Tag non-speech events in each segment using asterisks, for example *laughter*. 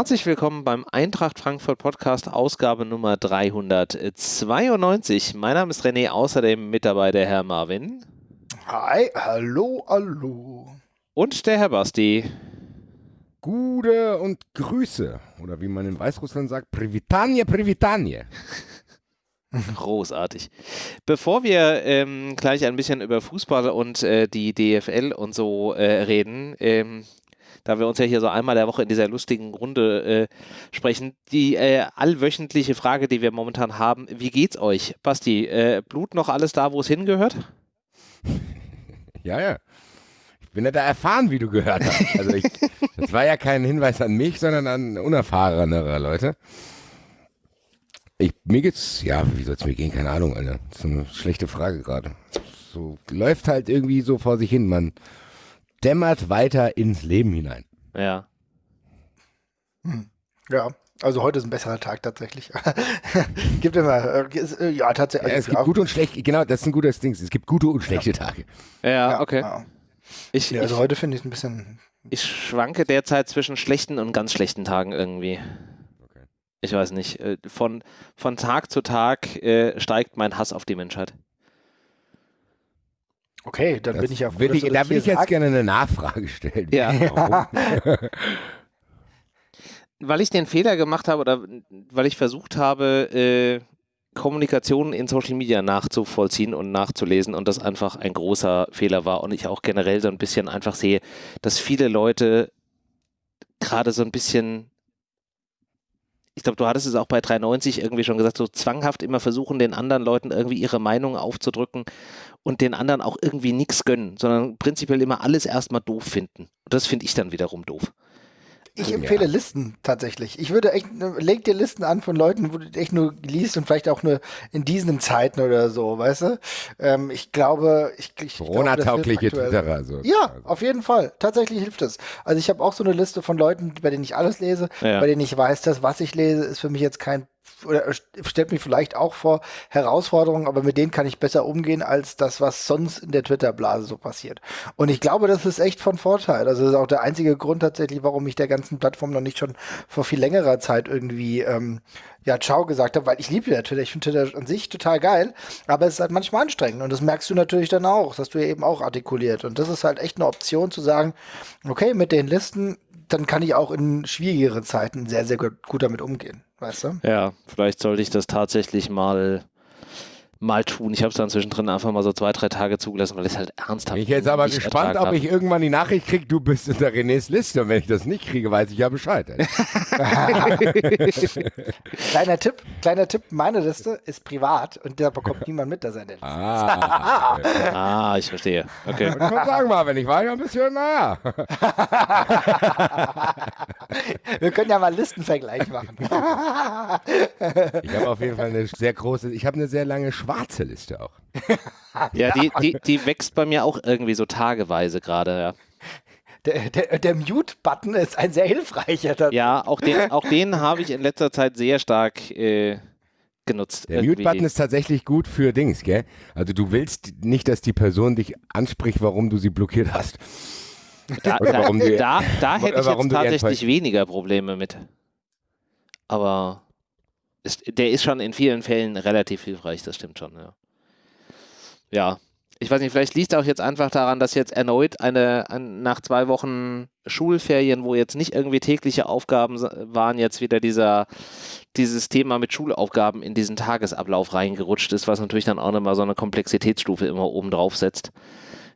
Herzlich willkommen beim Eintracht Frankfurt Podcast, Ausgabe Nummer 392. Mein Name ist René, außerdem mit dabei der Herr Marvin. Hi, hallo, hallo. Und der Herr Basti. Gute und Grüße. Oder wie man in Weißrussland sagt, Privitanie, Privitanie. *laughs* Großartig. Bevor wir ähm, gleich ein bisschen über Fußball und äh, die DFL und so äh, reden, ähm, da wir uns ja hier so einmal der Woche in dieser lustigen Runde äh, sprechen. Die äh, allwöchentliche Frage, die wir momentan haben, wie geht's euch? Basti, äh, Blut noch alles da, wo es hingehört? *laughs* Ja, ja. Ich bin ja da erfahren, wie du gehört hast. Also ich, *laughs* das war ja kein Hinweis an mich, sondern an unerfahrenere Leute. Ich, mir geht's, ja, wie soll es mir gehen? Keine Ahnung, Alter. Das ist eine schlechte Frage gerade. So läuft halt irgendwie so vor sich hin. Man dämmert weiter ins Leben hinein. Ja. Hm. Ja, also heute ist ein besserer Tag tatsächlich. *laughs* gibt immer, äh, ja, tatsächlich. Ja, es gibt gute und schlechte, genau, das ist ein gutes Ding. Es gibt gute und schlechte ja. Tage. Ja, ja okay. Ja. Ich, also ich, heute finde ich es ein bisschen. Ich schwanke derzeit zwischen schlechten und ganz schlechten Tagen irgendwie. Okay. Ich weiß nicht. Äh, von, von Tag zu Tag äh, steigt mein Hass auf die Menschheit. Okay, dann das bin ich ja froh, ich, Da will ich jetzt gerne eine Nachfrage stellen. Ja. *laughs* *laughs* weil ich den Fehler gemacht habe oder weil ich versucht habe, äh, Kommunikation in Social Media nachzuvollziehen und nachzulesen und das einfach ein großer Fehler war und ich auch generell so ein bisschen einfach sehe, dass viele Leute gerade so ein bisschen ich glaube, du hattest es auch bei 390 irgendwie schon gesagt, so zwanghaft immer versuchen, den anderen Leuten irgendwie ihre Meinung aufzudrücken und den anderen auch irgendwie nichts gönnen, sondern prinzipiell immer alles erstmal doof finden. Und das finde ich dann wiederum doof. Ich empfehle ja. Listen tatsächlich. Ich würde echt, leg dir Listen an von Leuten, wo du echt nur liest und vielleicht auch nur in diesen Zeiten oder so, weißt du? Ähm, ich glaube, ich, ich Corona-taugliche Twitterer. So. Ja, auf jeden Fall. Tatsächlich hilft es. Also ich habe auch so eine Liste von Leuten, bei denen ich alles lese, ja. bei denen ich weiß, dass was ich lese, ist für mich jetzt kein oder stellt mich vielleicht auch vor Herausforderungen, aber mit denen kann ich besser umgehen als das, was sonst in der Twitter-Blase so passiert. Und ich glaube, das ist echt von Vorteil. Also das ist auch der einzige Grund tatsächlich, warum ich der ganzen Plattform noch nicht schon vor viel längerer Zeit irgendwie ähm, ja Ciao gesagt habe, weil ich liebe ja Twitter. Ich finde Twitter an sich total geil, aber es ist halt manchmal anstrengend und das merkst du natürlich dann auch. Das hast du ja eben auch artikuliert. Und das ist halt echt eine Option zu sagen, okay, mit den Listen, dann kann ich auch in schwierigeren Zeiten sehr, sehr gut, gut damit umgehen weißt du? Ja, vielleicht sollte ich das tatsächlich mal mal tun. Ich habe es dann zwischendrin einfach mal so zwei, drei Tage zugelassen, weil ich halt ernsthaft. Ich bin jetzt aber gespannt, ob ich irgendwann die Nachricht kriege, du bist in der Renés Liste. Und wenn ich das nicht kriege, weiß ich ja Bescheid. *laughs* *laughs* kleiner Tipp, kleiner Tipp, meine Liste ist privat und da bekommt *laughs* niemand mit, dass er in der Liste ah, okay. ah, ich verstehe. Okay. Und sagen mal, wenn ich war ja ein bisschen, naja. Wir können ja mal Listenvergleich machen. ich habe auf jeden Fall eine sehr große, ich habe eine sehr lange Schweiz schwarze Liste auch. *laughs* ja, die, die, die wächst bei mir auch irgendwie so tageweise gerade, ja. Der, der, der Mute-Button ist ein sehr hilfreicher. Ja, auch den, auch den habe ich in letzter Zeit sehr stark äh, genutzt. Der Mute-Button ist tatsächlich gut für Dings, gell? Also du willst nicht, dass die Person dich anspricht, warum du sie blockiert hast. Da, da, da, da hätte ich jetzt tatsächlich weniger Probleme mit. Aber der ist schon in vielen Fällen relativ hilfreich, das stimmt schon, ja. Ja, ich weiß nicht, vielleicht liegt auch jetzt einfach daran, dass jetzt erneut eine, ein, nach zwei Wochen Schulferien, wo jetzt nicht irgendwie tägliche Aufgaben waren, jetzt wieder dieser, dieses Thema mit Schulaufgaben in diesen Tagesablauf reingerutscht ist, was natürlich dann auch nochmal so eine Komplexitätsstufe immer oben drauf setzt,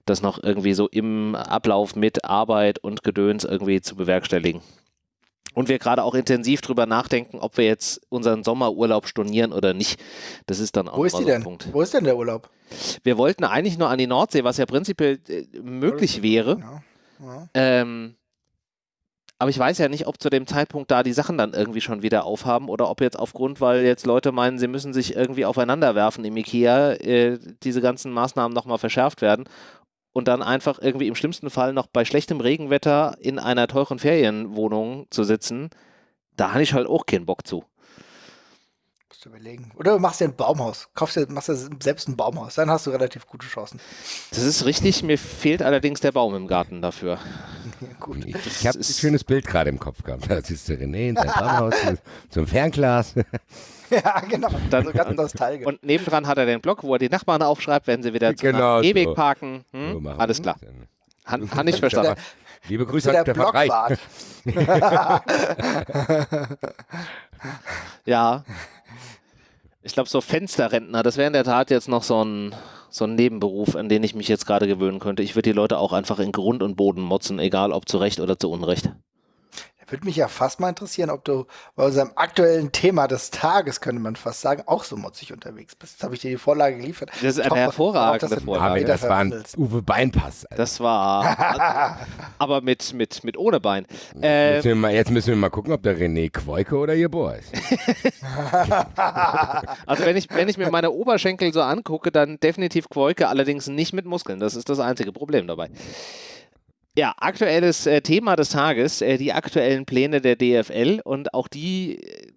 das noch irgendwie so im Ablauf mit Arbeit und Gedöns irgendwie zu bewerkstelligen. Und wir gerade auch intensiv drüber nachdenken, ob wir jetzt unseren Sommerurlaub stornieren oder nicht. Das ist dann auch Wo ist die so denn? Punkt. Wo ist denn der Urlaub? Wir wollten eigentlich nur an die Nordsee, was ja prinzipiell äh, möglich wäre. Ja. Ja. Ähm, aber ich weiß ja nicht, ob zu dem Zeitpunkt da die Sachen dann irgendwie schon wieder aufhaben oder ob jetzt aufgrund, weil jetzt Leute meinen, sie müssen sich irgendwie aufeinander werfen im Ikea, äh, diese ganzen Maßnahmen nochmal verschärft werden und dann einfach irgendwie im schlimmsten Fall noch bei schlechtem Regenwetter in einer teuren Ferienwohnung zu sitzen, da habe ich halt auch keinen Bock zu. Musst du überlegen. Oder du machst dir ein Baumhaus. Kaufst dir, machst dir selbst ein Baumhaus. Dann hast du relativ gute Chancen. Das ist richtig. Mir fehlt allerdings der Baum im Garten dafür. *laughs* Ja, gut. Ich, ich habe ein schönes Bild gerade im Kopf gehabt. Da siehst du René in seinem *laughs* Baumhaus zum Fernglas. *laughs* Ja, genau. Dann, ganz nostalgisch. Und nebendran hat er den Blog, wo er die Nachbarn aufschreibt, wenn sie wieder zum genau Ewig so. parken. Hm? So Alles klar. Han, han nicht verstanden. *laughs* Liebe Grüße an der Blockbart. *laughs* ja. Ich glaube, so Fensterrentner, das wäre in der Tat jetzt noch so ein, so ein Nebenberuf, an den ich mich jetzt gerade gewöhnen könnte. Ich würde die Leute auch einfach in Grund und Boden motzen, egal ob zu Recht oder zu Unrecht. Würde mich ja fast mal interessieren, ob du bei unserem aktuellen Thema des Tages, könnte man fast sagen, auch so motzig unterwegs bist. Jetzt habe ich dir die Vorlage geliefert. Das ist eine hervorragende Vorlage. Das war ein Uwe Beinpass. Alter. Das war, *laughs* aber mit, mit, mit ohne Bein. Äh, müssen mal, jetzt müssen wir mal gucken, ob der René Quoike oder ihr Bohr ist. *laughs* also wenn ich, wenn ich mir meine Oberschenkel so angucke, dann definitiv Quoike, allerdings nicht mit Muskeln. Das ist das einzige Problem dabei. Ja, aktuelles äh, Thema des Tages, äh, die aktuellen Pläne der DFL und auch die äh,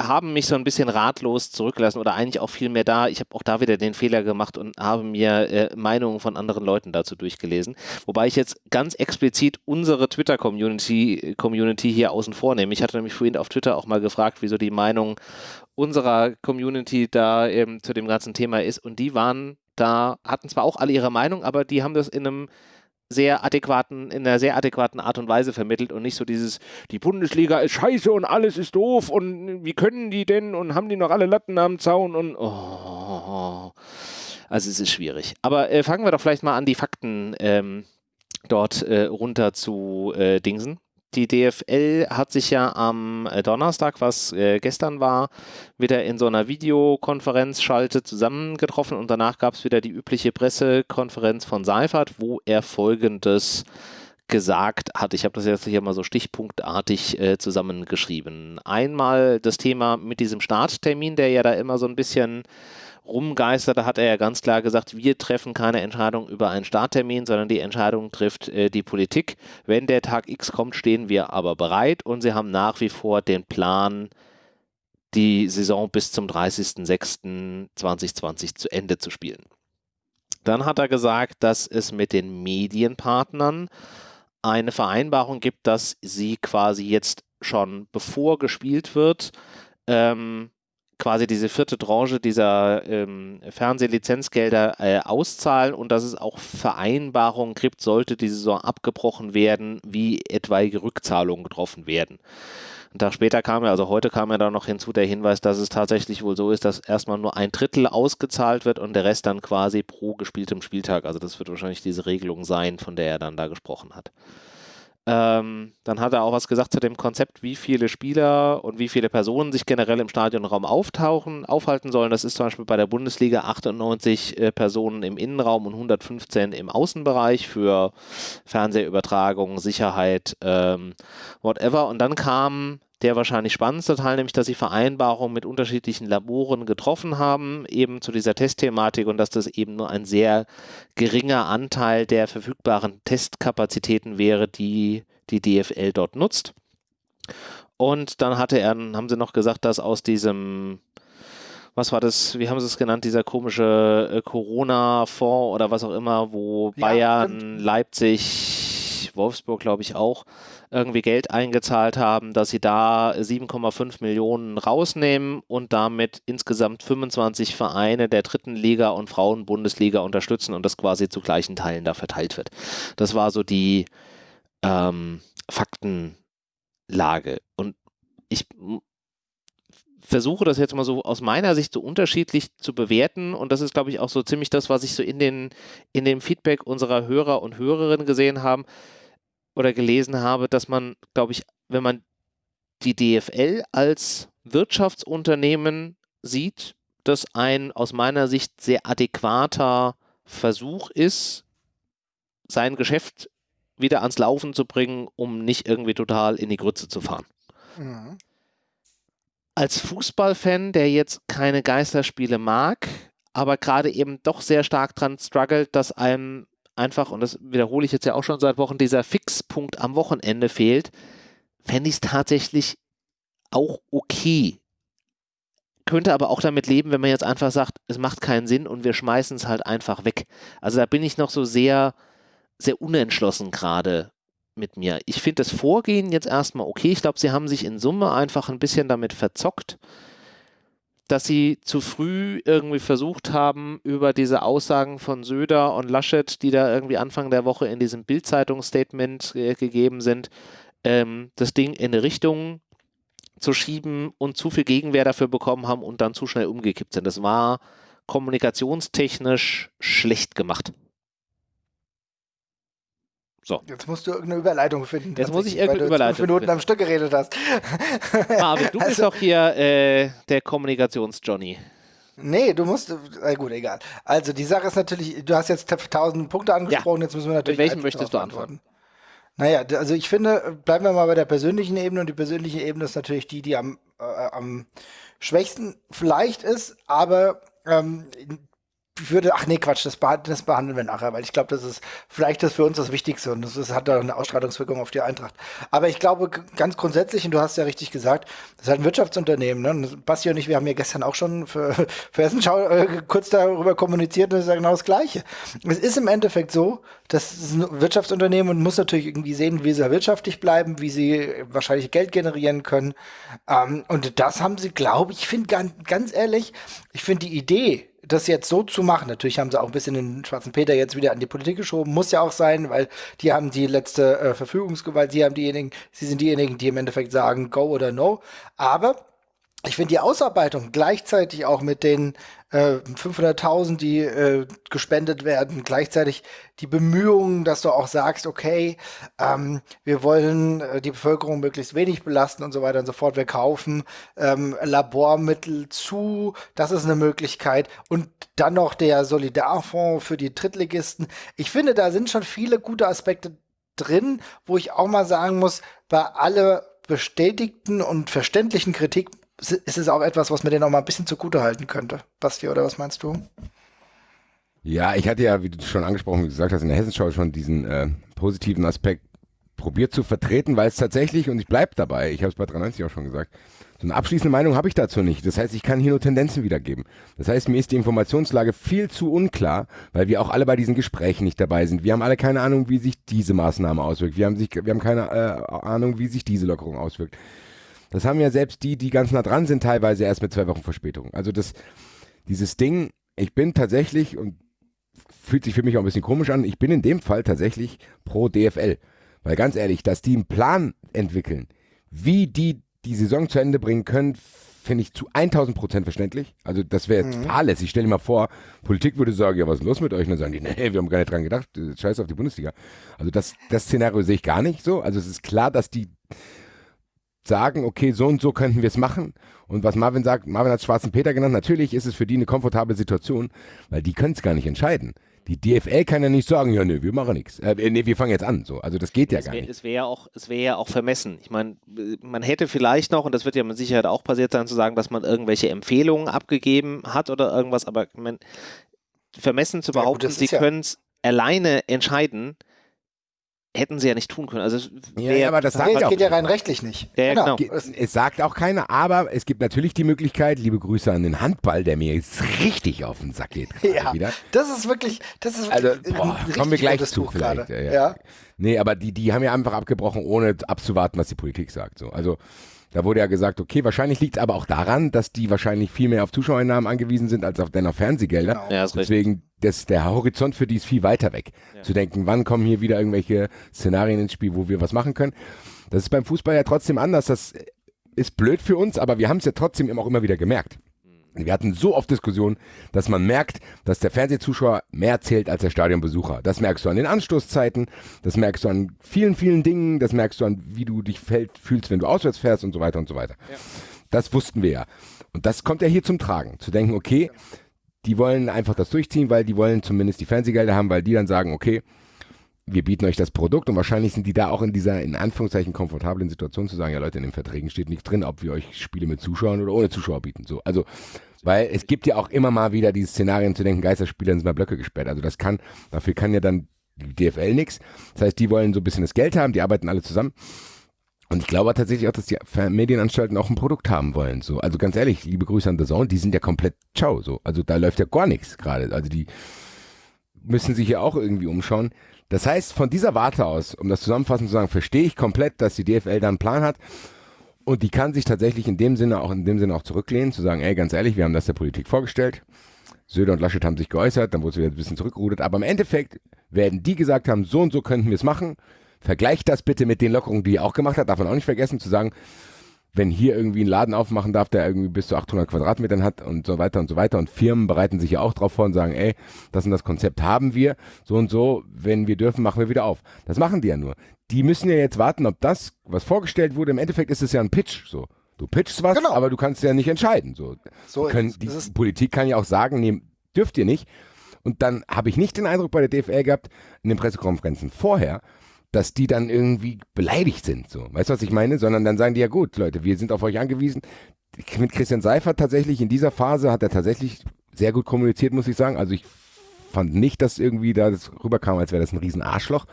haben mich so ein bisschen ratlos zurückgelassen oder eigentlich auch viel mehr da. Ich habe auch da wieder den Fehler gemacht und habe mir äh, Meinungen von anderen Leuten dazu durchgelesen. Wobei ich jetzt ganz explizit unsere Twitter-Community Community hier außen vor nehme. Ich hatte nämlich vorhin auf Twitter auch mal gefragt, wieso die Meinung unserer Community da ähm, zu dem ganzen Thema ist. Und die waren da, hatten zwar auch alle ihre Meinung, aber die haben das in einem sehr adäquaten, in einer sehr adäquaten Art und Weise vermittelt und nicht so dieses, die Bundesliga ist scheiße und alles ist doof und wie können die denn und haben die noch alle Latten am Zaun und oh. Also es ist schwierig. Aber äh, fangen wir doch vielleicht mal an, die Fakten ähm, dort äh, runter zu äh, dingsen. Die DFL hat sich ja am äh, Donnerstag, was äh, gestern war, wieder in so einer Videokonferenz schalte zusammengetroffen und danach gab es wieder die übliche Pressekonferenz von Seifert, wo er folgendes gesagt hat. Ich habe das jetzt hier mal so stichpunktartig äh, zusammengeschrieben. Einmal das Thema mit diesem Starttermin, der ja da immer so ein bisschen rumgeisterte, hat er ja ganz klar gesagt, wir treffen keine Entscheidung über einen Starttermin, sondern die Entscheidung trifft äh, die Politik. Wenn der Tag X kommt, stehen wir aber bereit und sie haben nach wie vor den Plan, die Saison bis zum 30.06.2020 zu Ende zu spielen. Dann hat er gesagt, dass es mit den Medienpartnern eine Vereinbarung gibt, dass sie quasi jetzt schon bevor gespielt wird, ähm, quasi diese vierte Tranche dieser ähm, Fernsehlizenzgelder äh, auszahlen und dass es auch Vereinbarungen gibt, sollte die Saison abgebrochen werden, wie etwaige Rückzahlungen getroffen werden. Ein Tag später kam ja, also heute kam ja da noch hinzu der Hinweis, dass es tatsächlich wohl so ist, dass erstmal nur ein Drittel ausgezahlt wird und der Rest dann quasi pro gespieltem Spieltag. Also das wird wahrscheinlich diese Regelung sein, von der er dann da gesprochen hat. Ähm, dann hat er auch was gesagt zu dem Konzept, wie viele Spieler und wie viele Personen sich generell im Stadionraum auftauchen, aufhalten sollen. Das ist zum Beispiel bei der Bundesliga 98 äh, Personen im Innenraum und 115 im Außenbereich für Fernsehübertragung, Sicherheit, ähm, whatever. Und dann kam der wahrscheinlich spannendste Teil, nämlich dass sie Vereinbarungen mit unterschiedlichen Laboren getroffen haben, eben zu dieser Testthematik und dass das eben nur ein sehr geringer Anteil der verfügbaren Testkapazitäten wäre, die die DFL dort nutzt. Und dann hatte er, haben sie noch gesagt, dass aus diesem was war das, wie haben sie es genannt, dieser komische äh, Corona-Fonds oder was auch immer, wo ja, Bayern, stimmt. Leipzig, Wolfsburg, glaube ich, auch irgendwie Geld eingezahlt haben, dass sie da 7,5 Millionen rausnehmen und damit insgesamt 25 Vereine der dritten Liga und Frauenbundesliga unterstützen und das quasi zu gleichen Teilen da verteilt wird. Das war so die ähm, Faktenlage. Und ich versuche das jetzt mal so aus meiner Sicht so unterschiedlich zu bewerten und das ist, glaube ich, auch so ziemlich das, was ich so in, den, in dem Feedback unserer Hörer und Hörerinnen gesehen habe oder gelesen habe, dass man, glaube ich, wenn man die DFL als Wirtschaftsunternehmen sieht, das ein aus meiner Sicht sehr adäquater Versuch ist, sein Geschäft wieder ans Laufen zu bringen, um nicht irgendwie total in die Grütze zu fahren. Mhm. Als Fußballfan, der jetzt keine Geisterspiele mag, aber gerade eben doch sehr stark dran struggelt, dass einem einfach, und das wiederhole ich jetzt ja auch schon seit Wochen, dieser Fixpunkt am Wochenende fehlt, fände ich es tatsächlich auch okay, könnte aber auch damit leben, wenn man jetzt einfach sagt, es macht keinen Sinn und wir schmeißen es halt einfach weg. Also da bin ich noch so sehr, sehr unentschlossen gerade mit mir. Ich finde das Vorgehen jetzt erstmal okay. Ich glaube, sie haben sich in Summe einfach ein bisschen damit verzockt, dass sie zu früh irgendwie versucht haben, über diese Aussagen von Söder und Laschet, die da irgendwie Anfang der Woche in diesem Bild-Zeitung-Statement äh, gegeben sind, ähm, das Ding in eine Richtung zu schieben und zu viel Gegenwehr dafür bekommen haben und dann zu schnell umgekippt sind. Das war kommunikationstechnisch schlecht gemacht. So. Jetzt musst du irgendeine Überleitung finden. Jetzt muss ich irgendeine Überleitung fünf Minuten finden. am Stück geredet hast. *laughs* Marvin, du also, bist doch hier äh, der Kommunikations-Johnny. Nee, du musst, äh, gut, egal. Also die Sache ist natürlich, du hast jetzt tausend Punkte angesprochen, ja. jetzt müssen wir natürlich. Mit welchen möchtest du antworten? Naja, also ich finde, bleiben wir mal bei der persönlichen Ebene und die persönliche Ebene ist natürlich die, die am, äh, am schwächsten vielleicht ist, aber ähm, würde, ach nee, Quatsch, das, beh das behandeln wir nachher, weil ich glaube, das ist vielleicht das für uns das Wichtigste und das, das hat da eine Ausstrahlungswirkung auf die Eintracht. Aber ich glaube ganz grundsätzlich, und du hast ja richtig gesagt, das ist halt ein Wirtschaftsunternehmen. Ne? Basti und ich, wir haben ja gestern auch schon für, *laughs* für Hessenschau äh, kurz darüber kommuniziert und das ist ja genau das Gleiche. Es ist im Endeffekt so, das ist ein Wirtschaftsunternehmen und muss natürlich irgendwie sehen, wie sie wirtschaftlich bleiben, wie sie wahrscheinlich Geld generieren können. Ähm, und das haben sie, glaube ich, finde ganz, ganz ehrlich, ich finde die Idee, das jetzt so zu machen, natürlich haben sie auch ein bisschen den schwarzen Peter jetzt wieder an die Politik geschoben, muss ja auch sein, weil die haben die letzte äh, Verfügungsgewalt, sie haben diejenigen, sie sind diejenigen, die im Endeffekt sagen, go oder no. Aber ich finde die Ausarbeitung gleichzeitig auch mit den äh, 500.000, die äh, gespendet werden, gleichzeitig die Bemühungen, dass du auch sagst, okay, ähm, wir wollen äh, die Bevölkerung möglichst wenig belasten und so weiter und so fort. Wir kaufen ähm, Labormittel zu, das ist eine Möglichkeit. Und dann noch der Solidarfonds für die Drittligisten. Ich finde, da sind schon viele gute Aspekte drin, wo ich auch mal sagen muss, bei aller bestätigten und verständlichen Kritik ist es auch etwas, was mir den auch mal ein bisschen zugute halten könnte. Basti, oder was meinst du? Ja, ich hatte ja, wie du schon angesprochen gesagt hast, in der Hessenschau schon diesen äh, positiven Aspekt probiert zu vertreten, weil es tatsächlich, und ich bleibe dabei, ich habe es bei 93 auch schon gesagt, so eine abschließende Meinung habe ich dazu nicht. Das heißt, ich kann hier nur Tendenzen wiedergeben. Das heißt, mir ist die Informationslage viel zu unklar, weil wir auch alle bei diesen Gesprächen nicht dabei sind. Wir haben alle keine Ahnung, wie sich diese Maßnahme auswirkt. Wir haben, sich, wir haben keine äh, Ahnung, wie sich diese Lockerung auswirkt. Das haben ja selbst die, die ganz nah dran sind, teilweise erst mit zwei Wochen Verspätung. Also das, dieses Ding, ich bin tatsächlich und fühlt sich für mich auch ein bisschen komisch an, ich bin in dem Fall tatsächlich pro DFL. Weil ganz ehrlich, dass die einen Plan entwickeln, wie die die Saison zu Ende bringen können, finde ich zu 1000 Prozent verständlich. Also das wäre mhm. fahrlässig. Stell dir mal vor, Politik würde sagen, ja, was ist los mit euch? Und dann sagen die, *laughs* nee, wir haben gar nicht dran gedacht, scheiß auf die Bundesliga. Also das, das Szenario sehe ich gar nicht so. Also es ist klar, dass die sagen, okay, so und so könnten wir es machen. Und was Marvin sagt, Marvin hat Schwarzen Peter genannt, natürlich ist es für die eine komfortable Situation, weil die können es gar nicht entscheiden. Die DFL kann ja nicht sagen, ja, nee, wir machen nichts. Äh, nee, wir fangen jetzt an. So. Also das geht ja es gar wär, nicht. Es wäre ja, auch, wär ja auch vermessen. Ich meine, man hätte vielleicht noch, und das wird ja mit Sicherheit auch passiert sein, zu sagen, dass man irgendwelche Empfehlungen abgegeben hat oder irgendwas, aber man, vermessen zu behaupten, ja, gut, sie ja können es alleine entscheiden, hätten sie ja nicht tun können. Also ja, aber das, sagt nee, geht ja rein rechtlich nicht. Ja, genau. genau. Es sagt auch keiner, aber es gibt natürlich die Möglichkeit, liebe Grüße an den Handball, der mir jetzt richtig auf den Sack geht. Ja, wieder. das ist wirklich, das ist also, boah, kommen wir gleich zu vielleicht. Ja, ja. Nee, aber die, die haben ja einfach abgebrochen, ohne abzuwarten, was die Politik sagt. So. Also da wurde ja gesagt, okay, wahrscheinlich liegt es aber auch daran, dass die wahrscheinlich viel mehr auf Zuschauereinnahmen angewiesen sind als auf, denn auf Fernsehgelder. Genau. Ja, Deswegen, das, der Horizont für die ist viel weiter weg. Ja. Zu denken, wann kommen hier wieder irgendwelche Szenarien ins Spiel, wo wir was machen können. Das ist beim Fußball ja trotzdem anders. Das ist blöd für uns, aber wir haben es ja trotzdem auch immer wieder gemerkt. Wir hatten so oft Diskussionen, dass man merkt, dass der Fernsehzuschauer mehr zählt als der Stadionbesucher. Das merkst du an den Anstoßzeiten, das merkst du an vielen, vielen Dingen, das merkst du an, wie du dich fühlst, wenn du auswärts fährst und so weiter und so weiter. Ja. Das wussten wir ja. Und das kommt ja hier zum Tragen. Zu denken, okay, die wollen einfach das durchziehen, weil die wollen zumindest die Fernsehgelder haben, weil die dann sagen, okay, wir bieten euch das Produkt und wahrscheinlich sind die da auch in dieser, in Anführungszeichen, komfortablen Situation zu sagen, ja Leute, in den Verträgen steht nichts drin, ob wir euch Spiele mit Zuschauern oder ohne Zuschauer bieten. So, also, weil es gibt ja auch immer mal wieder diese Szenarien zu denken, Geisterspieler sind mal Blöcke gesperrt. Also das kann, dafür kann ja dann die DFL nichts. Das heißt, die wollen so ein bisschen das Geld haben, die arbeiten alle zusammen. Und ich glaube tatsächlich auch, dass die Medienanstalten auch ein Produkt haben wollen. So. Also ganz ehrlich, liebe Grüße an The Zone, die sind ja komplett ciao. So. Also da läuft ja gar nichts gerade. Also die müssen sich ja auch irgendwie umschauen. Das heißt, von dieser Warte aus, um das zusammenfassend zu sagen, verstehe ich komplett, dass die DFL da einen Plan hat. Und die kann sich tatsächlich in dem Sinne auch in dem Sinne auch zurücklehnen, zu sagen, ey, ganz ehrlich, wir haben das der Politik vorgestellt. Söder und Laschet haben sich geäußert, dann wurde es wieder ein bisschen zurückgerudert. Aber im Endeffekt werden die gesagt haben, so und so könnten wir es machen. Vergleicht das bitte mit den Lockerungen, die er auch gemacht hat. Darf man auch nicht vergessen zu sagen, wenn hier irgendwie ein Laden aufmachen darf, der irgendwie bis zu 800 Quadratmetern hat und so weiter und so weiter. Und Firmen bereiten sich ja auch drauf vor und sagen, ey, das und das Konzept haben wir, so und so, wenn wir dürfen, machen wir wieder auf. Das machen die ja nur. Die müssen ja jetzt warten, ob das, was vorgestellt wurde, im Endeffekt ist es ja ein Pitch, so. Du pitchst was, genau. aber du kannst ja nicht entscheiden. So, so können, die Politik kann ja auch sagen, nee, dürft ihr nicht. Und dann habe ich nicht den Eindruck bei der DFL gehabt, in den Pressekonferenzen vorher, dass die dann irgendwie beleidigt sind. So. Weißt du, was ich meine? Sondern dann sagen die ja gut, Leute, wir sind auf euch angewiesen. Mit Christian Seifert tatsächlich in dieser Phase hat er tatsächlich sehr gut kommuniziert, muss ich sagen. Also ich fand nicht, dass irgendwie da das rüberkam, als wäre das ein riesen Arschloch,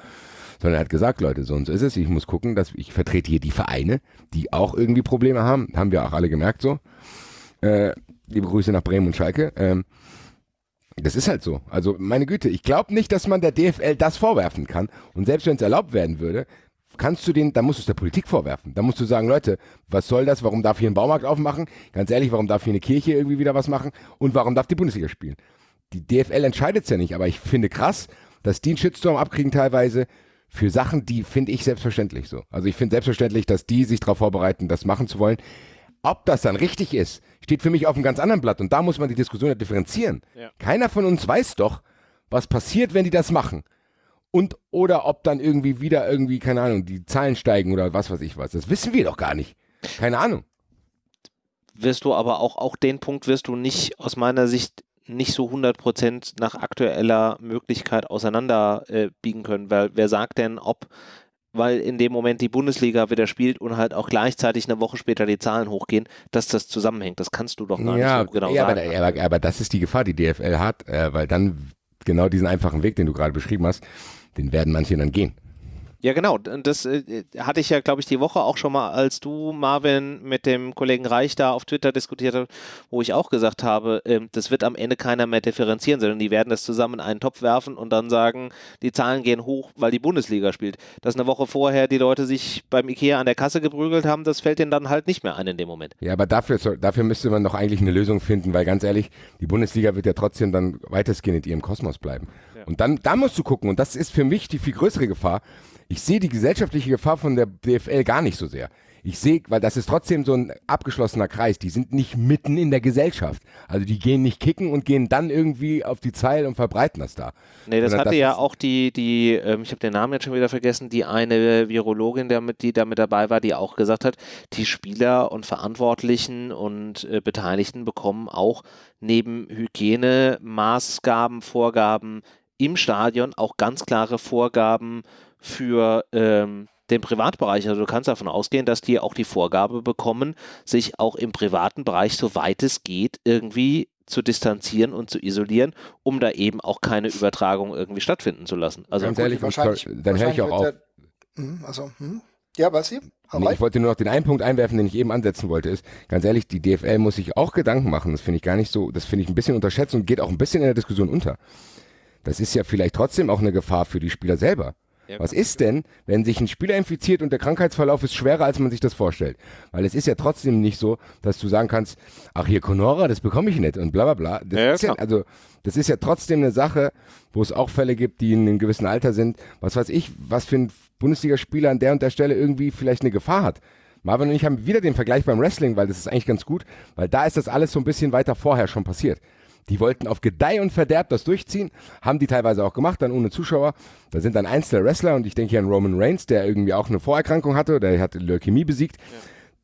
sondern er hat gesagt, Leute, so und so ist es. Ich muss gucken, dass ich vertrete hier die Vereine, die auch irgendwie Probleme haben. Haben wir auch alle gemerkt so. Äh, liebe Grüße nach Bremen und Schalke. Ähm, das ist halt so. Also meine Güte, ich glaube nicht, dass man der DFL das vorwerfen kann. Und selbst wenn es erlaubt werden würde, kannst du den, dann musst du es der Politik vorwerfen. Da musst du sagen, Leute, was soll das? Warum darf hier ein Baumarkt aufmachen? Ganz ehrlich, warum darf hier eine Kirche irgendwie wieder was machen? Und warum darf die Bundesliga spielen? Die DFL entscheidet es ja nicht, aber ich finde krass, dass die einen Shitstorm abkriegen teilweise für Sachen, die finde ich selbstverständlich so. Also ich finde selbstverständlich, dass die sich darauf vorbereiten, das machen zu wollen. Ob das dann richtig ist, steht für mich auf einem ganz anderen Blatt. Und da muss man die Diskussion ja differenzieren. Ja. Keiner von uns weiß doch, was passiert, wenn die das machen. Und oder ob dann irgendwie wieder irgendwie, keine Ahnung, die Zahlen steigen oder was weiß ich was. Das wissen wir doch gar nicht. Keine Ahnung. Wirst du aber auch, auch den Punkt wirst du nicht aus meiner Sicht nicht so 100% nach aktueller Möglichkeit auseinanderbiegen äh, können, weil wer sagt denn, ob weil in dem Moment die Bundesliga wieder spielt und halt auch gleichzeitig eine Woche später die Zahlen hochgehen, dass das zusammenhängt. Das kannst du doch gar ja, nicht so genau ja, sagen. Aber, aber, aber, das ist die Gefahr, die DFL hat, äh, weil dann genau diesen einfachen Weg, den du gerade beschrieben hast, den werden manche dann gehen. Ja, genau. Das äh, hatte ich ja, glaube ich, die Woche auch schon mal, als du, Marvin, mit dem Kollegen Reich da auf Twitter diskutiert hast, wo ich auch gesagt habe, äh, das wird am Ende keiner mehr differenzieren, sondern die werden das zusammen in einen Topf werfen und dann sagen, die Zahlen gehen hoch, weil die Bundesliga spielt. Dass eine Woche vorher die Leute sich beim Ikea an der Kasse geprügelt haben, das fällt denen dann halt nicht mehr ein in dem Moment. Ja, aber dafür, dafür müsste man doch eigentlich eine Lösung finden, weil ganz ehrlich, die Bundesliga wird ja trotzdem dann weitestgehend in ihrem Kosmos bleiben. Ja. Und dann, da musst du gucken, und das ist für mich die viel größere Gefahr, ich sehe die gesellschaftliche Gefahr von der DFL gar nicht so sehr. Ich sehe, weil das ist trotzdem so ein abgeschlossener Kreis. Die sind nicht mitten in der Gesellschaft. Also die gehen nicht kicken und gehen dann irgendwie auf die Zeil und verbreiten das da. Nee, das Sondern hatte das ja auch die, die ähm, ich habe den Namen jetzt schon wieder vergessen, die eine Virologin, damit, die da mit dabei war, die auch gesagt hat, die Spieler und Verantwortlichen und äh, Beteiligten bekommen auch neben Hygienemaßgaben, Vorgaben im Stadion auch ganz klare Vorgaben für ähm, den Privatbereich. Also du kannst davon ausgehen, dass die auch die Vorgabe bekommen, sich auch im privaten Bereich, soweit es geht, irgendwie zu distanzieren und zu isolieren, um da eben auch keine Übertragung irgendwie stattfinden zu lassen. Also Ganz ehrlich, wahrscheinlich, dann höre ich auch auf. Der, hm, also, hm? Ja, was Sie? Nee, ich wollte nur noch den einen Punkt einwerfen, den ich eben ansetzen wollte, ist, ganz ehrlich, die DFL muss sich auch Gedanken machen. Das finde ich gar nicht so, das finde ich ein bisschen unterschätzt und geht auch ein bisschen in der Diskussion unter. Das ist ja vielleicht trotzdem auch eine Gefahr für die Spieler selber. Was ist denn, wenn sich ein Spieler infiziert und der Krankheitsverlauf ist schwerer, als man sich das vorstellt? Weil es ist ja trotzdem nicht so, dass du sagen kannst, ach hier Conora, das bekomme ich nicht und bla bla bla. Das ja, ist ja, also das ist ja trotzdem eine Sache, wo es auch Fälle gibt, die in einem gewissen Alter sind. Was weiß ich, was für ein Bundesligaspieler an der und der Stelle irgendwie vielleicht eine Gefahr hat. Marvin und ich haben wieder den Vergleich beim Wrestling, weil das ist eigentlich ganz gut, weil da ist das alles so ein bisschen weiter vorher schon passiert. Die wollten auf Gedeih und Verderb das durchziehen, haben die teilweise auch gemacht, dann ohne Zuschauer. Da sind dann einzelne Wrestler und ich denke hier an Roman Reigns, der irgendwie auch eine Vorerkrankung hatte, der hat Leukämie besiegt. Ja.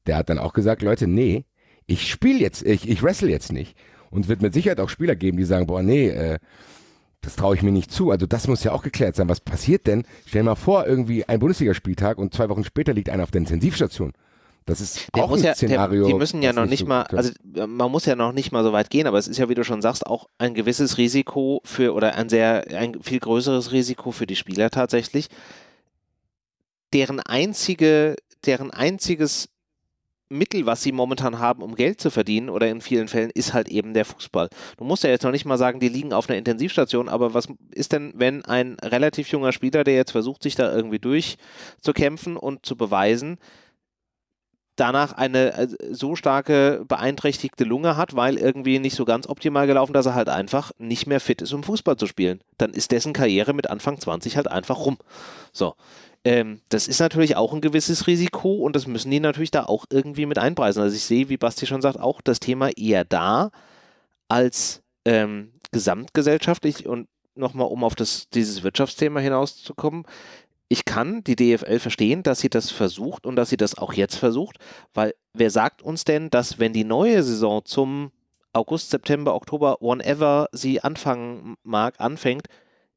Der hat dann auch gesagt, Leute, nee, ich spiele jetzt, ich, ich wrestle jetzt nicht. Und wird mit Sicherheit auch Spieler geben, die sagen, boah, nee, äh, das traue ich mir nicht zu. Also das muss ja auch geklärt sein. Was passiert denn? Stell dir mal vor, irgendwie ein Bundesligaspieltag und zwei Wochen später liegt einer auf der Intensivstation. Das ist der auch ein ja, Szenario. Der, die müssen ja noch nicht so mal, also man muss ja noch nicht mal so weit gehen, aber es ist ja, wie du schon sagst, auch ein gewisses Risiko für oder ein sehr, ein viel größeres Risiko für die Spieler tatsächlich, deren einzige deren einziges Mittel, was sie momentan haben, um Geld zu verdienen, oder in vielen Fällen, ist halt eben der Fußball. Du musst ja jetzt noch nicht mal sagen, die liegen auf einer Intensivstation, aber was ist denn, wenn ein relativ junger Spieler, der jetzt versucht, sich da irgendwie durchzukämpfen und zu beweisen, danach eine äh, so starke beeinträchtigte Lunge hat, weil irgendwie nicht so ganz optimal gelaufen, dass er halt einfach nicht mehr fit ist, um Fußball zu spielen. Dann ist dessen Karriere mit Anfang 20 halt einfach rum. So. Ähm, das ist natürlich auch ein gewisses Risiko und das müssen die natürlich da auch irgendwie mit einpreisen. Also ich sehe, wie Basti schon sagt, auch das Thema eher da als ähm, gesamtgesellschaftlich und nochmal, um auf das, dieses Wirtschaftsthema hinauszukommen, ich kann die DFL verstehen, dass sie das versucht und dass sie das auch jetzt versucht, weil wer sagt uns denn, dass wenn die neue Saison zum August, September, Oktober, whenever sie anfangen mag, anfängt,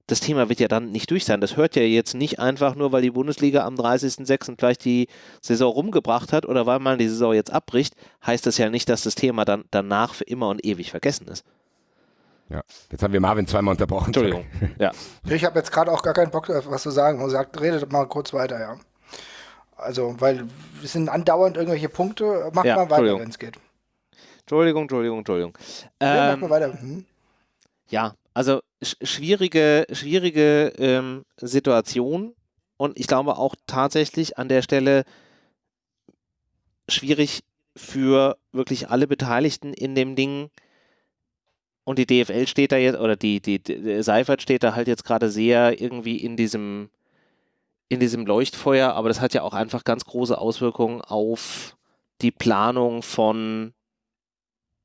das Thema wird ja dann nicht durch sein. Das hört ja jetzt nicht einfach nur, weil die Bundesliga am 30.06. gleich die Saison rumgebracht hat oder weil man die Saison jetzt abbricht, heißt das ja nicht, dass das Thema dann danach für immer und ewig vergessen ist. Ja, jetzt haben wir Marvin zweimal unterbrochen. Entschuldigung. Ja. *laughs* Ich habe jetzt gerade auch gar keinen Bock, was zu sagen. Und sagt, redet mal kurz weiter, ja. Also, weil es sind andauernd irgendwelche Punkte. Mach ja, mal weiter, wenn es geht. Entschuldigung, Entschuldigung, Entschuldigung. Ja, ähm, mach mal weiter. Hm. Ja, also schwierige, schwierige ähm, Situation und ich glaube auch tatsächlich an der Stelle schwierig für wirklich alle Beteiligten in dem Ding. Und die DFL steht da jetzt, oder die, die, die Seifert steht da halt jetzt gerade sehr irgendwie in diesem, in diesem Leuchtfeuer, aber das hat ja auch einfach ganz große Auswirkungen auf die Planung von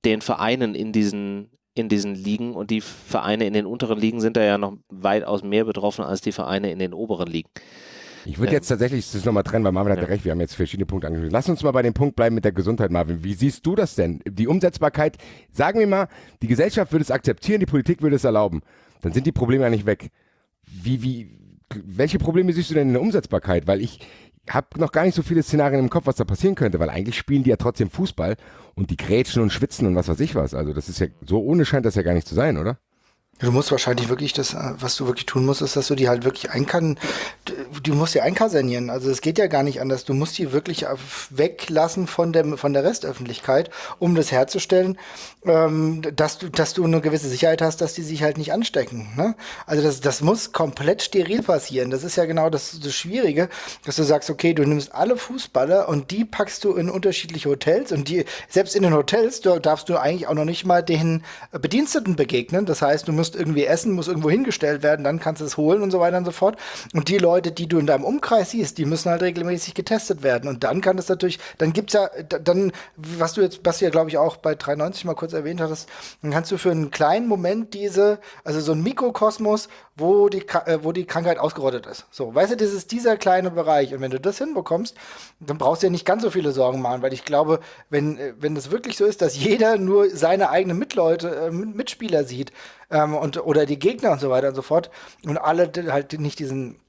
den Vereinen in diesen, in diesen Ligen und die Vereine in den unteren Ligen sind da ja noch weitaus mehr betroffen als die Vereine in den oberen Ligen. Ich würde jetzt tatsächlich das nochmal trennen, weil Marvin hat ja recht, wir haben jetzt verschiedene Punkte angesprochen. Lass uns mal bei dem Punkt bleiben mit der Gesundheit, Marvin. Wie siehst du das denn? Die Umsetzbarkeit, sagen wir mal, die Gesellschaft würde es akzeptieren, die Politik würde es erlauben. Dann sind die Probleme ja nicht weg. Wie, wie, welche Probleme siehst du denn in der Umsetzbarkeit? Weil ich, habe noch gar nicht so viele Szenarien im Kopf, was da passieren könnte, weil eigentlich spielen die ja trotzdem Fußball und die grätschen und schwitzen und was weiß ich was. Also das ist ja, so ohne scheint das ja gar nicht zu sein, oder? Du musst wahrscheinlich wirklich das, äh, was du wirklich tun musst, ist, dass du die halt wirklich einkan, du musst die einkasernieren. Also es geht ja gar nicht anders. Du musst die wirklich weglassen von der, von der Restöffentlichkeit, um das herzustellen, ähm, dass du, dass du eine gewisse Sicherheit hast, dass die sich halt nicht anstecken. Ne? Also das, das muss komplett steril passieren. Das ist ja genau das, das Schwierige, dass du sagst, okay, du nimmst alle Fußballer und die packst du in unterschiedliche Hotels und die, selbst in den Hotels, da darfst du eigentlich auch noch nicht mal den Bediensteten begegnen. Das heißt, du musst musst irgendwie essen, muss irgendwo hingestellt werden, dann kannst du es holen und so weiter und so fort. Und die Leute, die du in deinem Umkreis siehst, die müssen halt regelmäßig getestet werden. Und dann kann es natürlich, dann gibt es ja, dann, was du jetzt, was du ja, glaube ich, auch bei 93 mal kurz erwähnt hattest, dann kannst du für einen kleinen Moment diese, also so ein Mikrokosmos, wo die, äh, wo die Krankheit ausgerottet ist. So, weißt du, das ist dieser kleine Bereich. Und wenn du das hinbekommst, dann brauchst du ja nicht ganz so viele Sorgen machen, weil ich glaube, wenn, äh, wenn das wirklich so ist, dass jeder nur seine eigenen Mitleute, äh, Mitspieler sieht, ähm, und, oder die Gegner und so weiter und so fort und alle halt nicht diesen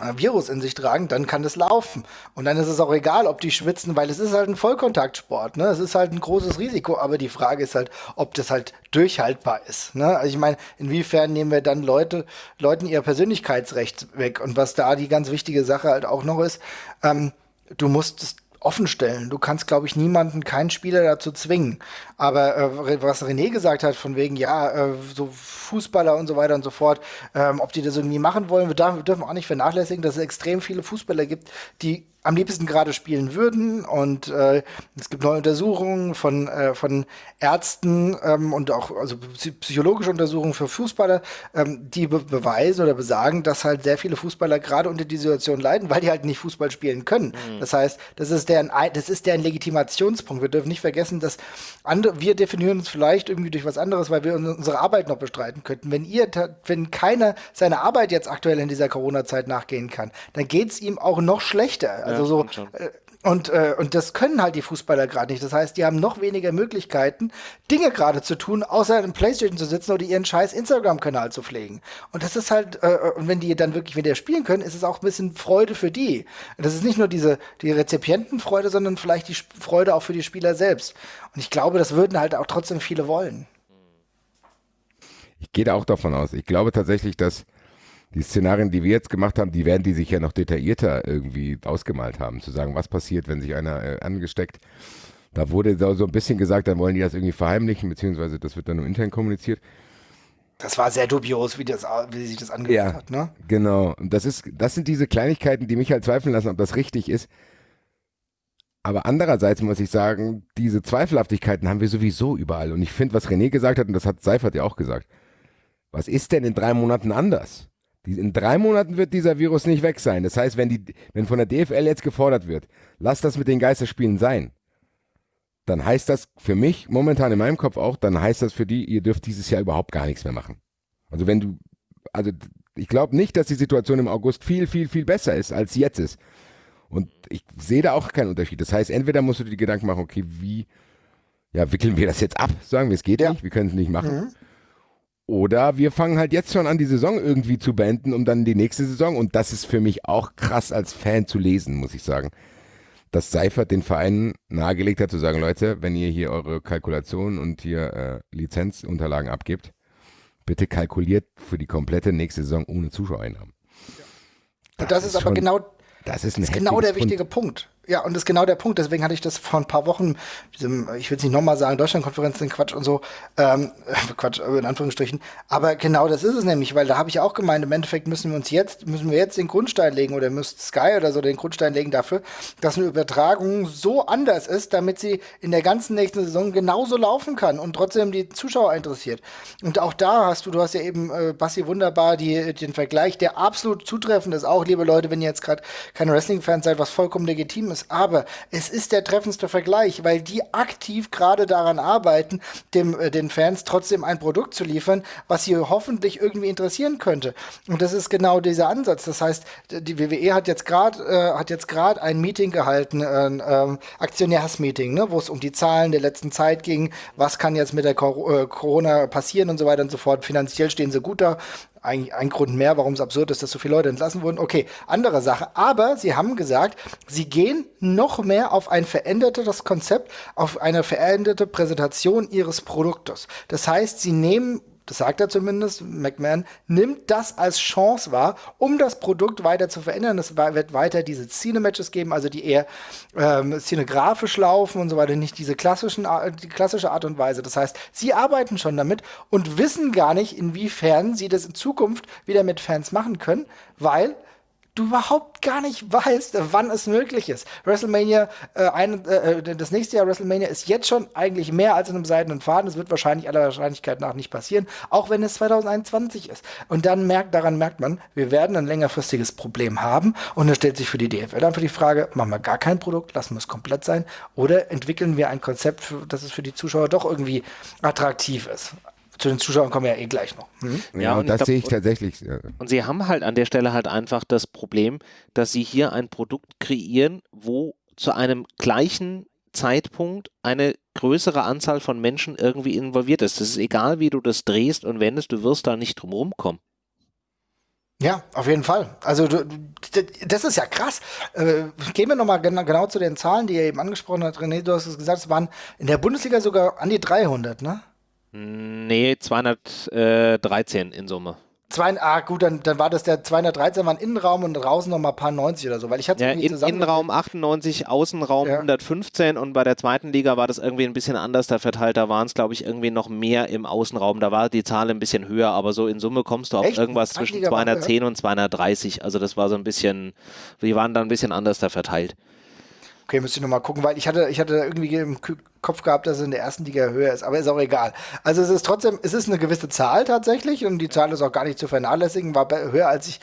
äh, Virus in sich tragen, dann kann das laufen. Und dann ist es auch egal, ob die schwitzen, weil es ist halt ein Vollkontaktsport. Ne? Es ist halt ein großes Risiko, aber die Frage ist halt, ob das halt durchhaltbar ist. Ne? Also ich meine, inwiefern nehmen wir dann Leute, Leuten ihr Persönlichkeitsrecht weg? Und was da die ganz wichtige Sache halt auch noch ist, ähm, du musst es offen stellen. Du kannst, glaube ich, niemanden, keinen Spieler dazu zwingen. Aber äh, was René gesagt hat, von wegen, ja, äh, so Fußballer und so weiter und so fort, ähm, ob die das irgendwie machen wollen, wir, wir dürfen auch nicht vernachlässigen, dass es extrem viele Fußballer gibt, die am liebsten gerade spielen würden. Und äh, es gibt neue Untersuchungen von, äh, von Ärzten ähm, und auch also psychologische Untersuchungen für Fußballer, ähm, die be beweisen oder besagen, dass halt sehr viele Fußballer gerade unter die Situation leiden, weil die halt nicht Fußball spielen können. Mhm. Das heißt, das ist deren, das ist deren Legitimationspunkt. Wir dürfen nicht vergessen, dass andere, wir definieren uns vielleicht irgendwie durch was anderes, weil wir unsere Arbeit noch bestreiten könnten. Wenn ihr, wenn keiner seine Arbeit jetzt aktuell in dieser Corona-Zeit nachgehen kann, dann geht es ihm auch noch schlechter. Also so, äh, und, äh, und das können halt die Fußballer gerade nicht. Das heißt, die haben noch weniger Möglichkeiten, Dinge gerade zu tun, außer im Playstation zu sitzen oder ihren scheiß Instagram-Kanal zu pflegen. Und das ist halt, äh, äh, und wenn die dann wirklich wieder spielen können, ist es auch ein bisschen Freude für die. Und das ist nicht nur diese die Rezipientenfreude, sondern vielleicht die Freude auch für die Spieler selbst. Und ich glaube, das würden halt auch trotzdem viele wollen. Ich gehe da auch davon aus. Ich glaube tatsächlich, dass die Szenarien, die wir jetzt gemacht haben, die werden die sich ja noch detaillierter irgendwie ausgemalt haben, zu sagen, was passiert, wenn sich einer äh, angesteckt. Da wurde so, so ein bisschen gesagt, dann wollen die das irgendwie verheimlichen, beziehungsweise das wird dann nur intern kommuniziert. Das war sehr dubios, wie, das, wie sich das angehört ja, hat, ne? Genau. Und das ist, das sind diese Kleinigkeiten, die mich halt zweifeln lassen, ob das richtig ist. Aber andererseits muss ich sagen, diese Zweifelhaftigkeiten haben wir sowieso überall. Und ich finde, was René gesagt hat, und das hat Seifert ja auch gesagt, was ist denn in drei Monaten anders? In drei Monaten wird dieser Virus nicht weg sein. Das heißt, wenn, die, wenn von der DFL jetzt gefordert wird, lass das mit den Geisterspielen sein, dann heißt das für mich, momentan in meinem Kopf auch, dann heißt das für die, ihr dürft dieses Jahr überhaupt gar nichts mehr machen. Also wenn du, also ich glaube nicht, dass die Situation im August viel, viel, viel besser ist, als jetzt ist. Und ich sehe da auch keinen Unterschied. Das heißt, entweder musst du dir die Gedanken machen, okay, wie ja, wickeln wir das jetzt ab? Sagen wir, es geht ja. nicht, wir können es nicht machen. Mhm. Oder wir fangen halt jetzt schon an, die Saison irgendwie zu beenden, um dann die nächste Saison. Und das ist für mich auch krass als Fan zu lesen, muss ich sagen dass Seifert den Vereinen nahegelegt hat, zu sagen, Leute, wenn ihr hier eure Kalkulationen und hier äh, Lizenzunterlagen abgibt, bitte kalkuliert für die komplette nächste Saison ohne Zuschauereinnahmen. Ja. Das, das, ist, ist aber genau, das ist, ist genau der wichtige Punkt. Ja, und das ist genau der Punkt. Deswegen hatte ich das vor ein paar Wochen, diesem, ich will es nicht nochmal sagen, Deutschlandkonferenz, den Quatsch und so, ähm, *laughs* Quatsch, in Anführungsstrichen. Aber genau das ist es nämlich, weil da habe ich auch gemeint, im Endeffekt müssen wir uns jetzt, müssen wir jetzt den Grundstein legen oder müsste Sky oder so den Grundstein legen dafür, dass eine Übertragung so anders ist, damit sie in der ganzen nächsten Saison genauso laufen kann und trotzdem die Zuschauer interessiert. Und auch da hast du, du hast ja eben, äh, Bassi, wunderbar die, den Vergleich, der absolut zutreffend ist, auch liebe Leute, wenn ihr jetzt gerade keine Wrestling-Fans seid, was vollkommen legitim ist ist. Aber es ist der treffendste Vergleich, weil die aktiv gerade daran arbeiten, dem, äh, den Fans trotzdem ein Produkt zu liefern, was sie hoffentlich irgendwie interessieren könnte. Und das ist genau dieser Ansatz. Das heißt, die WWE hat jetzt gerade äh, hat jetzt gerade ein Meeting gehalten, ein äh, Aktionärsmeeting, ne, wo es um die Zahlen der letzten Zeit ging. Was kann jetzt mit der Cor äh, Corona passieren und so weiter und so fort. Finanziell stehen sie gut da eigentlich ein Grund mehr, warum es absurd ist, dass so viele Leute entlassen wurden. Okay, andere Sache. Aber sie haben gesagt, sie gehen noch mehr auf ein verändertes Konzept, auf eine veränderte Präsentation ihres Produktes. Das heißt, sie nehmen das sagt er zumindest, McMahon, nimmt das als Chance wahr, um das Produkt weiter zu verändern. Es wird weiter diese Cine-Matches geben, also die eher ähm, cinegrafisch laufen und so weiter, nicht diese klassischen, die klassische Art und Weise. Das heißt, sie arbeiten schon damit und wissen gar nicht, inwiefern sie das in Zukunft wieder mit Fans machen können, weil du überhaupt gar nicht weißt, wann es möglich ist. WrestleMania, äh, ein, äh, äh, das nächste Jahr WrestleMania ist jetzt schon eigentlich mehr als in einem seidenen Faden. Es wird wahrscheinlich aller Wahrscheinlichkeit nach nicht passieren, auch wenn es 2021 ist. Und dann merkt, daran merkt man, wir werden ein längerfristiges Problem haben. Und dann stellt sich für die DFL dann für die Frage, machen wir gar kein Produkt, lassen wir es komplett sein, oder entwickeln wir ein Konzept, für, dass es für die Zuschauer doch irgendwie attraktiv ist. Zu den Zuschauern kommen wir ja eh gleich noch. Mhm. Ja, ja, und das glaub, sehe ich tatsächlich. Ja. Und sie haben halt an der Stelle halt einfach das Problem, dass sie hier ein Produkt kreieren, wo zu einem gleichen Zeitpunkt eine größere Anzahl von Menschen irgendwie involviert ist. Das ist egal, wie du das drehst und wendest, du wirst da nicht drum rumkommen. Ja, auf jeden Fall. Also das ist ja krass. Äh, gehen wir nochmal genau, genau zu den Zahlen, die er eben angesprochen hat. René, du hast es gesagt, es waren in der Bundesliga sogar an die 300, ne? Nee, 213 in Summe. Zwei, ah, gut, dann, dann war das der 213 war Innenraum und draußen nochmal ein paar 90 oder so, weil ich hatte ja, in, Innenraum 98, Außenraum ja. 115 und bei der zweiten Liga war das irgendwie ein bisschen anders da verteilt. Da waren es, glaube ich, irgendwie noch mehr im Außenraum. Da war die Zahl ein bisschen höher, aber so in Summe kommst du auf Echt? irgendwas zwischen 210 und 230. Also das war so ein bisschen, wir waren da ein bisschen anders da verteilt. Okay, müsste ich nochmal gucken, weil ich hatte, ich hatte irgendwie im Kopf gehabt, dass es in der ersten Liga höher ist, aber ist auch egal. Also es ist trotzdem, es ist eine gewisse Zahl tatsächlich und die Zahl ist auch gar nicht zu vernachlässigen, war höher als ich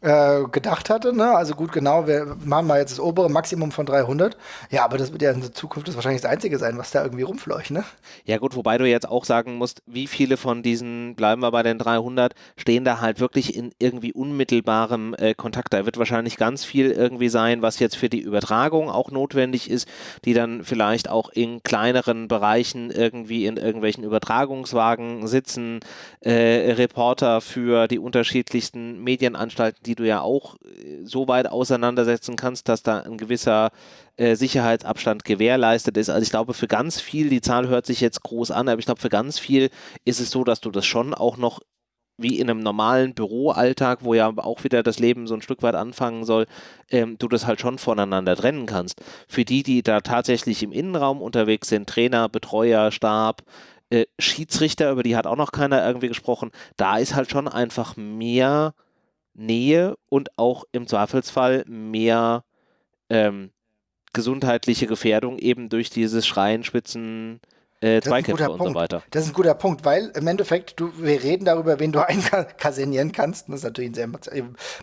äh, gedacht hatte. Ne? Also gut, genau, wir machen mal jetzt das obere Maximum von 300. Ja, aber das wird ja in der Zukunft das wahrscheinlich das Einzige sein, was da irgendwie rumfleucht. Ne? Ja gut, wobei du jetzt auch sagen musst, wie viele von diesen, bleiben wir bei den 300, stehen da halt wirklich in irgendwie unmittelbarem äh, Kontakt. Da wird wahrscheinlich ganz viel irgendwie sein, was jetzt für die Übertragung auch notwendig ist, die dann vielleicht auch in kleinen kleineren Bereichen irgendwie in irgendwelchen Übertragungswagen sitzen, äh, Reporter für die unterschiedlichsten Medienanstalten, die du ja auch äh, so weit auseinandersetzen kannst, dass da ein gewisser äh, Sicherheitsabstand gewährleistet ist. Also ich glaube, für ganz viel, die Zahl hört sich jetzt groß an, aber ich glaube, für ganz viel ist es so, dass du das schon auch noch wie in einem normalen Büroalltag, wo ja auch wieder das Leben so ein Stück weit anfangen soll, ähm, du das halt schon voneinander trennen kannst. Für die, die da tatsächlich im Innenraum unterwegs sind, Trainer, Betreuer, Stab, äh, Schiedsrichter, über die hat auch noch keiner irgendwie gesprochen, da ist halt schon einfach mehr Nähe und auch im Zweifelsfall mehr ähm, gesundheitliche Gefährdung eben durch dieses Schreien, Spitzen, äh, Zweikämpfe und Punkt. so weiter. Das ist ein guter Punkt, weil im Endeffekt, du, wir reden darüber, wen du *laughs* einkasernieren kannst. Das ist natürlich ein sehr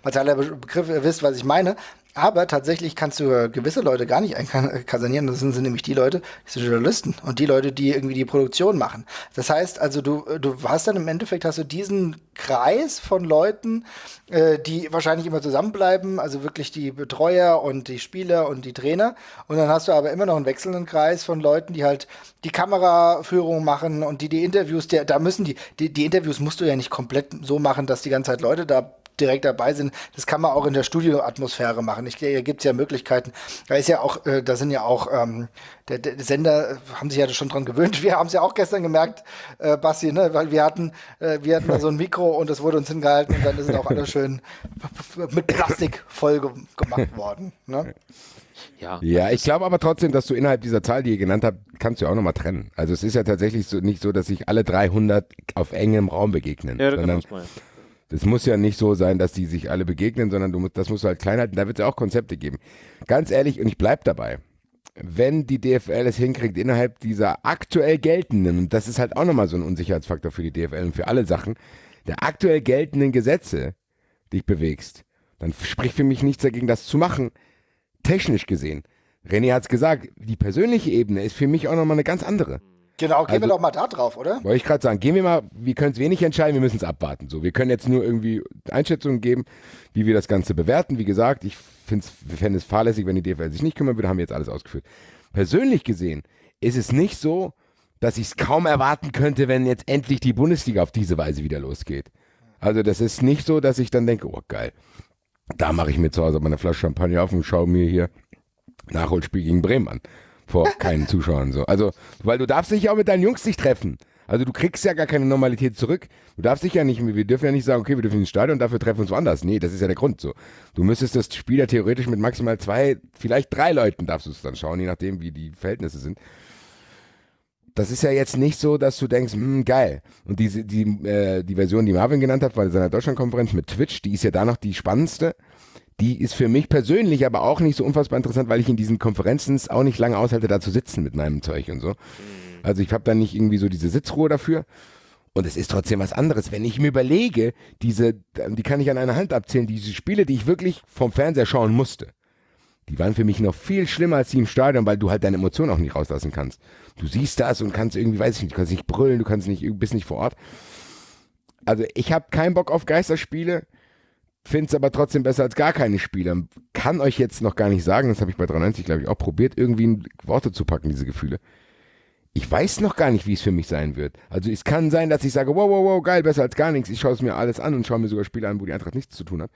martialer Begriff, ihr wisst, was ich meine. Aber tatsächlich kannst du gewisse Leute gar nicht einkasernieren. Das sind, sind nämlich die Leute, die sind Journalisten und die Leute, die irgendwie die Produktion machen. Das heißt also, du, du hast dann im Endeffekt hast du diesen Kreis von Leuten, äh, die wahrscheinlich immer zusammenbleiben, also wirklich die Betreuer und die Spieler und die Trainer. Und dann hast du aber immer noch einen wechselnden Kreis von Leuten, die halt die Kameraführung machen und die die Interviews, der, da müssen die, die, die Interviews musst du ja nicht komplett so machen, dass die ganze Zeit Leute da direkt dabei sind. Das kann man auch in der Studioatmosphäre machen. Ich da gibt es ja Möglichkeiten. Da ist ja auch, äh, da sind ja auch ähm, der, der, Sender haben sich ja schon dran gewöhnt. *laughs* Wir haben es ja auch gestern gemerkt, äh, Basti, ne? weil wir hatten, äh, wir hatten da so ein Mikro und das wurde uns hingehalten und dann ist es auch alles schön *laughs* mit Plastik voll ge gemacht worden. Ne? Ja, ja ich glaube aber trotzdem, dass du innerhalb dieser Zahl, die ihr genannt habt, kannst du auch nochmal trennen. Also es ist ja tatsächlich so, nicht so, dass sich alle 300 auf engem Raum begegnen. Ja, sondern, das muss ja nicht so sein, dass die sich alle begegnen, sondern du, das musst du halt klein halten. Da wird es ja auch Konzepte geben. Ganz ehrlich, und ich bleibe dabei, wenn die DFL es hinkriegt, innerhalb dieser aktuell geltenden, und das ist halt auch nochmal so ein Unsicherheitsfaktor für die DFL und für alle Sachen, der aktuell geltenden Gesetze dich bewegst, dann spricht für mich nichts dagegen, das zu machen, technisch gesehen. René hat es gesagt, die persönliche Ebene ist für mich auch nochmal eine ganz andere. Genau, gehen also, wir doch mal da drauf, oder? Wollte ich gerade sagen, gehen wir mal, wir können es wenig entscheiden, wir müssen es abwarten. So, wir können jetzt nur irgendwie Einschätzungen geben, wie wir das Ganze bewerten. Wie gesagt, ich fände es fahrlässig, wenn die DFL sich nicht kümmern würde, haben wir jetzt alles ausgeführt. Persönlich gesehen ist es nicht so, dass ich es kaum erwarten könnte, wenn jetzt endlich die Bundesliga auf diese Weise wieder losgeht. Also das ist nicht so, dass ich dann denke, oh geil, da mache ich mir zu Hause meine Flasche Champagner auf und schaue mir hier Nachholspiel gegen Bremen an vor *laughs* keinen Zuschauern so. Also, weil du darfst dich ja auch mit deinen Jungs nicht treffen. Also du kriegst ja gar keine Normalität zurück. Du darfst dich ja nicht, wir dürfen ja nicht sagen, okay, wir dürfen ins Stadion und dafür treffen wir uns woanders. Nee, das ist ja der Grund so. Du müsstest das Spiel ja theoretisch mit maximal zwei, vielleicht drei Leuten darfst du es dann schauen, je nachdem, wie die Verhältnisse sind. Das ist ja jetzt nicht so, dass du denkst, hm, geil. Und diese, die, äh, die Version, die Marvin genannt hat bei seiner Deutschlandkonferenz mit Twitch, die ist ja da noch die spannendste die ist für mich persönlich aber auch nicht so unfassbar interessant, weil ich in diesen Konferenzen auch nicht lange aushalte, da zu sitzen mit meinem Zeug und so. Mhm. Also ich habe da nicht irgendwie so diese Sitzruhe dafür. Und es ist trotzdem was anderes. Wenn ich mir überlege, diese, die kann ich an einer Hand abzählen, diese Spiele, die ich wirklich vom Fernseher schauen musste, die waren für mich noch viel schlimmer als die im Stadion, weil du halt deine Emotionen auch nicht rauslassen kannst. Du siehst das und kannst irgendwie, weiß ich nicht, du kannst nicht brüllen, du kannst nicht, bist nicht vor Ort. Also ich habe keinen Bock auf Geisterspiele finde es aber trotzdem besser als gar keine Spiele. Kann euch jetzt noch gar nicht sagen, das habe ich bei 93, glaube ich, auch probiert, irgendwie in Worte zu packen, diese Gefühle. Ich weiß noch gar nicht, wie es für mich sein wird. Also es kann sein, dass ich sage, wow, wow, wow, geil, besser als gar nichts. Ich schaue es mir alles an und schaue mir sogar Spiele an, wo die Eintracht nichts zu tun hat.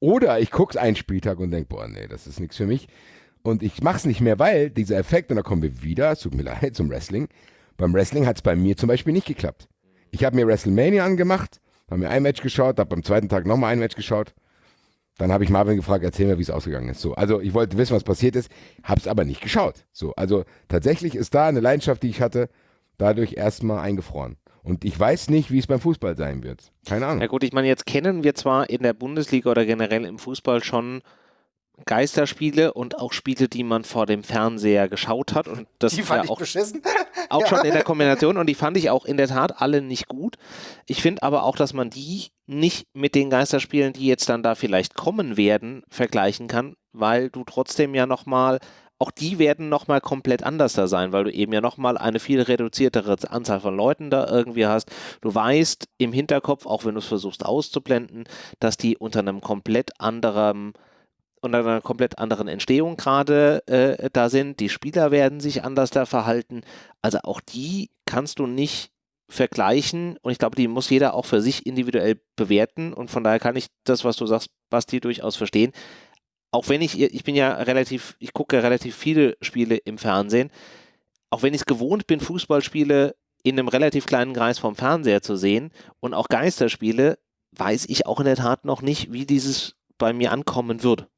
Oder ich gucke einen Spieltag und denke, boah, nee, das ist nichts für mich. Und ich mache es nicht mehr, weil dieser Effekt, und da kommen wir wieder, es tut mir *laughs* leid, zum Wrestling. Beim Wrestling hat es bei mir zum Beispiel nicht geklappt. Ich habe mir WrestleMania angemacht haben wir ein Match geschaut, habe beim zweiten Tag nochmal ein Match geschaut. Dann habe ich Marvin gefragt, erzähl mir, wie es ausgegangen ist. So, also ich wollte wissen, was passiert ist, habe es aber nicht geschaut. So, also tatsächlich ist da eine Leidenschaft, die ich hatte, dadurch erstmal eingefroren. Und ich weiß nicht, wie es beim Fußball sein wird. Keine Ahnung. Ja gut, ich meine, jetzt kennen wir zwar in der Bundesliga oder generell im Fußball schon Geisterspiele und auch Spiele, die man vor dem Fernseher geschaut hat. Und das die fand ja auch, beschissen. *laughs* auch ja. schon in der Kombination und die fand ich auch in der Tat alle nicht gut. Ich finde aber auch, dass man die nicht mit den Geisterspielen, die jetzt dann da vielleicht kommen werden, vergleichen kann, weil du trotzdem ja nochmal, auch die werden nochmal komplett anders da sein, weil du eben ja nochmal eine viel reduziertere Anzahl von Leuten da irgendwie hast. Du weißt im Hinterkopf, auch wenn du es versuchst auszublenden, dass die unter einem komplett anderen und einer komplett anderen Entstehung gerade äh, da sind. Die Spieler werden sich anders da verhalten. Also auch die kannst du nicht vergleichen und ich glaube, die muss jeder auch für sich individuell bewerten und von daher kann ich das, was du sagst, Basti, durchaus verstehen. Auch wenn ich, ich bin ja relativ, ich gucke relativ viele Spiele im Fernsehen, auch wenn ich es gewohnt bin, Fußballspiele in einem relativ kleinen Kreis vom Fernseher zu sehen und auch Geisterspiele, weiß ich auch in der Tat noch nicht, wie dieses bei mir ankommen wird.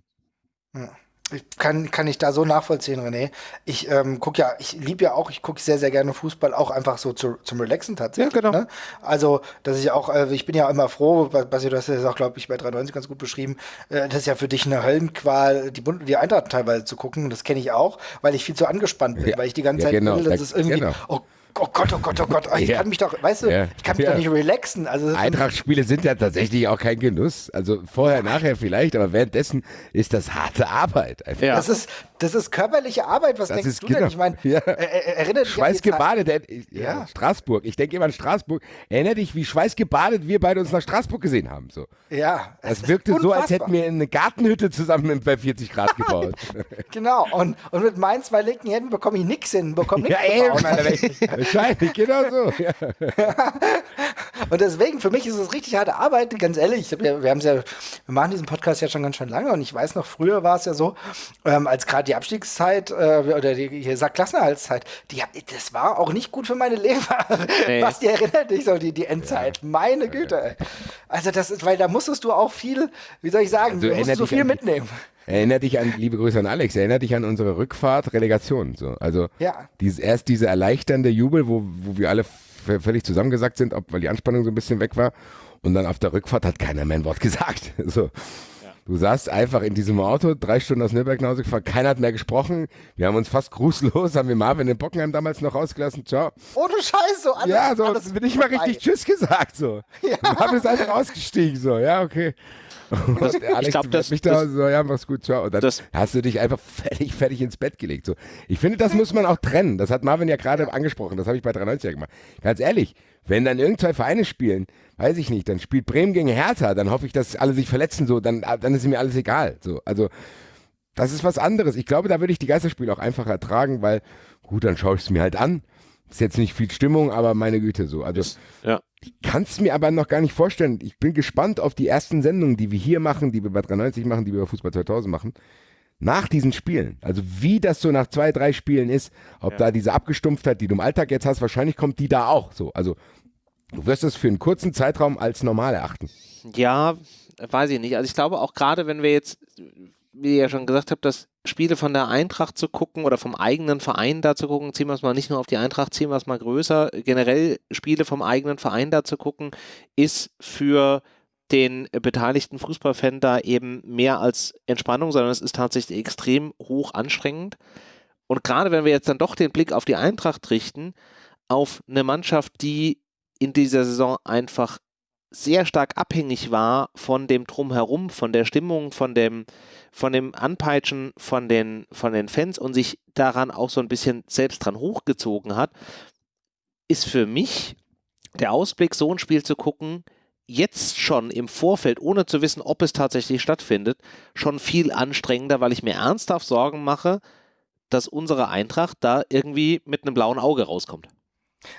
Ja. Ich kann, kann ich da so nachvollziehen, René. Ich ähm, gucke ja, ich liebe ja auch, ich gucke sehr, sehr gerne Fußball, auch einfach so zu, zum Relaxen tatsächlich. Ja, genau. Ne? Also, dass ich auch, äh, ich bin ja immer froh, Basi, du hast ja auch, glaube ich, bei 93 ganz gut beschrieben, äh, das ist ja für dich eine Höllenqual, die, Bund die Eintracht teilweise zu gucken. Das kenne ich auch, weil ich viel zu angespannt bin, ja, weil ich die ganze ja, Zeit genau, will, dass es irgendwie, genau. oh oh Gott, oh Gott, oh Gott, ich ja. kann mich doch, weißt du, ja. ich kann mich ja. doch nicht relaxen. Also Eintracht-Spiele sind ja tatsächlich auch kein Genuss. Also vorher, nachher vielleicht, aber währenddessen ist das harte Arbeit. Ja. Das ist, das ist körperliche Arbeit. Was das denkst du genau. denn? Ich meine, ja. äh, äh erinnert dich Schweißgebadet, äh, ja. Straßburg. Ich denke immer an Straßburg. Erinner dich, wie schweißgebadet wir beide uns nach Straßburg gesehen haben. So. Ja. Das wirkte so, als hätten wir eine Gartenhütte zusammen bei 40 Grad gebaut. *laughs* genau. Und, und mit meinen zwei linken Händen bekomme ich nichts hin. Bekomme nichts ja, eben. *laughs* Wahrscheinlich, genau so. *laughs* Ja. und deswegen, für mich ist es richtig harte Arbeit, ganz ehrlich. Wir, wir haben ja, wir machen diesen Podcast ja schon ganz schön lange und ich weiß noch, früher war es ja so, ähm, als gerade die Abstiegszeit äh, oder die hier sagt Klassenerhaltszeit, die, das war auch nicht gut für meine Leber. Nee. Was die erinnert dich so, die, die Endzeit. Ja. Meine Güte. Also das ist, weil da musstest du auch viel, wie soll ich sagen, also, du musst so viel mitnehmen. Erinner dich an, liebe Grüße an Alex, erinner dich an unsere Rückfahrt, Relegation. So. Also ja. dieses, erst dieser erleichternde Jubel, wo, wo wir alle völlig zusammengesackt sind, ob, weil die Anspannung so ein bisschen weg war. Und dann auf der Rückfahrt hat keiner mehr ein Wort *laughs* gesagt. So. Du saßt einfach in diesem Auto, drei Stunden aus Nürnberg nach Hause gefahren, keiner hat mehr gesprochen. Wir haben uns fast grußlos, haben wir Marvin in Bockenheim damals noch rausgelassen. Ciao. Ohne Scheiß, so alles, Ja, so, alles bin ich mal richtig Tschüss gesagt, so. *laughs* Ja. Marvin ist einfach ausgestiegen, so, ja, okay. Das, *laughs* Alex, ich glaube, das, mich da das, so, ja, mach's gut, ciao. Und dann das, hast du dich einfach fertig, fertig ins Bett gelegt. So. Ich finde, das muss man auch trennen. Das hat Marvin ja gerade angesprochen. Das habe ich bei 93 gemacht. Ganz ehrlich, wenn dann irgendwelche Vereine spielen, weiß ich nicht, dann spielt Bremen gegen Hertha, dann hoffe ich, dass alle sich verletzen, so, dann, dann ist mir alles egal. So, also, das ist was anderes. Ich glaube, da würde ich die Geisterspiele auch einfach ertragen, weil, gut, dann schaue ich es mir halt an. Ist jetzt nicht viel Stimmung, aber meine Güte, so. Also, ja. Ich kann es mir aber noch gar nicht vorstellen. Ich bin gespannt auf die ersten Sendungen, die wir hier machen, die wir bei 93 machen, die wir bei Fußball 2000 machen nach diesen Spielen, also wie das so nach zwei, drei Spielen ist, ob ja. da diese Abgestumpftheit, die du im Alltag jetzt hast, wahrscheinlich kommt die da auch so. Also du wirst es für einen kurzen Zeitraum als normal erachten. Ja, weiß ich nicht. Also ich glaube auch gerade, wenn wir jetzt, wie ihr ja schon gesagt habt, das Spiele von der Eintracht zu gucken oder vom eigenen Verein da zu gucken, ziehen wir es mal nicht nur auf die Eintracht, ziehen wir es mal größer. Generell Spiele vom eigenen Verein da zu gucken, ist für den beteiligten Fußballfan da eben mehr als Entspannung, sondern es ist tatsächlich extrem hoch anstrengend. Und gerade wenn wir jetzt dann doch den Blick auf die Eintracht richten, auf eine Mannschaft, die in dieser Saison einfach sehr stark abhängig war von dem Drumherum, von der Stimmung, von dem, von dem Anpeitschen von den, von den Fans und sich daran auch so ein bisschen selbst dran hochgezogen hat, ist für mich der Ausblick, so ein Spiel zu gucken, jetzt schon im Vorfeld, ohne zu wissen, ob es tatsächlich stattfindet, schon viel anstrengender, weil ich mir ernsthaft Sorgen mache, dass unsere Eintracht da irgendwie mit einem blauen Auge rauskommt.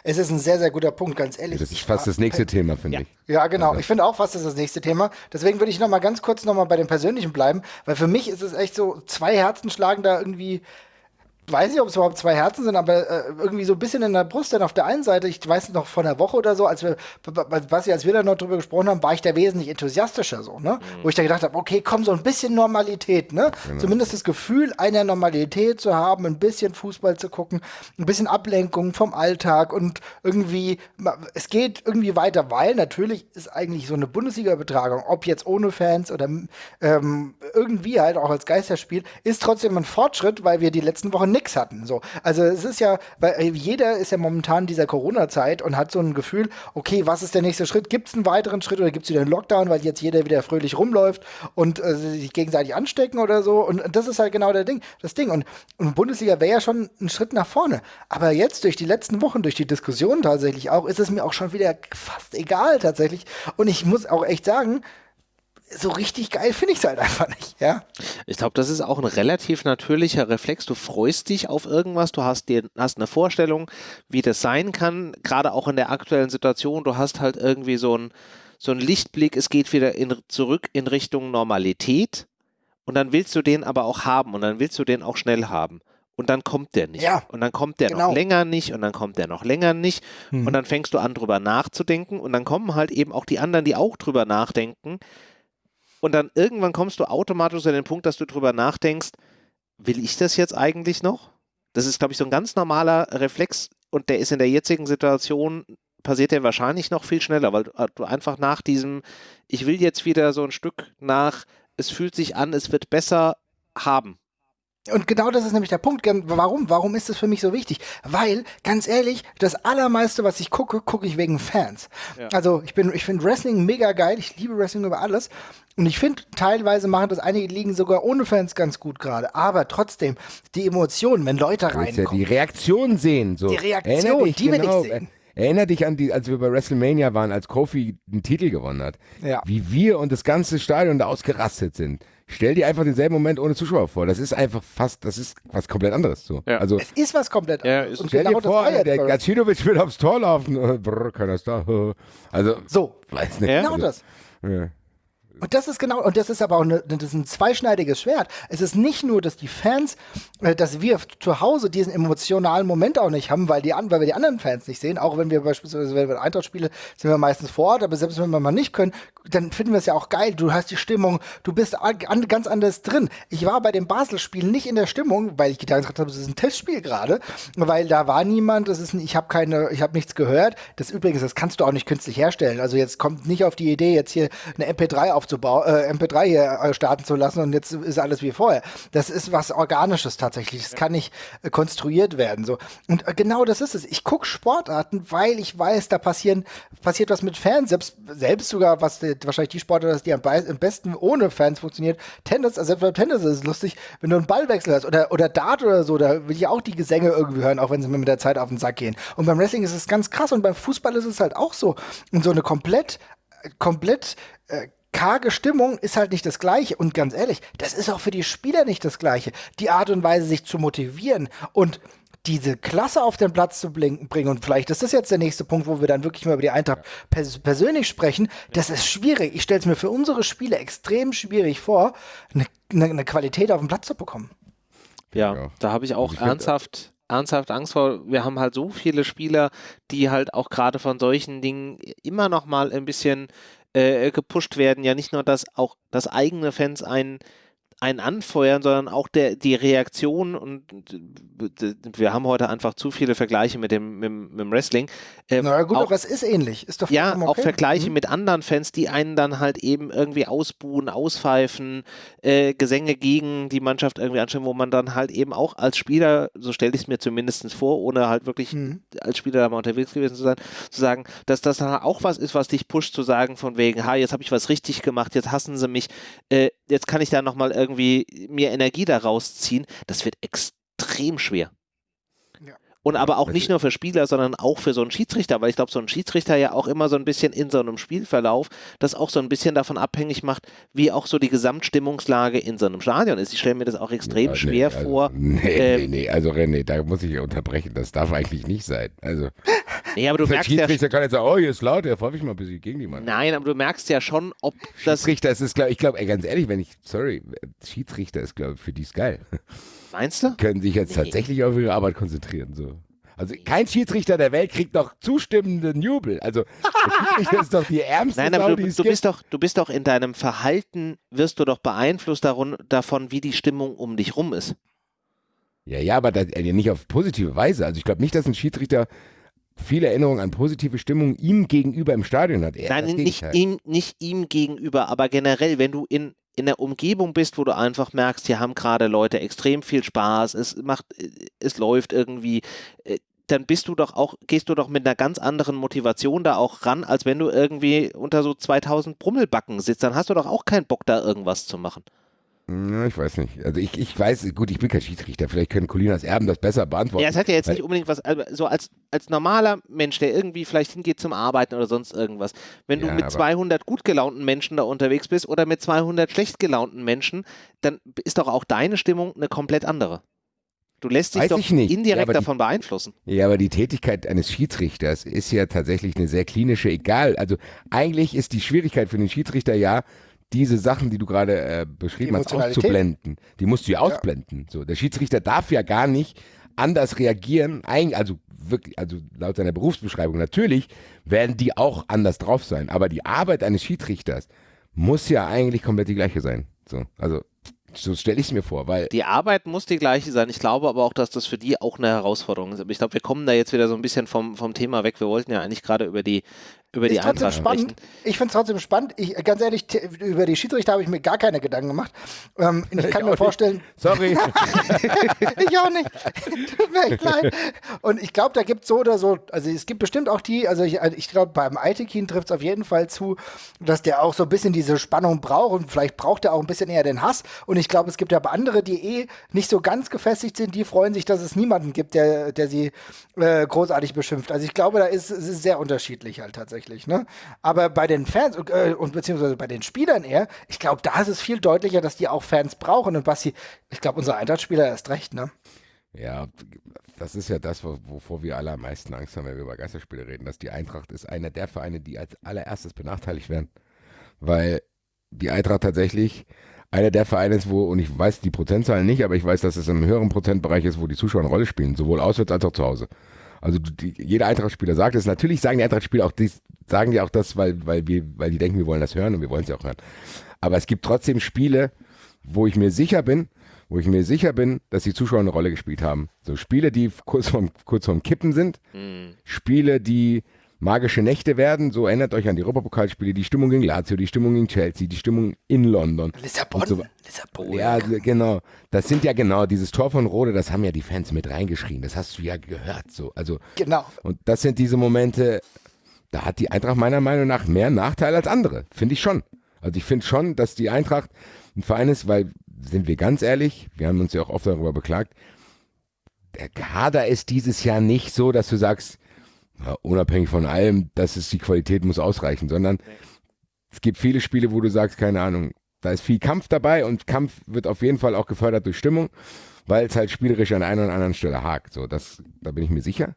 Es ist ein sehr, sehr guter Punkt, ganz ehrlich. Das ist fast das nächste Thema, finde ja. ich. Ja, genau. Also. Ich finde auch fast, das ist das nächste Thema. Deswegen würde ich noch mal ganz kurz noch mal bei dem Persönlichen bleiben, weil für mich ist es echt so, zwei Herzen schlagen da irgendwie weiß nicht, ob es überhaupt zwei Herzen sind, aber äh, irgendwie so ein bisschen in der Brust. Denn auf der einen Seite, ich weiß noch vor einer Woche oder so, als wir, Basti, als wir da noch drüber gesprochen haben, war ich da wesentlich enthusiastischer so, ne? Mhm. Wo ich da gedacht habe, okay, komm, so ein bisschen Normalität, ne? Genau. Zumindest das Gefühl einer Normalität zu haben, ein bisschen Fußball zu gucken, ein bisschen Ablenkung vom Alltag und irgendwie, es geht irgendwie weiter, weil natürlich ist eigentlich so eine Bundesliga-Betragung, ob jetzt ohne Fans oder ähm, irgendwie halt auch als Geisterspiel, ist trotzdem ein Fortschritt, weil wir die letzten Wochen nichts hatten. So. Also es ist ja, weil äh, jeder ist ja momentan in dieser Corona-Zeit und hat so ein Gefühl, okay, was ist der nächste Schritt? Gibt es einen weiteren Schritt oder gibt es wieder einen Lockdown, weil jetzt jeder wieder fröhlich rumläuft und äh, sich gegenseitig anstecken oder so? Und das ist halt genau der Ding, das Ding. Und, und Bundesliga wäre ja schon ein Schritt nach vorne. Aber jetzt durch die letzten Wochen, durch die Diskussion tatsächlich auch, ist es mir auch schon wieder fast egal tatsächlich. Und ich muss auch echt sagen, so richtig geil finde ich es halt einfach nicht, ja. Ich glaube, das ist auch ein relativ natürlicher Reflex. Du freust dich auf irgendwas, du hast dir hast eine Vorstellung, wie das sein kann, gerade auch in der aktuellen Situation. Du hast halt irgendwie so ein so ein Lichtblick, es geht wieder in, zurück in Richtung Normalität und dann willst du den aber auch haben und dann willst du den auch schnell haben. und dann kommt der nicht. Ja, und dann kommt der genau. noch länger nicht und dann kommt der noch länger nicht. Mhm. Und dann fängst du an, drüber nachzudenken und dann kommen halt eben auch die anderen, die auch drüber nachdenken. Und dann irgendwann kommst du automatisch an den Punkt, dass du drüber nachdenkst, will ich das jetzt eigentlich noch? Das ist, glaube ich, so ein ganz normaler Reflex und der ist in der jetzigen Situation, passiert der wahrscheinlich noch viel schneller, weil du einfach nach diesem, ich will jetzt wieder so ein Stück nach, es fühlt sich an, es wird besser haben. Und genau das ist nämlich der Punkt. Warum? Warum ist das für mich so wichtig? Weil, ganz ehrlich, das allermeiste, was ich gucke, gucke ich wegen Fans. Ja. Also ich bin, ich finde Wrestling mega geil. Ich liebe Wrestling über alles. Und ich finde, teilweise machen das einige Ligen sogar ohne Fans ganz gut gerade. Aber trotzdem, die Emotionen, wenn Leute reinkommen. Ja die Reaktion sehen. So. Die Reaktion, dich, die will genau, ich sehen. Erinner dich an die, als wir bei WrestleMania waren, als Kofi einen Titel gewonnen hat. Ja. Wie wir und das ganze Stadion da ausgerastet sind. Stell dir einfach denselben Moment ohne Zuschauer vor. Das ist einfach fast, das ist was komplett anderes. So. Ja. Also, es ist was komplett anderes. Ja, stell genau dir vor, der Gacinovic will aufs Tor laufen. *laughs* Brr, keiner ist da. Also, so. Weiß nicht. Genau also, das. Ja. Und das ist genau, und das ist aber auch eine, das ist ein zweischneidiges Schwert. Es ist nicht nur, dass die Fans, äh, dass wir zu Hause diesen emotionalen Moment auch nicht haben, weil, die, weil wir die anderen Fans nicht sehen. Auch wenn wir beispielsweise, wenn wir spielen, sind wir meistens vor Ort, aber selbst wenn wir mal nicht können, dann finden wir es ja auch geil. Du hast die Stimmung, du bist an, ganz anders drin. Ich war bei dem Basel-Spiel nicht in der Stimmung, weil ich gedacht habe, das ist ein Testspiel gerade, weil da war niemand, das ist, ich habe keine, ich habe nichts gehört. Das übrigens, das kannst du auch nicht künstlich herstellen. Also jetzt kommt nicht auf die Idee, jetzt hier eine MP3 aufzubauen, äh, MP3 hier äh, starten zu lassen und jetzt ist alles wie vorher. Das ist was Organisches tatsächlich. Das kann nicht äh, konstruiert werden. So. Und äh, genau das ist es. Ich gucke Sportarten, weil ich weiß, da passieren, passiert was mit Fans, selbst, selbst sogar was der wahrscheinlich die Sportart die am, am, besten ohne Fans funktioniert. Tennis, also selbst beim Tennis ist es lustig, wenn du einen Ballwechsel hast oder, oder Dart oder so, da will ich auch die Gesänge irgendwie hören, auch wenn sie mir mit der Zeit auf den Sack gehen. Und beim Wrestling ist es ganz krass und beim Fußball ist es halt auch so. Und so eine komplett, komplett äh, karge Stimmung ist halt nicht das Gleiche. Und ganz ehrlich, das ist auch für die Spieler nicht das Gleiche. Die Art und Weise, sich zu motivieren und diese Klasse auf den Platz zu bringen. Und vielleicht ist das jetzt der nächste Punkt, wo wir dann wirklich mal über die Eintracht pers persönlich sprechen. Das ist schwierig. Ich stelle es mir für unsere Spiele extrem schwierig vor, eine, eine, eine Qualität auf den Platz zu bekommen. Ja, ja. da habe ich auch ich ernsthaft ernsthaft Angst vor. Wir haben halt so viele Spieler, die halt auch gerade von solchen Dingen immer noch mal ein bisschen äh, gepusht werden. Ja, nicht nur, dass auch das eigene Fans einen einen anfeuern, sondern auch der, die Reaktion und wir haben heute einfach zu viele Vergleiche mit dem, mit, mit dem Wrestling. Ähm, Na gut, auch, aber es ist ähnlich. Ist doch ja, okay. auch Vergleiche mhm. mit anderen Fans, die einen dann halt eben irgendwie ausbuhen, auspfeifen, äh, Gesänge gegen die Mannschaft irgendwie anschauen, wo man dann halt eben auch als Spieler, so stelle ich es mir zumindest vor, ohne halt wirklich mhm. als Spieler da mal unterwegs gewesen zu sein, zu sagen, dass das dann auch was ist, was dich pusht, zu sagen von wegen, ha, jetzt habe ich was richtig gemacht, jetzt hassen sie mich, äh, jetzt kann ich da nochmal irgendwie mir Energie daraus ziehen, das wird extrem schwer. Und aber auch nicht nur für Spieler, sondern auch für so einen Schiedsrichter, weil ich glaube, so ein Schiedsrichter ja auch immer so ein bisschen in so einem Spielverlauf das auch so ein bisschen davon abhängig macht, wie auch so die Gesamtstimmungslage in so einem Stadion ist. Ich stelle mir das auch extrem ja, schwer also, vor. *laughs* Nee, ähm, nee, nee, also René, da muss ich unterbrechen, das darf eigentlich nicht sein. Also, *laughs* nee, aber du merkst Schiedsrichter ja, kann jetzt sagen, oh, hier ist laut, der pfeife ich mal ein bisschen gegen die Mann. Nein, aber du merkst ja schon, ob das... Schiedsrichter, es ist, glaub, ich glaube, ganz ehrlich, wenn ich, sorry, Schiedsrichter ist, glaube ich, für die ist geil. Meinst du? Können sich jetzt nee. tatsächlich auf ihre Arbeit konzentrieren, so. Also kein Schiedsrichter der Welt kriegt doch zustimmenden Jubel. Also *laughs* Schiedsrichter ist doch die ärmste Nein, aber Sau, du, du bist doch, du bist doch in deinem Verhalten, wirst du doch beeinflusst davon, davon wie die Stimmung um dich rum ist. Ja, ja, aber das, äh, nicht auf positive Weise. Also ich glaube nicht, dass ein Schiedsrichter viele Erinnerungen an positive Stimmung ihm gegenüber im Stadion hat. Er, Nein, nicht ihm, nicht ihm gegenüber, aber generell, wenn du in in der Umgebung bist, wo du einfach merkst, hier haben gerade Leute extrem viel Spaß, es macht, es läuft irgendwie, äh, dann bist du doch auch, gehst du doch mit einer ganz anderen Motivation da auch ran, als wenn du irgendwie unter so 2000 Brummelbacken sitzt. Dann hast du doch auch keinen Bock, da irgendwas zu machen. Ja, ich weiß nicht. Also ich, ich weiß, gut, ich bin kein Schiedsrichter, vielleicht können Colinas Erben das besser beantworten. Ja, es hat ja jetzt nicht unbedingt was, also so als, als normaler Mensch, der irgendwie vielleicht hingeht zum Arbeiten oder sonst irgendwas, wenn ja, du mit 200 gut gelaunten Menschen da unterwegs bist oder mit 200 schlecht gelaunten Menschen, dann ist doch auch deine Stimmung eine komplett andere. Du lässt dich Weiß doch indirekt ja, davon die, beeinflussen. Ja, aber die Tätigkeit eines Schiedsrichters ist ja tatsächlich eine sehr klinische, egal. Also eigentlich ist die Schwierigkeit für den Schiedsrichter ja, diese Sachen, die du gerade äh, beschrieben hast, auszublenden. Die musst du ja ausblenden. Ja. So, der Schiedsrichter darf ja gar nicht anders reagieren, also wirklich, also laut seiner Berufsbeschreibung natürlich, werden die auch anders drauf sein. Aber die Arbeit eines Schiedsrichters muss ja eigentlich komplett die gleiche sein. So, also so stelle ich es mir vor, weil. Die Arbeit muss die gleiche sein. Ich glaube aber auch, dass das für die auch eine Herausforderung ist. Aber ich glaube, wir kommen da jetzt wieder so ein bisschen vom, vom Thema weg. Wir wollten ja eigentlich gerade über die, über die Eintracht spannend. Ich finde es trotzdem spannend. Ich, ganz ehrlich, über die Schiedsrichter habe ich mir gar keine Gedanken gemacht. Ähm, ich kann ich mir vorstellen. Nicht. Sorry. *laughs* ich auch nicht. Tut mir echt leid. Und ich glaube, da gibt es so oder so, also es gibt bestimmt auch die, also ich, ich glaube, beim Aitekin trifft es auf jeden Fall zu, dass der auch so ein bisschen diese Spannung braucht und vielleicht braucht er auch ein bisschen eher den Hass. Und ich glaube, es gibt aber andere, die eh nicht so ganz gefestigt sind, die freuen sich, dass es niemanden gibt, der, der sie äh, großartig beschimpft. Also ich glaube, da ist es ist sehr unterschiedlich halt tatsächlich tatsächlich. Ne? Aber bei den Fans äh, und beziehungsweise bei den Spielern eher, ich glaube, da ist es viel deutlicher, dass die auch Fans brauchen. Und Basti, ich glaube, unser Eintracht-Spieler erst recht, ne? Ja, das ist ja das, wovor wir alle am meisten Angst haben, wenn wir über Geisterspiele reden, dass die Eintracht ist einer der Vereine, die als allererstes benachteiligt werden. Weil die Eintracht tatsächlich einer der Vereine ist, wo, und ich weiß die Prozentzahlen nicht, aber ich weiß, dass es im höheren Prozentbereich ist, wo die Zuschauer eine Rolle spielen, sowohl auswärts als auch zu Hause. Also die, jeder Eintracht-Spieler sagt es. Natürlich sagen die Eintracht-Spieler auch dies, sagen die auch das, weil, weil, wir, weil die denken, wir wollen das hören und wir wollen es ja auch hören. Aber es gibt trotzdem Spiele, wo ich mir sicher bin, wo ich mir sicher bin, dass die Zuschauer eine Rolle gespielt haben. So Spiele, die kurz vorm, kurz vorm Kippen sind, mhm. Spiele, die magische Nächte werden. So erinnert euch an die Europapokalspiele, die Stimmung gegen Lazio, die Stimmung gegen Chelsea, die Stimmung in London. Lissabon. So. Lissabon. Ja, genau. Das sind ja genau, dieses Tor von Rode, das haben ja die Fans mit reingeschrien. Das hast du ja gehört. So. Also, genau. Und das sind diese Momente, da hat die Eintracht meiner Meinung nach mehr Nachteile als andere. Finde ich schon. Also ich finde schon, dass die Eintracht ein Verein ist, weil, sind wir ganz ehrlich, wir haben uns ja auch oft darüber beklagt, der Kader ist dieses Jahr nicht so, dass du sagst, ja, unabhängig von allem, dass es die Qualität muss ausreichen, sondern es gibt viele Spiele, wo du sagst, keine Ahnung, da ist viel Kampf dabei und Kampf wird auf jeden Fall auch gefördert durch Stimmung, weil es halt spielerisch an einer oder anderen Stelle hakt. So, das, da bin ich mir sicher.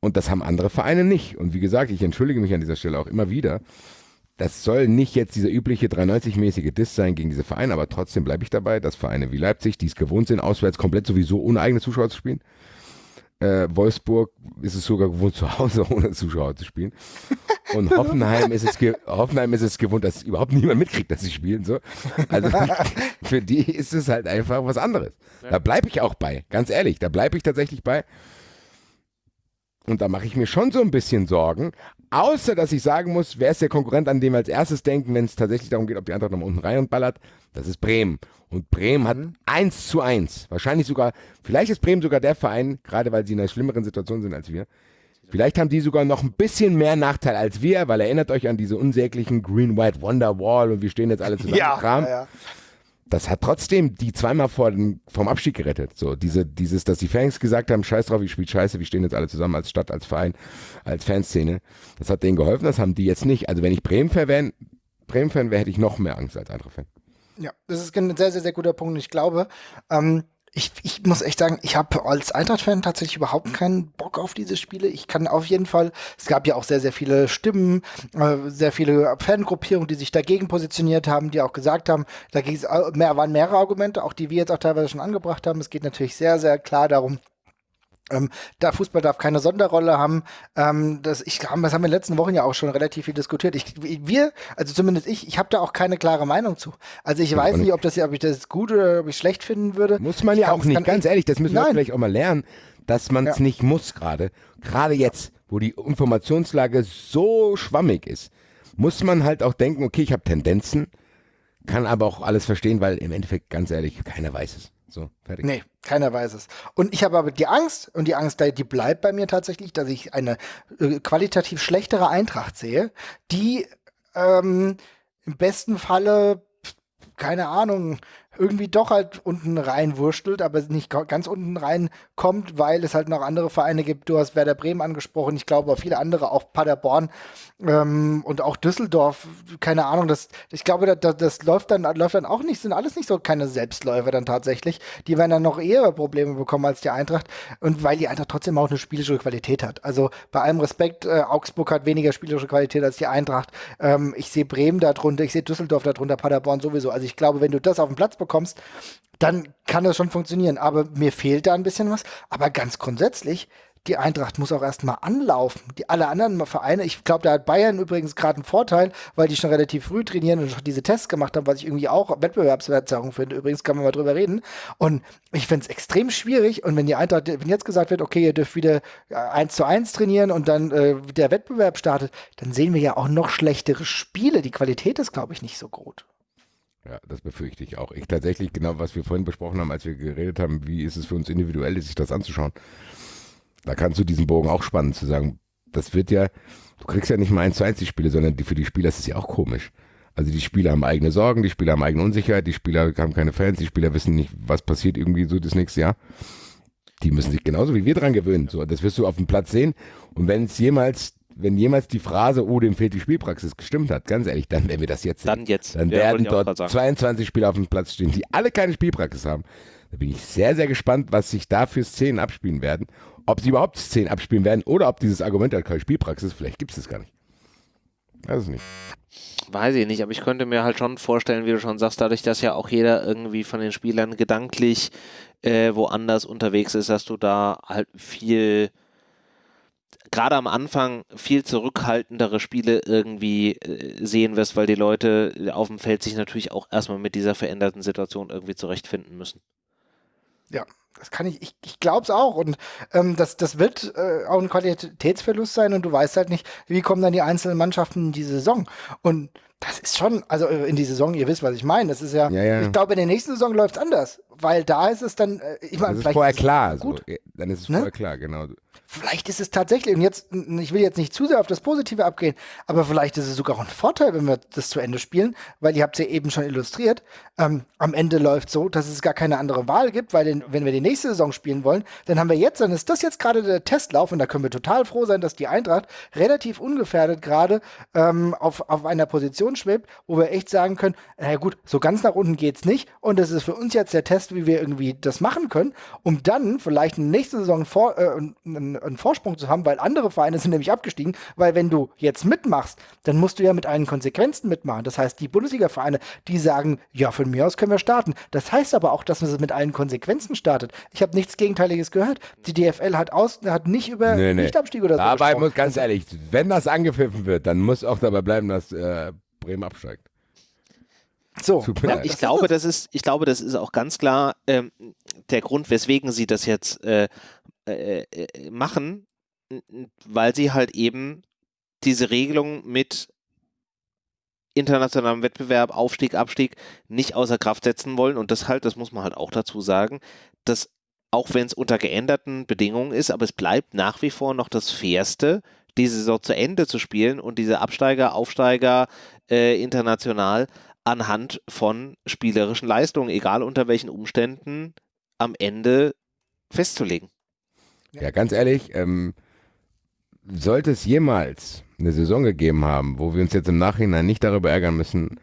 Und das haben andere Vereine nicht. Und wie gesagt, ich entschuldige mich an dieser Stelle auch immer wieder. Das soll nicht jetzt dieser übliche 93-mäßige Diss sein gegen diese Vereine, aber trotzdem bleibe ich dabei, dass Vereine wie Leipzig, die es gewohnt sind, auswärts komplett sowieso ohne eigene Zuschauer zu spielen, äh, Wolfsburg ist es sogar gewohnt, zu Hause *laughs* ohne Zuschauer zu spielen. Und Hoffenheim ist es, Hoffenheim ist es gewohnt, dass überhaupt niemand mitkriegt, dass sie spielen. So. Also *laughs* für die ist es halt einfach was anderes. Da bleibe ich auch bei, ganz ehrlich, da bleibe ich tatsächlich bei. Und da mache ich mir schon so ein bisschen Sorgen. Außer, dass ich sagen muss, wer ist der Konkurrent, an dem wir als erstes denken, wenn es tatsächlich darum geht, ob die Eintracht nach unten rein und ballert? Das ist Bremen. Und Bremen hat mhm. 1 zu 1. Wahrscheinlich sogar, vielleicht ist Bremen sogar der Verein, gerade weil sie in einer schlimmeren Situation sind als wir. Vielleicht haben die sogar noch ein bisschen mehr Nachteil als wir, weil erinnert euch an diese unsäglichen Green White Wonder Wall und wir stehen jetzt alle *laughs* zusammen. Ja, Kram. Ja, ja. Das hat trotzdem die zweimal vor den, vom Abstieg gerettet. So, diese, dieses, dass die Fans gesagt haben, scheiß drauf, ich spiele scheiße, wir stehen jetzt alle zusammen als Stadt, als Verein, als Fanszene. Das hat denen geholfen, das haben die jetzt nicht. Also wenn ich Bremen-Fan wäre, Bremen wäre, hätte ich noch mehr Angst als andere Fan. Ja, das ist ein sehr, sehr, sehr guter Punkt. Ich glaube, ähm, ich, ich muss echt sagen, ich habe als Eintracht-Fan tatsächlich überhaupt keinen Bock auf diese Spiele. Ich kann auf jeden Fall, es gab ja auch sehr, sehr viele Stimmen, äh, sehr viele Fangruppierungen, die sich dagegen positioniert haben, die auch gesagt haben, da mehr, waren mehrere Argumente, auch die wir jetzt auch teilweise schon angebracht haben. Es geht natürlich sehr, sehr klar darum, ähm, da Fußball darf keine Sonderrolle haben. Ähm, das, ich, das haben wir in den letzten Wochen ja auch schon relativ viel diskutiert. Ich, wir, also zumindest ich, ich habe da auch keine klare Meinung zu. Also ich weiß nicht, ob, das, ob ich das gut oder ob ich schlecht finden würde. Muss man ja auch nicht, ganz ehrlich, das müssen wir vielleicht auch mal lernen, dass man es ja. nicht muss gerade. Gerade jetzt, wo die Informationslage so schwammig ist, muss man halt auch denken, okay, ich habe Tendenzen, kann aber auch alles verstehen, weil im Endeffekt, ganz ehrlich, keiner weiß es. So, fertig. Nee, keiner weiß es. Und ich habe aber die Angst, und die Angst, die bleibt bei mir tatsächlich, dass ich eine äh, qualitativ schlechtere Eintracht sehe, die ähm, im besten Falle, keine Ahnung, irgendwie doch halt unten reinwurstelt, aber nicht ganz unten reinkommt, weil es halt noch andere Vereine gibt. Du hast Werder Bremen angesprochen, ich glaube auch viele andere, auch Paderborn ähm, und auch Düsseldorf, keine Ahnung, das, ich glaube, das, das läuft dann, läuft dann auch nicht, sind alles nicht so keine Selbstläufer dann tatsächlich. Die werden dann noch eher Probleme bekommen als die Eintracht und weil die Eintracht trotzdem auch eine spielerische Qualität hat. Also bei allem Respekt, äh, Augsburg hat weniger spielerische Qualität als die Eintracht. Ähm, ich sehe Bremen darunter, ich sehe Düsseldorf darunter, Paderborn sowieso. Also ich glaube, wenn du das auf den Platz bekommst, dann kann das schon funktionieren. Aber mir fehlt da ein bisschen was. Aber ganz grundsätzlich, die Eintracht muss auch erstmal anlaufen. Die alle anderen Vereine, ich glaube, da hat Bayern übrigens gerade einen Vorteil, weil die schon relativ früh trainieren und schon diese Tests gemacht haben, was ich irgendwie auch Wettbewerbsverzerrung finde. Übrigens kann man mal drüber reden. Und ich finde es extrem schwierig. Und wenn die Eintracht, wenn jetzt gesagt wird, okay, ihr dürft wieder eins zu eins trainieren und dann äh, der Wettbewerb startet, dann sehen wir ja auch noch schlechtere Spiele. Die Qualität ist, glaube ich, nicht so gut. Ja, das befürchte ich auch. Ich tatsächlich, genau, was wir vorhin besprochen haben, als wir geredet haben, wie ist es für uns individuell, sich das anzuschauen. Da kannst du diesen Bogen auch spannen, zu sagen, das wird ja, du kriegst ja nicht mal eins zu eins die Spiele, sondern die, für die Spieler ist es ja auch komisch. Also die Spieler haben eigene Sorgen, die Spieler haben eigene Unsicherheit, die Spieler haben keine Fans, die Spieler wissen nicht, was passiert irgendwie so das nächste Jahr. Die müssen sich genauso wie wir dran gewöhnen. So, das wirst du auf dem Platz sehen. Und wenn es jemals wenn jemals die Phrase, oh, dem fehlt die Spielpraxis, gestimmt hat, ganz ehrlich, dann werden wir das jetzt Dann jetzt. Dann ja, werden dort 22 Spieler auf dem Platz stehen, die alle keine Spielpraxis haben. Da bin ich sehr, sehr gespannt, was sich da für Szenen abspielen werden. Ob sie überhaupt Szenen abspielen werden oder ob dieses Argument hat keine Spielpraxis, vielleicht gibt es das gar nicht. Weiß es nicht. Weiß ich nicht, aber ich könnte mir halt schon vorstellen, wie du schon sagst, dadurch, dass ja auch jeder irgendwie von den Spielern gedanklich äh, woanders unterwegs ist, dass du da halt viel gerade am Anfang viel zurückhaltendere Spiele irgendwie äh, sehen wirst, weil die Leute auf dem Feld sich natürlich auch erstmal mit dieser veränderten Situation irgendwie zurechtfinden müssen. Ja, das kann ich, ich, ich glaube es auch. Und ähm, das, das wird äh, auch ein Qualitätsverlust sein und du weißt halt nicht, wie kommen dann die einzelnen Mannschaften in die Saison. Und das ist schon, also äh, in die Saison, ihr wisst, was ich meine. Das ist ja, ja, ja. ich glaube, in der nächsten Saison läuft es anders, weil da ist es dann, äh, ich meine, vielleicht. Ist vorher klar, gut. So. Dann ist es ne? vorher klar, genau. Vielleicht ist es tatsächlich, und jetzt, ich will jetzt nicht zu sehr auf das Positive abgehen, aber vielleicht ist es sogar auch ein Vorteil, wenn wir das zu Ende spielen, weil ihr habt es ja eben schon illustriert. Ähm, am Ende läuft so, dass es gar keine andere Wahl gibt, weil den, wenn wir die nächste Saison spielen wollen, dann haben wir jetzt, dann ist das jetzt gerade der Testlauf und da können wir total froh sein, dass die Eintracht relativ ungefährdet gerade ähm, auf, auf einer Position schwebt, wo wir echt sagen können, na gut, so ganz nach unten geht es nicht und das ist für uns jetzt der Test, wie wir irgendwie das machen können, um dann vielleicht in der nächsten Saison vor, äh, einen Vorsprung zu haben, weil andere Vereine sind nämlich abgestiegen, weil wenn du jetzt mitmachst, dann musst du ja mit allen Konsequenzen mitmachen. Das heißt, die Bundesliga-Vereine, die sagen, ja, von mir aus können wir starten. Das heißt aber auch, dass man es mit allen Konsequenzen startet. Ich habe nichts Gegenteiliges gehört. Die DFL hat, aus, hat nicht über nee, nee. Nichtabstieg oder so Dabei gesprochen. muss ganz ehrlich, wenn das angepfiffen wird, dann muss auch dabei bleiben, dass äh, Bremen absteigt. So, ja, ich glaube, das ist, ich glaube, das ist auch ganz klar ähm, der Grund, weswegen sie das jetzt äh, äh, äh, machen, weil sie halt eben diese Regelung mit internationalem Wettbewerb, Aufstieg, Abstieg nicht außer Kraft setzen wollen und das halt, das muss man halt auch dazu sagen, dass auch wenn es unter geänderten Bedingungen ist, aber es bleibt nach wie vor noch das Fairste, diese Saison zu Ende zu spielen und diese Absteiger, Aufsteiger äh, international anhand von spielerischen Leistungen, egal unter welchen Umständen, am Ende festzulegen. Ja, ganz ehrlich, ähm, sollte es jemals eine Saison gegeben haben, wo wir uns jetzt im Nachhinein nicht darüber ärgern müssen,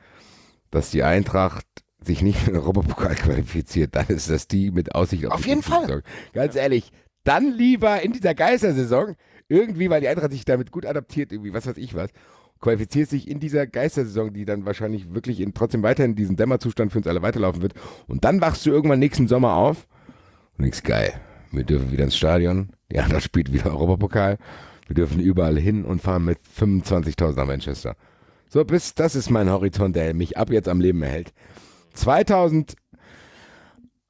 dass die Eintracht sich nicht für den Europapokal qualifiziert, dann ist das die mit Aussicht auf, auf jeden Fall. Saison. Ganz ja. ehrlich, dann lieber in dieser Geistersaison irgendwie, weil die Eintracht sich damit gut adaptiert, irgendwie, was weiß ich was, qualifiziert sich in dieser Geistersaison, die dann wahrscheinlich wirklich in, trotzdem weiterhin diesen Dämmerzustand für uns alle weiterlaufen wird. Und dann wachst du irgendwann nächsten Sommer auf und denkst, geil, wir dürfen wieder ins Stadion. Ja, da spielt wieder Europapokal. Wir dürfen überall hin und fahren mit 25.000 nach Manchester. So, bis, das ist mein Horizont, der mich ab jetzt am Leben erhält. 2000,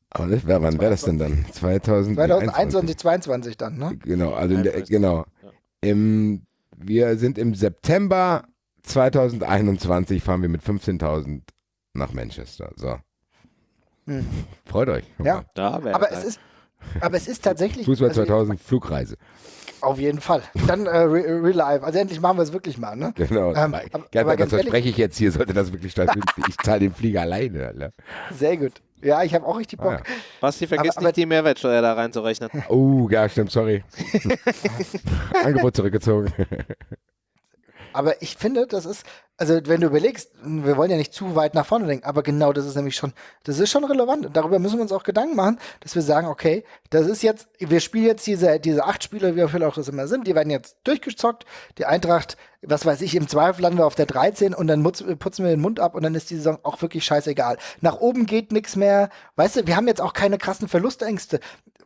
aber das, wer, wann wäre das denn dann? 2000, 2021, 2022 dann, ne? Genau, also der, genau. Im, wir sind im September 2021 fahren wir mit 15.000 nach Manchester. So. Hm. Freut euch. Ja, aber es ist, Aber es ist tatsächlich. Fußball 2000 also, Flugreise. Auf jeden Fall. Dann äh, Real Life. Also endlich machen wir es wirklich mal, ne? Genau. Ähm, aber, ja, aber das verspreche ich jetzt hier, sollte das wirklich stattfinden. *laughs* ich zahle den Flieger alleine. Alter. Sehr gut. Ja, ich habe auch richtig Bock. Ah, ja. Basti, vergiss aber, nicht, aber, die Mehrwertsteuer da reinzurechnen. Oh, ja, stimmt, sorry. *laughs* Angebot zurückgezogen. *laughs* Aber ich finde, das ist, also wenn du überlegst, wir wollen ja nicht zu weit nach vorne denken, aber genau das ist nämlich schon, das ist schon relevant. Und darüber müssen wir uns auch Gedanken machen, dass wir sagen, okay, das ist jetzt, wir spielen jetzt diese, diese acht Spiele, wie viel auch das immer sind, die werden jetzt durchgezockt. Die Eintracht, was weiß ich, im Zweifel landen wir auf der 13 und dann putzen wir den Mund ab und dann ist die Saison auch wirklich scheißegal. Nach oben geht nichts mehr. Weißt du, wir haben jetzt auch keine krassen Verlustängste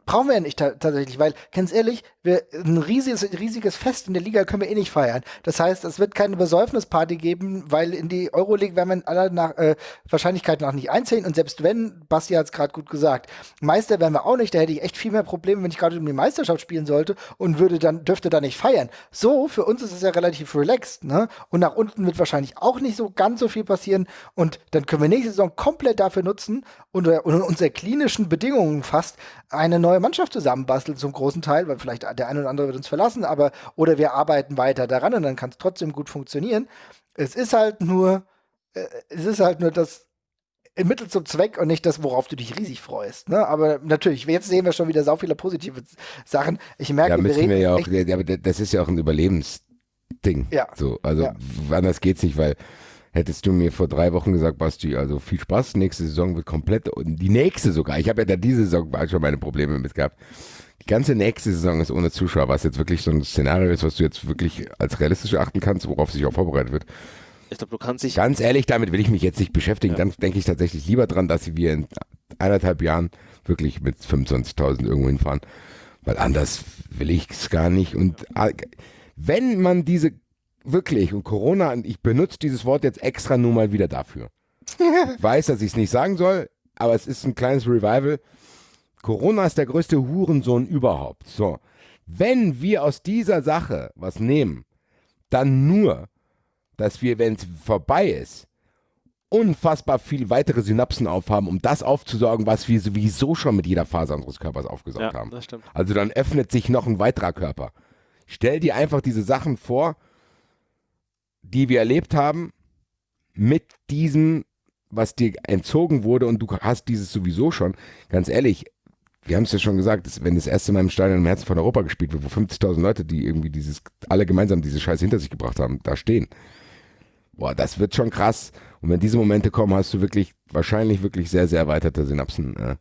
brauchen wir ja nicht tatsächlich, weil, ganz ehrlich, wir, ein riesiges, riesiges Fest in der Liga können wir eh nicht feiern. Das heißt, es wird keine Besäufnisparty geben, weil in die Euroleague werden wir aller nach, äh, Wahrscheinlichkeit nach nicht einzählen und selbst wenn, Basti hat es gerade gut gesagt, Meister werden wir auch nicht, da hätte ich echt viel mehr Probleme, wenn ich gerade um die Meisterschaft spielen sollte und würde dann, dürfte da nicht feiern. So, für uns ist es ja relativ relaxed, ne? Und nach unten wird wahrscheinlich auch nicht so ganz so viel passieren und dann können wir nächste Saison komplett dafür nutzen, unter, unter unsere klinischen Bedingungen fast eine neue Mannschaft zusammenbasteln zum großen Teil, weil vielleicht der eine oder andere wird uns verlassen, aber oder wir arbeiten weiter daran und dann kann es trotzdem gut funktionieren. Es ist halt nur, äh, es ist halt nur das Mittel zum Zweck und nicht das, worauf du dich riesig freust. Ne? Aber natürlich, jetzt sehen wir schon wieder so viele positive Sachen. Ich merke, ja, müssen wir, wir ja auch, ja, das ist ja auch ein Überlebensding. Ja. So, also ja. anders geht's nicht, weil Hättest du mir vor drei Wochen gesagt, Basti, also viel Spaß, nächste Saison wird komplett, und die nächste sogar, ich habe ja da diese Saison schon meine Probleme mit gehabt. Die ganze nächste Saison ist ohne Zuschauer, was jetzt wirklich so ein Szenario ist, was du jetzt wirklich als realistisch achten kannst, worauf sich auch vorbereitet wird. Ich glaube, du kannst dich. Ganz ehrlich, damit will ich mich jetzt nicht beschäftigen. Ja. Dann denke ich tatsächlich lieber dran, dass wir in eineinhalb Jahren wirklich mit 25.000 irgendwo hinfahren. Weil anders will ich es gar nicht. Und äh, wenn man diese wirklich, und Corona, ich benutze dieses Wort jetzt extra nur mal wieder dafür. ich *laughs* weiß, dass ich es nicht sagen soll, aber es ist ein kleines Revival. Corona ist der größte Hurensohn überhaupt. So, wenn wir aus dieser Sache was nehmen, dann nur, dass wir, wenn es vorbei ist, unfassbar viel weitere Synapsen aufhaben, um das aufzusaugen, was wir sowieso schon mit jeder Phase unseres Körpers aufgesaugt ja, haben. Also dann öffnet sich noch ein weiterer Körper. Stell dir einfach diese Sachen vor, die wir erlebt haben, mit diesem, was dir entzogen wurde und du hast dieses sowieso schon, ganz ehrlich, wir haben es ja schon gesagt, dass, wenn das erste Mal im Stadion im Herzen von Europa gespielt wird, wo 50.000 Leute, die irgendwie dieses, alle gemeinsam diese Scheiße hinter sich gebracht haben, da stehen. Boah, das wird schon krass. Und wenn diese Momente kommen, hast du wirklich, wahrscheinlich wirklich sehr, sehr erweiterte Synapsen. Äh,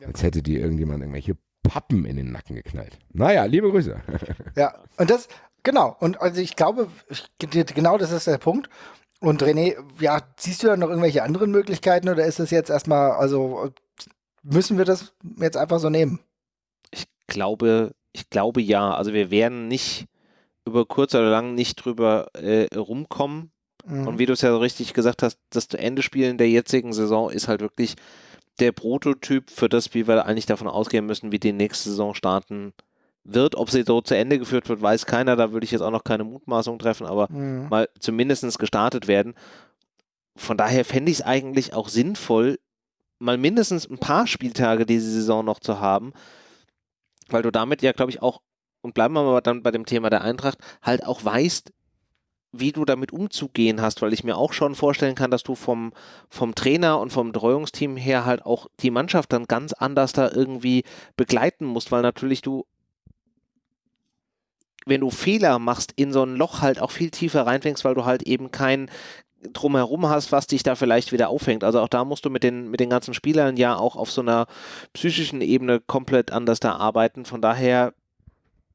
ja. Als hätte dir irgendjemand irgendwelche Pappen in den Nacken geknallt. Naja, liebe Grüße. Ja, und das, Genau, und also ich glaube, genau das ist der Punkt. Und René, ja, siehst du da noch irgendwelche anderen Möglichkeiten oder ist es jetzt erstmal, also müssen wir das jetzt einfach so nehmen? Ich glaube, ich glaube ja. Also wir werden nicht über kurz oder lang nicht drüber äh, rumkommen. Mhm. Und wie du es ja so richtig gesagt hast, das Ende-Spielen der jetzigen Saison ist halt wirklich der Prototyp für das, wie wir eigentlich davon ausgehen müssen, wie die nächste Saison starten wird. Ob sie so zu Ende geführt wird, weiß keiner. Da würde ich jetzt auch noch keine Mutmaßung treffen, aber mhm. mal zumindest gestartet werden. Von daher fände ich es eigentlich auch sinnvoll, mal mindestens ein paar Spieltage diese Saison noch zu haben, weil du damit ja, glaube ich, auch, und bleiben wir mal dann bei dem Thema der Eintracht, halt auch weißt, wie du damit umzugehen hast, weil ich mir auch schon vorstellen kann, dass du vom, vom Trainer und vom Betreuungsteam her halt auch die Mannschaft dann ganz anders da irgendwie begleiten musst, weil natürlich du wenn du Fehler machst, in so ein Loch halt auch viel tiefer reinfängst, weil du halt eben kein drumherum hast, was dich da vielleicht wieder aufhängt. Also auch da musst du mit den, mit den ganzen Spielern ja auch auf so einer psychischen Ebene komplett anders da arbeiten. Von daher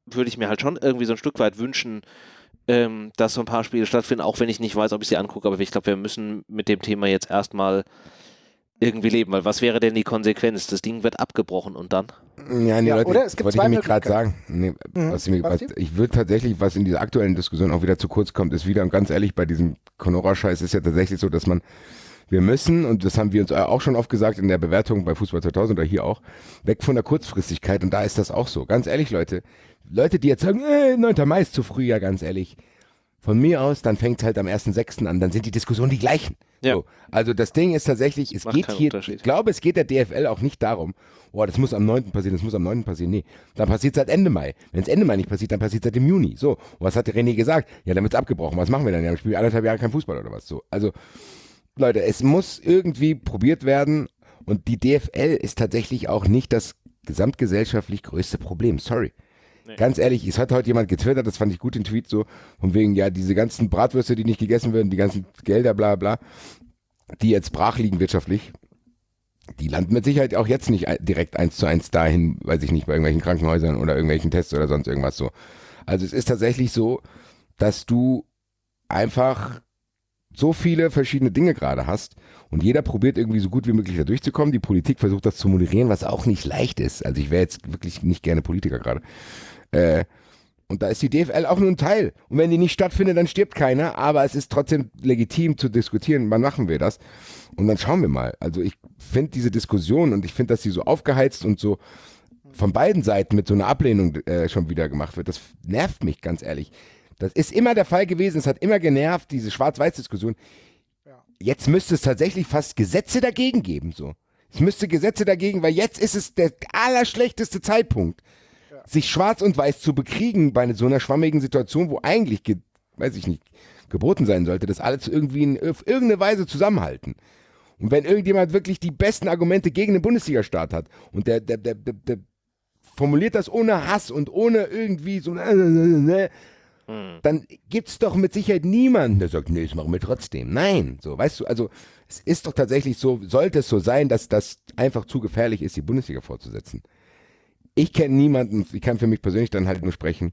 würde ich mir halt schon irgendwie so ein Stück weit wünschen, ähm, dass so ein paar Spiele stattfinden, auch wenn ich nicht weiß, ob ich sie angucke. Aber ich glaube, wir müssen mit dem Thema jetzt erstmal irgendwie leben, weil was wäre denn die Konsequenz? Das Ding wird abgebrochen und dann? Ja, nee, ja, Leute, oder es gibt wollte ich nämlich gerade sagen. Nee, mhm. was ich, was, ich würde tatsächlich, was in dieser aktuellen Diskussion auch wieder zu kurz kommt, ist wieder, und ganz ehrlich, bei diesem Conora-Scheiß ist ja tatsächlich so, dass man, wir müssen, und das haben wir uns auch schon oft gesagt in der Bewertung bei Fußball 2000 oder hier auch, weg von der Kurzfristigkeit und da ist das auch so. Ganz ehrlich, Leute, Leute, die jetzt sagen, äh, 9. Mai ist zu früh, ja, ganz ehrlich, von mir aus, dann fängt es halt am 1.6. an, dann sind die Diskussionen die gleichen. Ja. So, also das Ding ist tatsächlich, es geht hier, ich glaube, es geht der DFL auch nicht darum, oh, das muss am 9. passieren, das muss am 9. passieren. Nee, dann passiert es halt Ende Mai. Wenn es Ende Mai nicht passiert, dann passiert es halt im Juni. So, und was hat der René gesagt? Ja, dann wird es abgebrochen. Was machen wir dann? Ja, wir spielen anderthalb Jahre kein Fußball oder was. So, also Leute, es muss irgendwie probiert werden und die DFL ist tatsächlich auch nicht das gesamtgesellschaftlich größte Problem. Sorry. Nee. Ganz ehrlich, es hat heute jemand getwittert, das fand ich gut, den Tweet so, von wegen, ja, diese ganzen Bratwürste, die nicht gegessen werden, die ganzen Gelder, bla bla, die jetzt brach liegen wirtschaftlich, die landen mit Sicherheit auch jetzt nicht direkt eins zu eins dahin, weiß ich nicht, bei irgendwelchen Krankenhäusern oder irgendwelchen Tests oder sonst irgendwas so. Also es ist tatsächlich so, dass du einfach so viele verschiedene Dinge gerade hast und jeder probiert irgendwie so gut wie möglich da durchzukommen. Die Politik versucht das zu moderieren, was auch nicht leicht ist. Also ich wäre jetzt wirklich nicht gerne Politiker gerade. Äh, und da ist die DFL auch nur ein Teil. Und wenn die nicht stattfindet, dann stirbt keiner. Aber es ist trotzdem legitim zu diskutieren, wann machen wir das. Und dann schauen wir mal. Also ich finde diese Diskussion und ich finde, dass sie so aufgeheizt und so von beiden Seiten mit so einer Ablehnung äh, schon wieder gemacht wird. Das nervt mich ganz ehrlich. Das ist immer der Fall gewesen. Es hat immer genervt, diese Schwarz-Weiß-Diskussion. Jetzt müsste es tatsächlich fast Gesetze dagegen geben. So. Es müsste Gesetze dagegen, weil jetzt ist es der allerschlechteste Zeitpunkt sich schwarz und weiß zu bekriegen bei so einer schwammigen Situation, wo eigentlich, weiß ich nicht, geboten sein sollte, dass alles irgendwie in, auf irgendeine Weise zusammenhalten. Und wenn irgendjemand wirklich die besten Argumente gegen den Bundesliga-Staat hat und der, der, der, der, formuliert das ohne Hass und ohne irgendwie so, äh, äh, äh, hm. dann gibt es doch mit Sicherheit niemanden, der sagt, nee, das machen wir trotzdem. Nein, so, weißt du, also es ist doch tatsächlich so, sollte es so sein, dass das einfach zu gefährlich ist, die Bundesliga fortzusetzen ich kenne niemanden, ich kann für mich persönlich dann halt nur sprechen,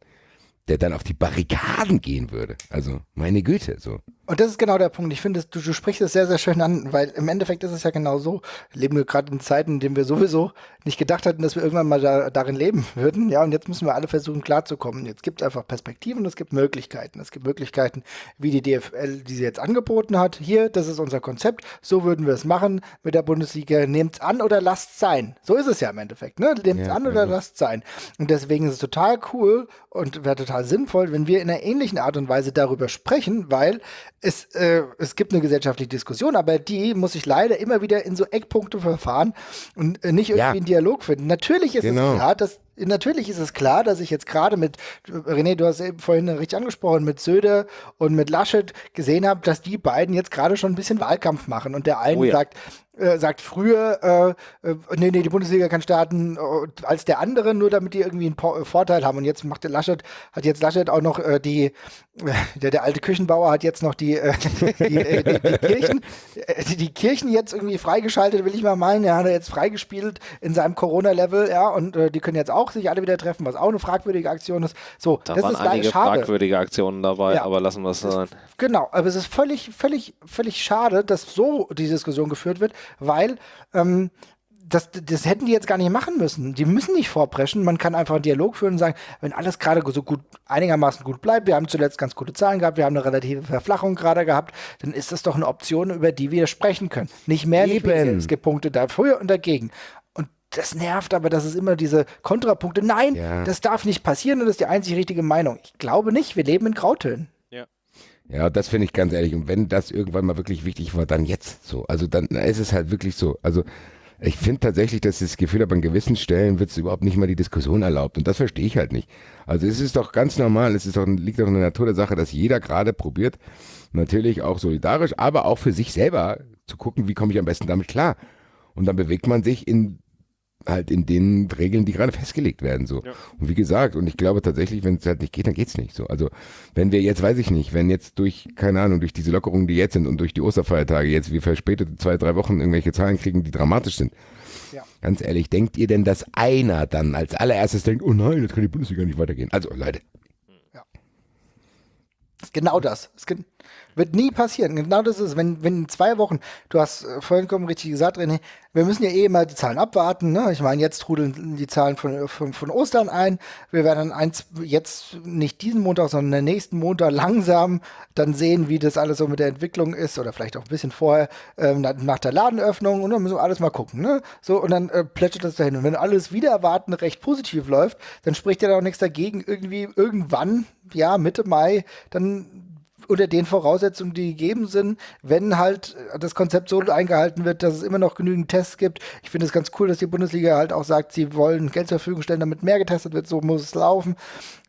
der dann auf die Barrikaden gehen würde. Also, meine Güte, so. Und das ist genau der Punkt. Ich finde, du, du sprichst es sehr, sehr schön an, weil im Endeffekt ist es ja genau so. Leben wir gerade in Zeiten, in denen wir sowieso nicht gedacht hatten, dass wir irgendwann mal da, darin leben *laughs* würden. Ja, und jetzt müssen wir alle versuchen, klarzukommen. Jetzt gibt es einfach Perspektiven es gibt Möglichkeiten. Es gibt Möglichkeiten, wie die DFL, die sie jetzt angeboten hat. Hier, das ist unser Konzept. So würden wir es machen mit der Bundesliga. Nehmt's an oder lasst sein. So ist es ja im Endeffekt. Ne? Nehmt's ja, an oder ja. lasst sein. Und deswegen ist es total cool und wäre total sinnvoll, wenn wir in einer ähnlichen Art und Weise darüber sprechen, weil es, äh, es gibt eine gesellschaftliche Diskussion, aber die muss ich leider immer wieder in so Eckpunkte verfahren und äh, nicht irgendwie ja. einen Dialog finden. Natürlich ist genau. es klar, dass Natürlich ist es klar, dass ich jetzt gerade mit, René, du hast eben vorhin richtig angesprochen, mit Söder und mit Laschet gesehen habe, dass die beiden jetzt gerade schon ein bisschen Wahlkampf machen. Und der eine oh ja. sagt, äh, sagt früher, äh, äh, nee, nee, die Bundesliga kann starten äh, als der andere, nur damit die irgendwie einen po Vorteil haben. Und jetzt macht der Laschet, hat jetzt Laschet auch noch die, *laughs* der, der alte Küchenbauer hat jetzt noch die, *laughs* die, die, die, Kirchen, die, Kirchen jetzt irgendwie freigeschaltet, will ich mal meinen. Er hat jetzt freigespielt in seinem Corona-Level, ja, und die können jetzt auch sich alle wieder treffen, was auch eine fragwürdige Aktion ist. So, da das waren ist einige schade. fragwürdige Aktionen dabei, ja, aber lassen wir es sein. Genau, aber es ist völlig, völlig, völlig schade, dass so die Diskussion geführt wird weil ähm, das, das hätten die jetzt gar nicht machen müssen. Die müssen nicht vorpreschen. Man kann einfach einen Dialog führen und sagen, wenn alles gerade so gut, einigermaßen gut bleibt, wir haben zuletzt ganz gute Zahlen gehabt, wir haben eine relative Verflachung gerade gehabt, dann ist das doch eine Option, über die wir sprechen können. Nicht mehr, nicht weniger. Es gibt Punkte dafür und dagegen. Und das nervt aber, dass es immer diese Kontrapunkte, nein, ja. das darf nicht passieren und das ist die einzig richtige Meinung. Ich glaube nicht, wir leben in Grautönen. Ja, das finde ich ganz ehrlich. Und wenn das irgendwann mal wirklich wichtig war, dann jetzt so. Also dann ist es halt wirklich so. Also ich finde tatsächlich, dass ich das Gefühl habe, an gewissen Stellen wird es überhaupt nicht mal die Diskussion erlaubt. Und das verstehe ich halt nicht. Also es ist doch ganz normal, es ist doch, liegt doch in der Natur der Sache, dass jeder gerade probiert, natürlich auch solidarisch, aber auch für sich selber zu gucken, wie komme ich am besten damit klar. Und dann bewegt man sich in halt in den Regeln, die gerade festgelegt werden. So. Ja. Und wie gesagt, und ich glaube tatsächlich, wenn es halt nicht geht, dann geht's nicht. So. Also wenn wir jetzt, weiß ich nicht, wenn jetzt durch, keine Ahnung, durch diese Lockerungen, die jetzt sind und durch die Osterfeiertage jetzt wir verspätet zwei, drei Wochen irgendwelche Zahlen kriegen, die dramatisch sind. Ja. Ganz ehrlich, denkt ihr denn, dass einer dann als allererstes denkt, oh nein, jetzt kann die Bundesliga nicht weitergehen? Also Leute. Ja. Genau das. Es wird nie passieren. Genau das ist, wenn, wenn in zwei Wochen, du hast äh, vorhin richtig gesagt, René, wir müssen ja eh mal die Zahlen abwarten. Ne? Ich meine, jetzt trudeln die Zahlen von, von, von Ostern ein. Wir werden dann eins, jetzt nicht diesen Montag, sondern den nächsten Montag langsam dann sehen, wie das alles so mit der Entwicklung ist oder vielleicht auch ein bisschen vorher ähm, nach der Ladenöffnung und dann müssen wir alles mal gucken. Ne? So, und dann äh, plätschert das dahin. Und wenn alles wieder erwarten recht positiv läuft, dann spricht ja auch nichts dagegen, irgendwie irgendwann, ja, Mitte Mai, dann unter den Voraussetzungen, die gegeben sind, wenn halt das Konzept so eingehalten wird, dass es immer noch genügend Tests gibt. Ich finde es ganz cool, dass die Bundesliga halt auch sagt, sie wollen Geld zur Verfügung stellen, damit mehr getestet wird, so muss es laufen.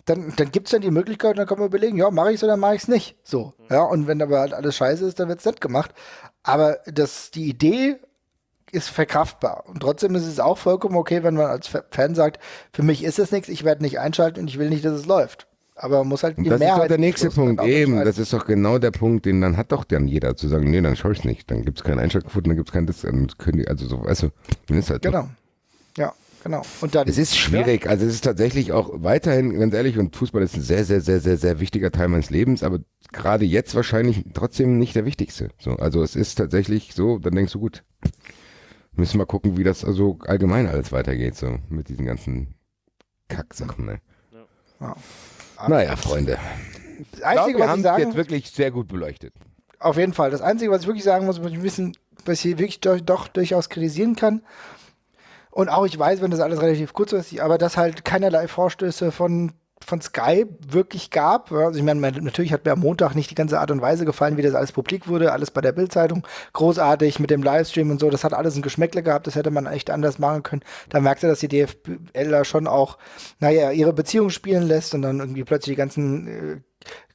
Dann, dann gibt es dann die Möglichkeit, dann kann man überlegen, ja, mache ich es oder mache ich es nicht. So. Ja, und wenn aber halt alles scheiße ist, dann wird es nicht gemacht. Aber das, die Idee ist verkraftbar. Und trotzdem ist es auch vollkommen okay, wenn man als Fan sagt, für mich ist es nichts, ich werde nicht einschalten und ich will nicht, dass es läuft. Aber man muss halt die das Mehrheit. Das ist doch der nächste Punkt, eben. Das ist doch genau der Punkt, den dann hat doch dann jeder zu sagen, nee, dann schaue ich es nicht. Dann gibt es keinen Einschaltquoten, dann gibt es kein das, also so, du, dann ist halt Genau. So. Ja, genau. Und dann, es ist schwierig, ja. also es ist tatsächlich auch weiterhin, ganz ehrlich, und Fußball ist ein sehr, sehr, sehr, sehr, sehr wichtiger Teil meines Lebens, aber gerade jetzt wahrscheinlich trotzdem nicht der wichtigste. So, also es ist tatsächlich so, dann denkst du, gut, müssen wir gucken, wie das also allgemein alles weitergeht, so mit diesen ganzen Kacksachen, ne? Ja. Naja, Freunde. Das Einzige, glaub, wir haben es jetzt wirklich sehr gut beleuchtet. Auf jeden Fall. Das Einzige, was ich wirklich sagen muss, was ich wissen, was ich wirklich doch, doch durchaus kritisieren kann, und auch ich weiß, wenn das alles relativ kurzfristig, aber dass halt keinerlei Vorstöße von von Sky wirklich gab. Also ich meine, natürlich hat mir am Montag nicht die ganze Art und Weise gefallen, wie das alles publik wurde, alles bei der Bildzeitung großartig mit dem Livestream und so. Das hat alles ein Geschmäckle gehabt, das hätte man echt anders machen können. Da merkt er, dass die DFL da schon auch, naja, ihre Beziehung spielen lässt und dann irgendwie plötzlich die ganzen äh,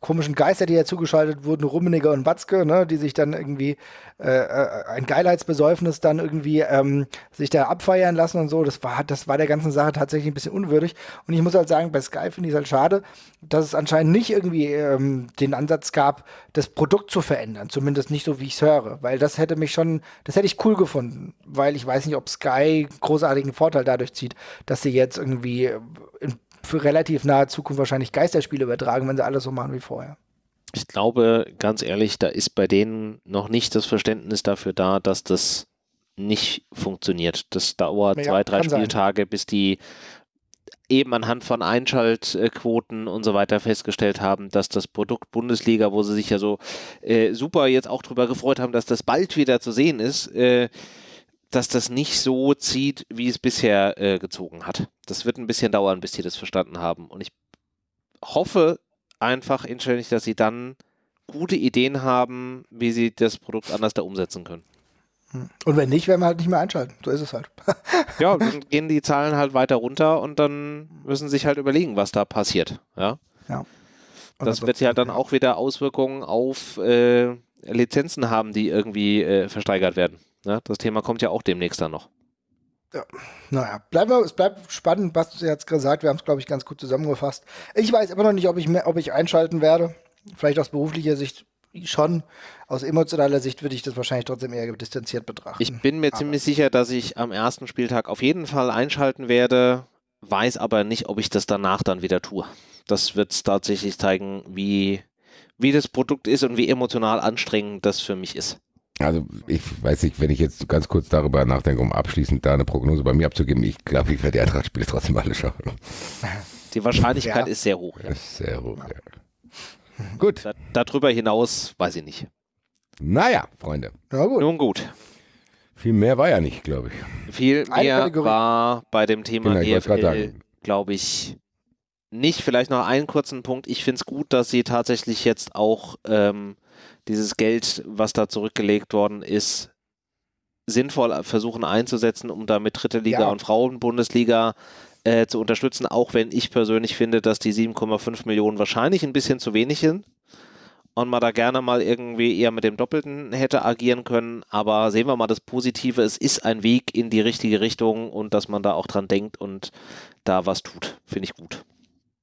komischen Geister, die ja zugeschaltet wurden, Rummeniger und Watzke, ne, die sich dann irgendwie äh, äh, ein Geilheitsbesäufnis dann irgendwie ähm, sich da abfeiern lassen und so. Das war, das war der ganzen Sache tatsächlich ein bisschen unwürdig. Und ich muss halt sagen, bei Sky finde ich es halt schade, dass es anscheinend nicht irgendwie ähm, den Ansatz gab, das Produkt zu verändern. Zumindest nicht so, wie ich es höre. Weil das hätte mich schon, das hätte ich cool gefunden. Weil ich weiß nicht, ob Sky großartigen Vorteil dadurch zieht, dass sie jetzt irgendwie in für relativ nahe Zukunft wahrscheinlich Geisterspiele übertragen, wenn sie alles so machen wie vorher. Ich glaube, ganz ehrlich, da ist bei denen noch nicht das Verständnis dafür da, dass das nicht funktioniert. Das dauert ja, zwei, drei Spieltage, sein. bis die eben anhand von Einschaltquoten und so weiter festgestellt haben, dass das Produkt Bundesliga, wo sie sich ja so äh, super jetzt auch drüber gefreut haben, dass das bald wieder zu sehen ist, äh, dass das nicht so zieht, wie es bisher äh, gezogen hat. Das wird ein bisschen dauern, bis die das verstanden haben. Und ich hoffe einfach inständig, dass sie dann gute Ideen haben, wie sie das Produkt anders da umsetzen können. Hm. Und wenn nicht, werden wir halt nicht mehr einschalten. So ist es halt. ja, *laughs* dann gehen die Zahlen halt weiter runter und dann müssen sie sich halt überlegen, was da passiert. Ja. ja. Das wird ja dann auch wieder Auswirkungen auf äh, Lizenzen haben, die irgendwie äh, versteigert werden. Ne? Das Thema kommt ja auch demnächst dann noch. Ja, naja, bleiben wir, es bleibt spannend, was du jetzt gesagt Wir haben es, glaube ich, ganz gut zusammengefasst. Ich weiß immer noch nicht, ob ich, mehr, ob ich einschalten werde. Vielleicht aus beruflicher Sicht schon. Aus emotionaler Sicht würde ich das wahrscheinlich trotzdem eher distanziert betrachten. Ich bin mir aber ziemlich sicher, dass ich am ersten Spieltag auf jeden Fall einschalten werde, weiß aber nicht, ob ich das danach dann wieder tue. Das wird tatsächlich zeigen, wie, wie das Produkt ist und wie emotional anstrengend das für mich ist. Also ich weiß nicht, wenn ich jetzt ganz kurz darüber nachdenke, um abschließend da eine Prognose bei mir abzugeben, ich glaube, ich werde die Eintracht-Spiele trotzdem alle schauen. *laughs* Die Wahrscheinlichkeit ja. ist sehr hoch. Ja. Ist sehr hoch, ja. Gut. Da, darüber hinaus weiß ich nicht. Naja, Freunde. Ja, gut. Nun gut. Viel mehr war ja nicht, glaube ich. Viel mehr war bei dem Thema genau, EFL, glaube ich, nicht. Vielleicht noch einen kurzen Punkt. Ich finde es gut, dass sie tatsächlich jetzt auch ähm, dieses Geld, was da zurückgelegt worden ist, sinnvoll versuchen einzusetzen, um damit dritte Liga ja. und Frauenbundesliga äh, zu unterstützen, auch wenn ich persönlich finde, dass die 7,5 Millionen wahrscheinlich ein bisschen zu wenig sind und man da gerne mal irgendwie eher mit dem Doppelten hätte agieren können. Aber sehen wir mal das Positive, es ist ein Weg in die richtige Richtung und dass man da auch dran denkt und da was tut, finde ich gut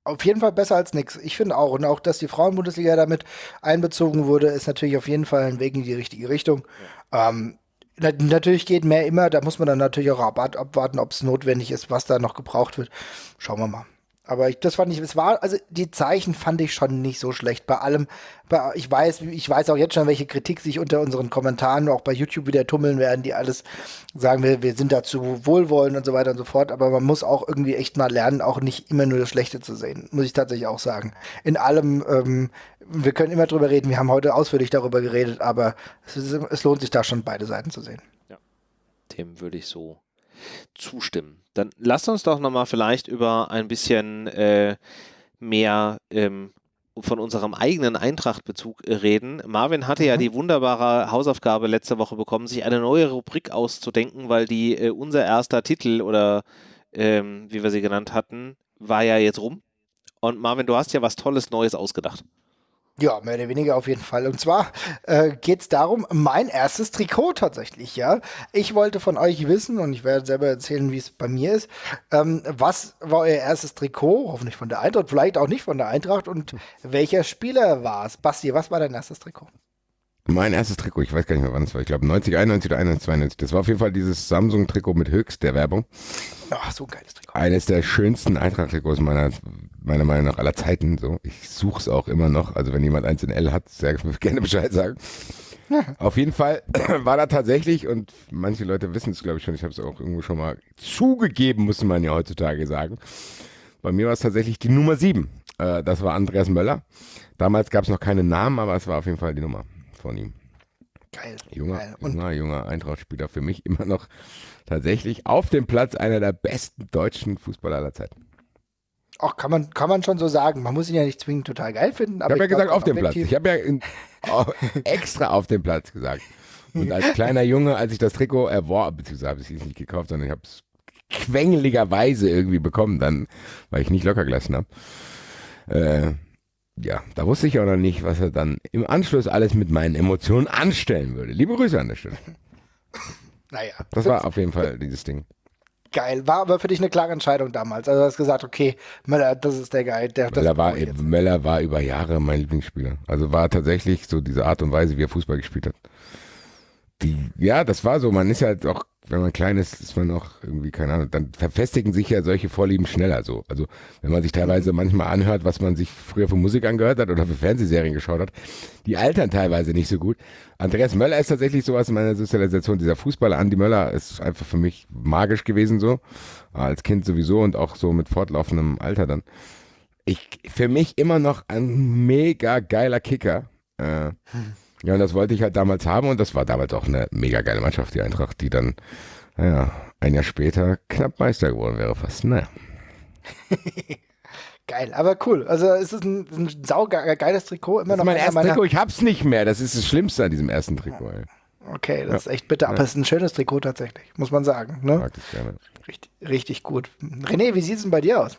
auf jeden Fall besser als nichts. Ich finde auch. Und auch, dass die Frauenbundesliga damit einbezogen wurde, ist natürlich auf jeden Fall ein Weg in die richtige Richtung. Ja. Ähm, na, natürlich geht mehr immer. Da muss man dann natürlich auch abwarten, ob es notwendig ist, was da noch gebraucht wird. Schauen wir mal. Aber ich, das fand ich, es war, also die Zeichen fand ich schon nicht so schlecht. Bei allem, bei, ich weiß, ich weiß auch jetzt schon, welche Kritik sich unter unseren Kommentaren auch bei YouTube wieder tummeln werden, die alles sagen, wir, wir sind dazu wohlwollend und so weiter und so fort. Aber man muss auch irgendwie echt mal lernen, auch nicht immer nur das Schlechte zu sehen. Muss ich tatsächlich auch sagen. In allem, ähm, wir können immer drüber reden, wir haben heute ausführlich darüber geredet, aber es, ist, es lohnt sich da schon beide Seiten zu sehen. Ja, dem würde ich so zustimmen. Dann lasst uns doch nochmal vielleicht über ein bisschen äh, mehr ähm, von unserem eigenen Eintracht-Bezug äh, reden. Marvin hatte mhm. ja die wunderbare Hausaufgabe letzte Woche bekommen, sich eine neue Rubrik auszudenken, weil die äh, unser erster Titel oder ähm, wie wir sie genannt hatten, war ja jetzt rum. Und Marvin, du hast ja was Tolles Neues ausgedacht. Ja, mehr oder weniger auf jeden Fall. Und zwar äh, geht es darum, mein erstes Trikot tatsächlich, ja. Ich wollte von euch wissen, und ich werde selber erzählen, wie es bei mir ist, ähm, was war euer erstes Trikot? Hoffentlich von der Eintracht, vielleicht auch nicht von der Eintracht. Und welcher Spieler war es? Basti, was war dein erstes Trikot? Mein erstes Trikot, ich weiß gar nicht mehr, wann es war. Ich glaube 90, 91 oder 91, 92. Das war auf jeden Fall dieses Samsung-Trikot mit Höchst der Werbung. Ach, so ein geiles Trikot. Eines der schönsten Eintracht-Trikots meiner, meiner Meinung nach aller Zeiten. So. Ich suche es auch immer noch. Also wenn jemand eins in L hat, sehr *laughs* gerne Bescheid sagen. Auf jeden Fall *clears throat* war da tatsächlich, und manche Leute wissen es, glaube ich, schon, ich habe es auch irgendwo schon mal zugegeben, muss man ja heutzutage sagen. Bei mir war es tatsächlich die Nummer 7. Äh, das war Andreas Möller. Damals gab es noch keinen Namen, aber es war auf jeden Fall die Nummer von ihm. Geil. Junger, geil. junger, junger Eintracht-Spieler. Für mich immer noch tatsächlich auf dem Platz einer der besten deutschen Fußballer aller Zeiten. Ach, kann man, kann man schon so sagen. Man muss ihn ja nicht zwingend total geil finden. ich habe ja gesagt, auf dem Platz. Ich habe ja in, *laughs* extra auf dem Platz gesagt. Und als kleiner Junge, als ich das Trikot erworben, beziehungsweise habe ich es nicht gekauft, sondern ich habe es quengeligerweise irgendwie bekommen, dann, weil ich nicht locker gelassen habe. Äh, ja, da wusste ich auch noch nicht, was er dann im Anschluss alles mit meinen Emotionen anstellen würde. Liebe Grüße an der Stelle. *laughs* Naja. Das war auf jeden Fall dieses Ding. Geil. War aber für dich eine klare Entscheidung damals. Also du hast gesagt, okay, Möller, das ist der Geil. Der, Möller, war, Möller war über Jahre mein Lieblingsspieler. Also war tatsächlich so diese Art und Weise, wie er Fußball gespielt hat. Die, ja, das war so. Man ist ja halt auch wenn man klein ist, ist man auch irgendwie, keine Ahnung, dann verfestigen sich ja solche Vorlieben schneller so. Also wenn man sich teilweise manchmal anhört, was man sich früher für Musik angehört hat oder für Fernsehserien geschaut hat, die altern teilweise nicht so gut. Andreas Möller ist tatsächlich sowas in meiner Sozialisation. Dieser Fußballer Andi Möller ist einfach für mich magisch gewesen so. Als Kind sowieso und auch so mit fortlaufendem Alter dann. Ich, für mich immer noch ein mega geiler Kicker. Äh, hm ja, und das wollte ich halt damals haben und das war damals auch eine mega geile Mannschaft, die Eintracht, die dann, naja, ein Jahr später knapp Meister geworden wäre fast. Naja. *laughs* Geil, aber cool. Also es ist ein, ein saugeiles Trikot. Immer das noch mein erstes Trikot, ich hab's nicht mehr. Das ist das Schlimmste an diesem ersten Trikot. Ey. Okay, das ja. ist echt bitter. Aber es ist ein schönes Trikot tatsächlich, muss man sagen. Ne? Mag ich gerne. Richtig, richtig gut. René, wie sieht es denn bei dir aus?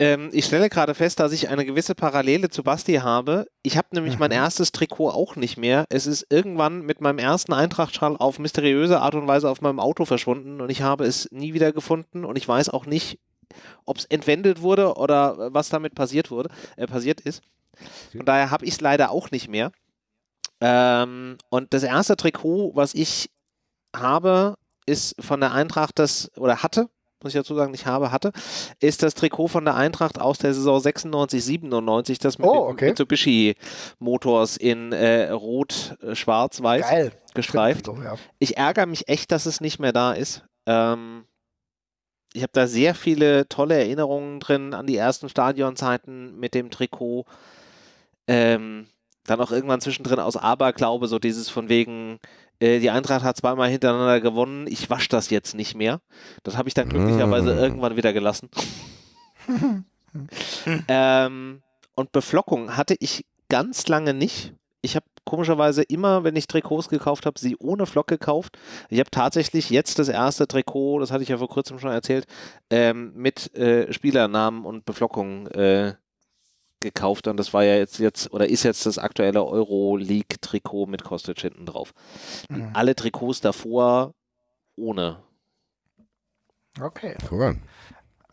Ähm, ich stelle gerade fest, dass ich eine gewisse Parallele zu Basti habe. Ich habe nämlich mhm. mein erstes Trikot auch nicht mehr. Es ist irgendwann mit meinem ersten Eintrachtschall auf mysteriöse Art und Weise auf meinem Auto verschwunden und ich habe es nie wieder gefunden und ich weiß auch nicht, ob es entwendet wurde oder was damit passiert wurde, äh, passiert ist. Von daher habe ich es leider auch nicht mehr. Ähm, und das erste Trikot, was ich habe, ist von der Eintracht das oder hatte muss ich dazu sagen, ich habe, hatte, ist das Trikot von der Eintracht aus der Saison 96, 97, das mit oh, okay. Mitsubishi Motors in äh, Rot, äh, Schwarz, Weiß Geil. gestreift. So, ja. Ich ärgere mich echt, dass es nicht mehr da ist. Ähm, ich habe da sehr viele tolle Erinnerungen drin an die ersten Stadionzeiten mit dem Trikot. Ähm, dann auch irgendwann zwischendrin aus Aberglaube, so dieses von wegen, äh, die Eintracht hat zweimal hintereinander gewonnen, ich wasche das jetzt nicht mehr. Das habe ich dann glücklicherweise mm. irgendwann wieder gelassen. ähm, und Beflockung hatte ich ganz lange nicht. Ich habe komischerweise immer, wenn ich Trikots gekauft habe, sie ohne Flock gekauft. Ich habe tatsächlich jetzt das erste Trikot, das hatte ich ja vor kurzem schon erzählt, ähm, mit äh, Spielernamen und Beflockung äh, gekauft und das war ja jetzt, jetzt oder ist jetzt das aktuelle Euroleague-Trikot mit Kostic hinten drauf. Mhm. Alle Trikots davor ohne. Okay. Cool.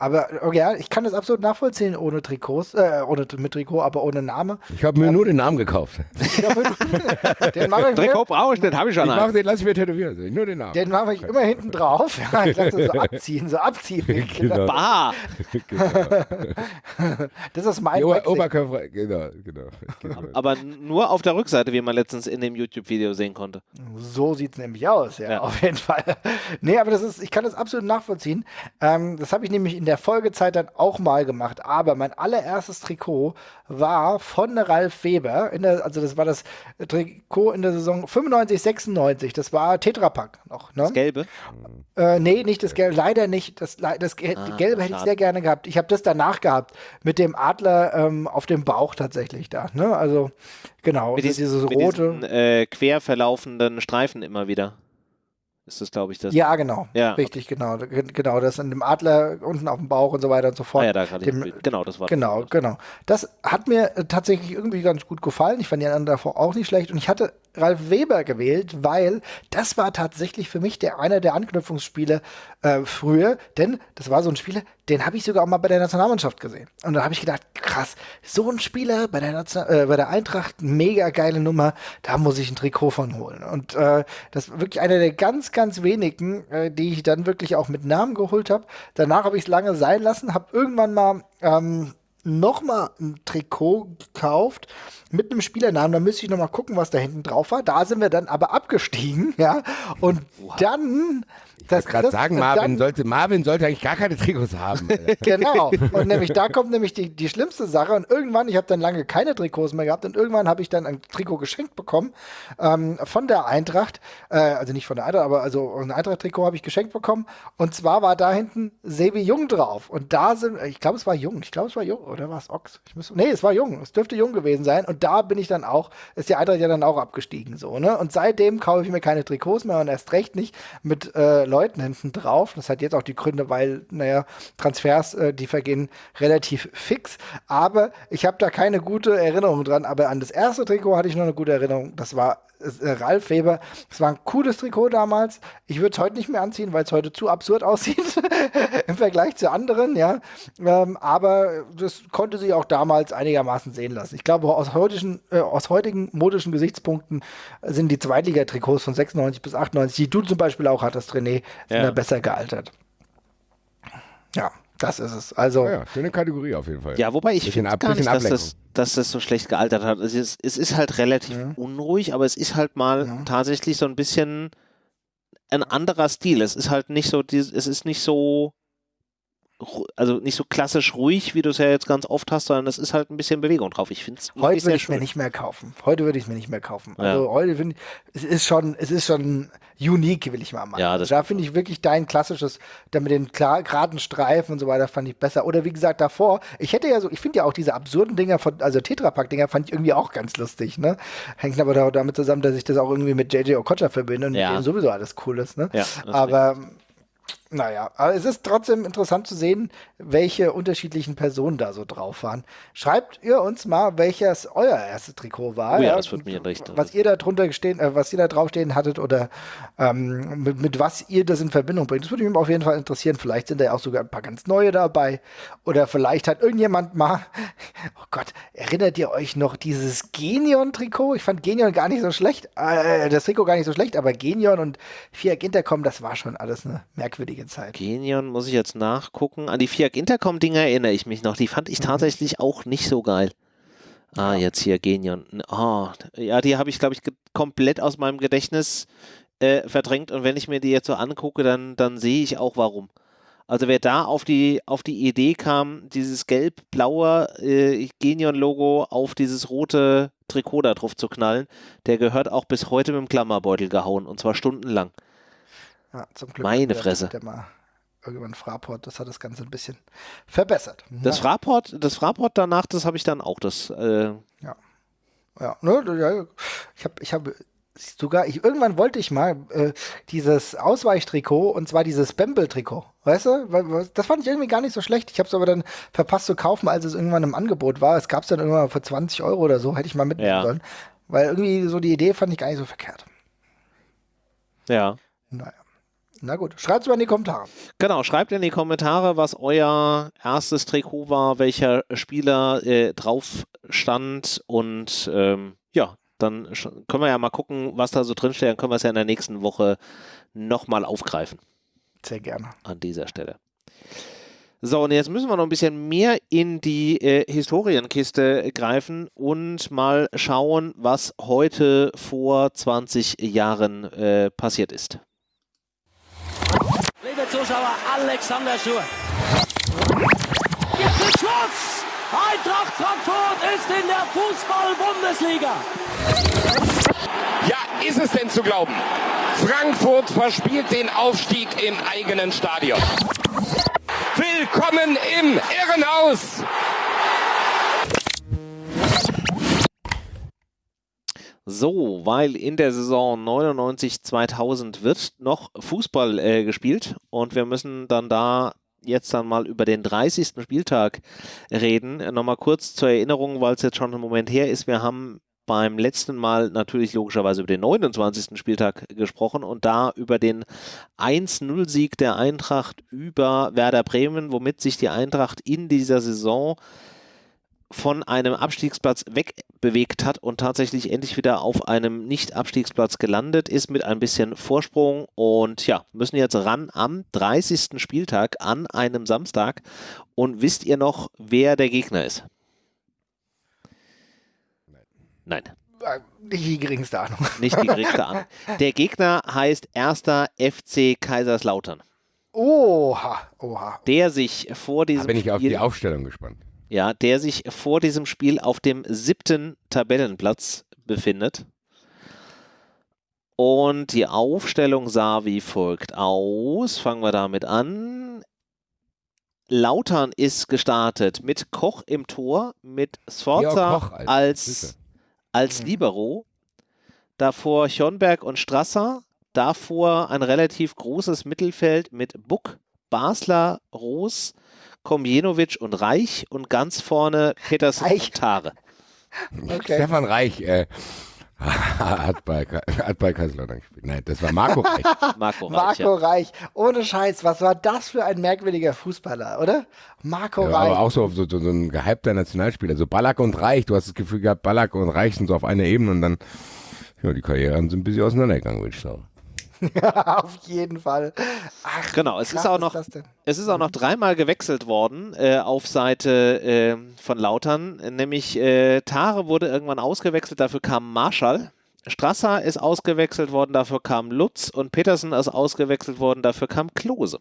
Aber okay, ja, ich kann das absolut nachvollziehen ohne Trikots, äh, ohne mit Trikot, aber ohne Name. Ich habe mir ähm, nur den Namen gekauft. *laughs* den mache ich Trikot brauche ich, den habe ich schon. Ich mach, den lasse ich mir tätowieren, nur den Namen. Den mache ich immer hinten drauf. Ja, ich lasse so abziehen, so abziehen. *laughs* Genau. Bah. genau. *laughs* Das ist mein Ober Oberkörper, genau, genau, genau. Aber nur auf der Rückseite, wie man letztens in dem YouTube-Video sehen konnte. So sieht es nämlich aus, ja, ja, auf jeden Fall. Nee, aber das ist, ich kann das absolut nachvollziehen. Ähm, das habe ich nämlich in der der Folgezeit dann auch mal gemacht. Aber mein allererstes Trikot war von Ralf Weber. Der, also das war das Trikot in der Saison 95, 96. Das war Tetrapack noch. Ne? Das Gelbe? Äh, nee, nicht das Gelbe. Leider nicht. Das, das ah, Gelbe hätte ich sehr gerne gehabt. Ich habe das danach gehabt. Mit dem Adler ähm, auf dem Bauch tatsächlich da. Ne? Also genau. Mit, dies, dieses mit rote. Diesen, äh, quer verlaufenden Streifen immer wieder ist das, glaube ich, das. Ja, genau. Ja, Richtig, okay. genau. Genau, das in dem Adler unten auf dem Bauch und so weiter und so fort. Ah, ja, da gerade. Genau, das war Genau, das. genau. Das hat mir äh, tatsächlich irgendwie ganz gut gefallen. Ich fand die anderen davor auch nicht schlecht und ich hatte Ralf Weber gewählt, weil das war tatsächlich für mich der einer der Anknüpfungsspiele äh, früher, denn das war so ein Spieler, den habe ich sogar auch mal bei der Nationalmannschaft gesehen. Und da habe ich gedacht, krass, so ein Spieler bei der, äh, bei der Eintracht, mega geile Nummer, da muss ich ein Trikot von holen. Und äh, das ist wirklich einer der ganz, ganz wenigen, äh, die ich dann wirklich auch mit Namen geholt habe. Danach habe ich es lange sein lassen, habe irgendwann mal ähm, nochmal ein Trikot gekauft mit einem Spielernamen. Da müsste ich nochmal gucken, was da hinten drauf war. Da sind wir dann aber abgestiegen, *laughs* ja. Und wow. dann ich wollte gerade sagen, Marvin, dann, sollte, Marvin sollte eigentlich gar keine Trikots haben. *laughs* genau. Und nämlich da kommt nämlich die, die schlimmste Sache. Und irgendwann, ich habe dann lange keine Trikots mehr gehabt und irgendwann habe ich dann ein Trikot geschenkt bekommen ähm, von der Eintracht. Äh, also nicht von der Eintracht, aber also ein Eintracht-Trikot habe ich geschenkt bekommen. Und zwar war da hinten Sebi Jung drauf. Und da sind, ich glaube, es war Jung. Ich glaube, es war Jung. Oder war es Ochs? Ich muss, nee, es war Jung. Es dürfte Jung gewesen sein. Und da bin ich dann auch, ist die Eintracht ja dann auch abgestiegen. so ne? Und seitdem kaufe ich mir keine Trikots mehr und erst recht nicht mit äh, Leuten hinten drauf. Das hat jetzt auch die Gründe, weil, naja, Transfers, äh, die vergehen relativ fix. Aber ich habe da keine gute Erinnerung dran. Aber an das erste Trikot hatte ich noch eine gute Erinnerung. Das war Ralf Weber. Es war ein cooles Trikot damals. Ich würde es heute nicht mehr anziehen, weil es heute zu absurd *laughs* aussieht *laughs* im Vergleich zu anderen, ja. Ähm, aber das konnte sich auch damals einigermaßen sehen lassen. Ich glaube, aus, heutigen, äh, aus heutigen modischen Gesichtspunkten sind die Zweitliga-Trikots von 96 bis 98, die du zum Beispiel auch hattest, René, sind ja. da besser gealtert. Ja. Das ist es. Also ja, ja, schöne Kategorie auf jeden Fall. Ja, wobei ich finde gar nicht, dass das, dass das so schlecht gealtert hat. Es ist, es ist halt relativ ja. unruhig, aber es ist halt mal ja. tatsächlich so ein bisschen ein anderer Stil. Es ist halt nicht so, es ist nicht so also nicht so klassisch ruhig, wie du es ja jetzt ganz oft hast, sondern es ist halt ein bisschen Bewegung drauf. Ich finde es Heute würde ich mir nicht mehr kaufen. Heute würde ich es mir nicht mehr kaufen. Also ja. heute finde ich, es ist schon, es ist schon unique, will ich mal machen. Ja, also da finde ich wirklich dein klassisches, da mit den klar, geraden Streifen und so weiter, fand ich besser. Oder wie gesagt, davor, ich hätte ja so, ich finde ja auch diese absurden Dinger von, also Tetrapack-Dinger fand ich irgendwie auch ganz lustig, ne? Hängt aber damit zusammen, dass ich das auch irgendwie mit JJ Okocha verbinde und ja. sowieso alles cool ist, ne? Ja, aber naja, aber es ist trotzdem interessant zu sehen, welche unterschiedlichen Personen da so drauf waren. Schreibt ihr uns mal, welches euer erstes Trikot war. Oh ja, das wird mir richtig. Was ihr da drunter stehen, äh, was ihr da draufstehen hattet oder ähm, mit, mit, was ihr das in Verbindung bringt. Das würde mich auf jeden Fall interessieren. Vielleicht sind da ja auch sogar ein paar ganz neue dabei. Oder vielleicht hat irgendjemand mal, *laughs* oh Gott, erinnert ihr euch noch dieses Genion-Trikot? Ich fand Genion gar nicht so schlecht, äh, das Trikot gar nicht so schlecht, aber Genion und Fiat Intercom, das war schon alles eine merkwürdige Zeit. Genion muss ich jetzt nachgucken. An die Fiat Intercom-Dinger erinnere ich mich noch. Die fand ich mhm. tatsächlich auch nicht so geil. Ah, jetzt hier Genion. Oh, ja, die habe ich, glaube ich, komplett aus meinem Gedächtnis äh, verdrängt. Und wenn ich mir die jetzt so angucke, dann, dann sehe ich auch warum. Also wer da auf die, auf die Idee kam, dieses gelb-blaue äh, Genion-Logo auf dieses rote Trikot da drauf zu knallen, der gehört auch bis heute mit dem Klammerbeutel gehauen und zwar stundenlang. Ja, zum Glück. Meine Fresse. Der mal irgendwann Fraport, das hat das Ganze ein bisschen verbessert. Das ja. Fraport, das Fraport danach, das habe ich dann auch. Das, äh ja. Ja, ne, ja, ich habe ich hab sogar, ich, irgendwann wollte ich mal äh, dieses Ausweichtrikot und zwar dieses Bembel-Trikot. Weißt du? Das fand ich irgendwie gar nicht so schlecht. Ich habe es aber dann verpasst zu kaufen, als es irgendwann im Angebot war. Es gab es dann irgendwann für 20 Euro oder so, hätte ich mal mitnehmen ja. sollen. Weil irgendwie so die Idee fand ich gar nicht so verkehrt. Ja. Naja. Na gut, schreibt es mal in die Kommentare. Genau, schreibt in die Kommentare, was euer erstes Trikot war, welcher Spieler äh, drauf stand und ähm, ja, dann können wir ja mal gucken, was da so drinsteht. Dann können wir es ja in der nächsten Woche nochmal aufgreifen. Sehr gerne. An dieser Stelle. So, und jetzt müssen wir noch ein bisschen mehr in die äh, Historienkiste greifen und mal schauen, was heute vor 20 Jahren äh, passiert ist. Zuschauer, Alexander Schur. Jetzt ist Schluss! Eintracht Frankfurt ist in der Fußball-Bundesliga. Ja, ist es denn zu glauben? Frankfurt verspielt den Aufstieg im eigenen Stadion. Willkommen im Irrenhaus! So, weil in der Saison 99-2000 wird noch Fußball äh, gespielt und wir müssen dann da jetzt dann mal über den 30. Spieltag reden. Nochmal kurz zur Erinnerung, weil es jetzt schon ein Moment her ist. Wir haben beim letzten Mal natürlich logischerweise über den 29. Spieltag gesprochen und da über den 1-0-Sieg der Eintracht über Werder Bremen, womit sich die Eintracht in dieser Saison von einem Abstiegsplatz wegbewegt hat und tatsächlich endlich wieder auf einem Nicht-Abstiegsplatz gelandet ist mit ein bisschen Vorsprung und ja, müssen jetzt ran am 30. Spieltag an einem Samstag. Und wisst ihr noch, wer der Gegner ist? Nein. Nicht die geringste Ahnung. Nicht die geringste Ahnung. Der Gegner heißt erster FC Kaiserslautern. Oha, oha. Der sich vor diesem. Da bin ich Spiel, auf die Aufstellung gespannt ja, der sich vor diesem Spiel auf dem siebten Tabellenplatz befindet. Und die Aufstellung sah wie folgt aus. Fangen wir damit an. Lautern ist gestartet mit Koch im Tor, mit Sforza als, als mhm. Libero. Davor Schonberg und Strasser. Davor ein relativ großes Mittelfeld mit Buck, Basler, Roos, Komjenovic und Reich und ganz vorne Peters Reich. Tare. Okay. Stefan Reich äh, *laughs* hat bei, hat bei Kaiserslautern gespielt. Nein, das war Marco Reich. *laughs* Marco Reich. Marco ja. Reich. Ohne Scheiß, was war das für ein merkwürdiger Fußballer, oder? Marco ja, Reich. Aber auch so, so, so, ein gehypter Nationalspieler. So Ballack und Reich. Du hast das Gefühl gehabt, Ballack und Reich sind so auf einer Ebene und dann, ja, die Karrieren sind ein bisschen auseinandergegangen, würde ich sagen. *laughs* Auf jeden Fall. Ach, genau, es ist auch noch, es ist auch noch dreimal gewechselt worden äh, auf Seite äh, von Lautern. Nämlich äh, Tare wurde irgendwann ausgewechselt, dafür kam Marschall. Strasser ist ausgewechselt worden, dafür kam Lutz und Petersen ist ausgewechselt worden, dafür kam Klose.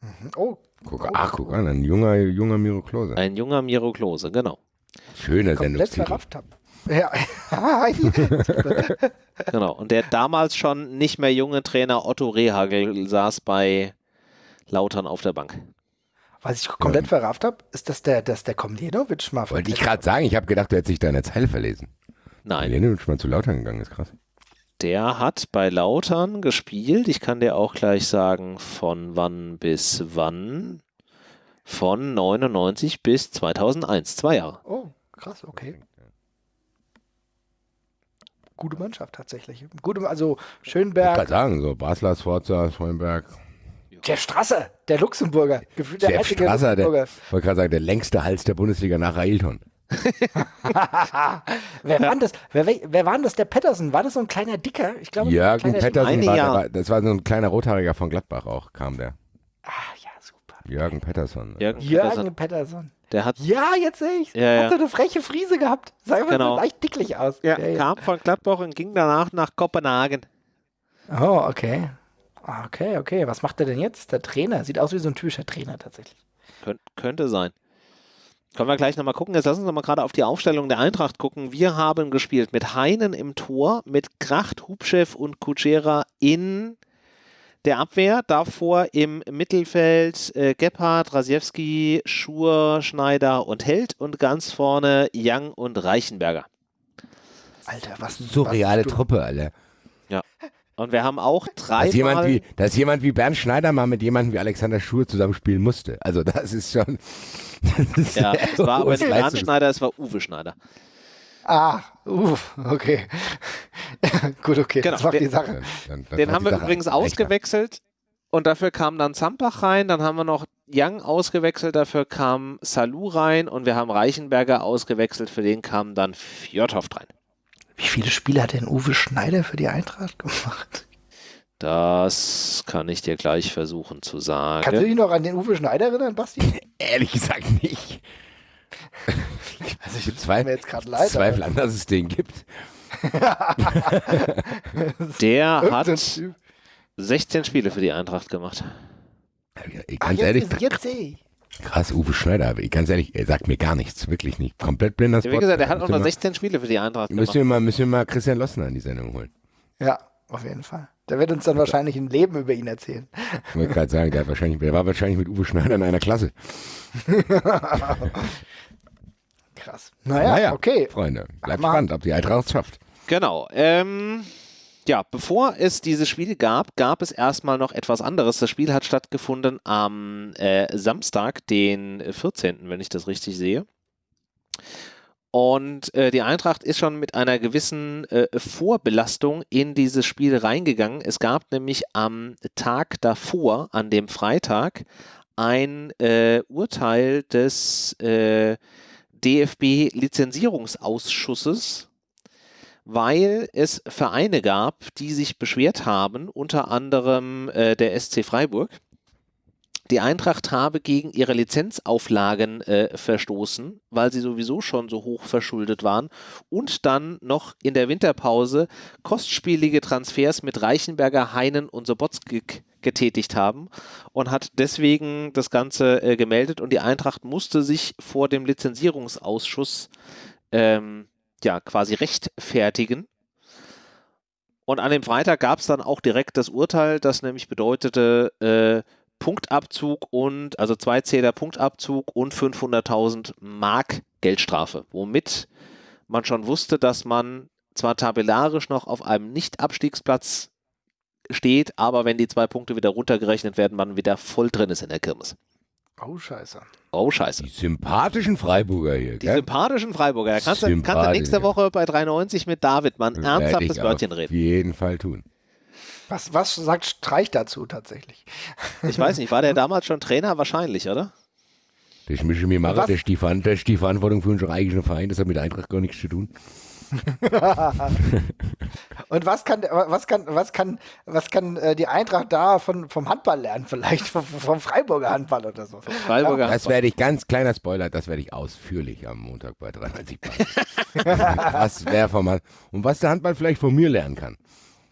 Mhm. Oh, guck, ach, guck an, ein junger, junger Miro Klose. Ein junger Miro Klose, genau. Schöner Sendungstitel. Ja. *laughs* genau. Und der damals schon nicht mehr junge Trainer Otto Rehagel saß bei Lautern auf der Bank. Was ich komplett ja. verrafft habe, ist, dass der, dass der Komljenovic mal. Wollte ich gerade sagen, ich habe gedacht, du hättest sich deine Zeile verlesen. Nein. Komljenovic mal zu Lautern gegangen, ist krass. Der hat bei Lautern gespielt. Ich kann dir auch gleich sagen, von wann bis wann. Von 99 bis 2001, zwei Jahre. Oh, krass, okay gute Mannschaft tatsächlich. Gute, also Schönberg. Ich kann sagen, so Basler, Sforza, Schönberg. Jeff Strasser, der Luxemburger. Gefühlt der Jeff Strasser, der, wollte gerade sagen, der längste Hals der Bundesliga nach Ailton. *laughs* wer, war das, wer, wer war das? Der Pettersen? War das so ein kleiner Dicker? Ich glaube, Jürgen Pettersen war, war, das war so ein kleiner Rothaariger von Gladbach auch, kam der. Ah, ja, super. Jürgen Pettersson. Jürgen, Jürgen Pettersson. Der hat, ja, jetzt sehe ich. Ja, Hat so eine freche Friese gehabt. Sah immer genau. so leicht dicklich aus. Ja, ja, kam von Gladbach und ging danach nach Kopenhagen. Oh, okay. Ah, okay, okay. Was macht er denn jetzt? Der Trainer. Sieht aus wie so ein typischer Trainer tatsächlich. Kön könnte sein. Können wir gleich nochmal gucken. Jetzt lassen Sie uns mal gerade auf die Aufstellung der Eintracht gucken. Wir haben gespielt mit Heinen im Tor, mit Kracht, Hubchev und Kutschera in der Abwehr. Davor im Mittelfeld äh, Gebhardt, Rasiewski, Schur, Schneider und Held und ganz vorne Young und Reichenberger. Alter, was ein surreale was Truppe, Alter. Ja. Und wir haben auch drei. Dass jemand, wie, dass jemand wie Bernd Schneider mal mit jemandem wie Alexander Schur zusammenspielen musste. Also das ist schon. *laughs* Das ist ja, es war aber nicht Bernd Schneider, es war Uwe Schneider. Ah, uff, okay. *laughs* Gut, okay, genau. das macht die Sache. Dann, dann den haben wir Sache übrigens ausgewechselt und dafür kam dann Zampach rein, dann haben wir noch Young ausgewechselt, dafür kam Salou rein und wir haben Reichenberger ausgewechselt, für den kam dann Fjordhoft rein. Wie viele Spiele hat denn Uwe Schneider für die Eintracht gemacht? Das kann ich dir gleich versuchen zu sagen. Kannst du dich noch an den Uwe Schneider erinnern, Basti? *laughs* Ehrlich gesagt nicht. *laughs* Also ich bezweifle jetzt leid, Zweifel an, dass es den gibt. *laughs* Der hat 16 Spiele für die Eintracht gemacht. Ja, ganz Ach, ehrlich, jetzt, jetzt sehe ich. Krass, Uwe Schneider, ganz ehrlich, er sagt mir gar nichts, wirklich nicht. Komplett blinder Spot. Ja, wie gesagt, er hat auch noch 16 Spiele für die Eintracht müssen wir, mal, müssen wir mal Christian Lossner in die Sendung holen. Ja, auf jeden Fall. Der wird uns dann wahrscheinlich ein Leben über ihn erzählen. Ich wollte gerade sagen, der, wahrscheinlich, der war wahrscheinlich mit Uwe Schneider in einer Klasse. *laughs* Krass. Naja, naja, okay. Freunde, bleibt spannend, ob die Eintracht es schafft. Genau. Ähm, ja, bevor es dieses Spiel gab, gab es erstmal noch etwas anderes. Das Spiel hat stattgefunden am äh, Samstag, den 14., wenn ich das richtig sehe. Und äh, die Eintracht ist schon mit einer gewissen äh, Vorbelastung in dieses Spiel reingegangen. Es gab nämlich am Tag davor, an dem Freitag, ein äh, Urteil des äh, DFB-Lizenzierungsausschusses weil es Vereine gab, die sich beschwert haben, unter anderem äh, der SC Freiburg. Die Eintracht habe gegen ihre Lizenzauflagen äh, verstoßen, weil sie sowieso schon so hoch verschuldet waren und dann noch in der Winterpause kostspielige Transfers mit Reichenberger, Heinen und Sobotskik getätigt haben und hat deswegen das Ganze äh, gemeldet und die Eintracht musste sich vor dem Lizenzierungsausschuss ähm, ja quasi rechtfertigen. Und an dem Freitag gab es dann auch direkt das Urteil, das nämlich bedeutete äh, Punktabzug und also zwei Zähler Punktabzug und 500.000 Mark Geldstrafe, womit man schon wusste, dass man zwar tabellarisch noch auf einem Nicht-Abstiegsplatz steht, aber wenn die zwei Punkte wieder runtergerechnet werden, man wieder voll drin ist in der Kirmes. Oh, scheiße. Oh, scheiße. Die sympathischen Freiburger hier, Die sympathischen Freiburger. Da kannst, du, kannst du nächste Woche bei 3,90 mit David mal ein ernsthaftes Wörtchen reden. Auf jeden Fall tun. Was, was sagt Streich dazu tatsächlich? Ich weiß nicht, war der *laughs* damals schon Trainer? Wahrscheinlich, oder? Das ich mir machen, das ist, die, das ist die Verantwortung für unseren eigenen Verein, das hat mit Eintracht gar nichts zu tun. *laughs* Und was kann, was kann, was kann, was kann äh, die Eintracht da von, vom Handball lernen? Vielleicht vom, vom Freiburger Handball oder so. Freiburger das werde ich, ganz kleiner Spoiler, das werde ich ausführlich am Montag bei 93 *laughs* Was wäre vom Und was der Handball vielleicht von mir lernen kann.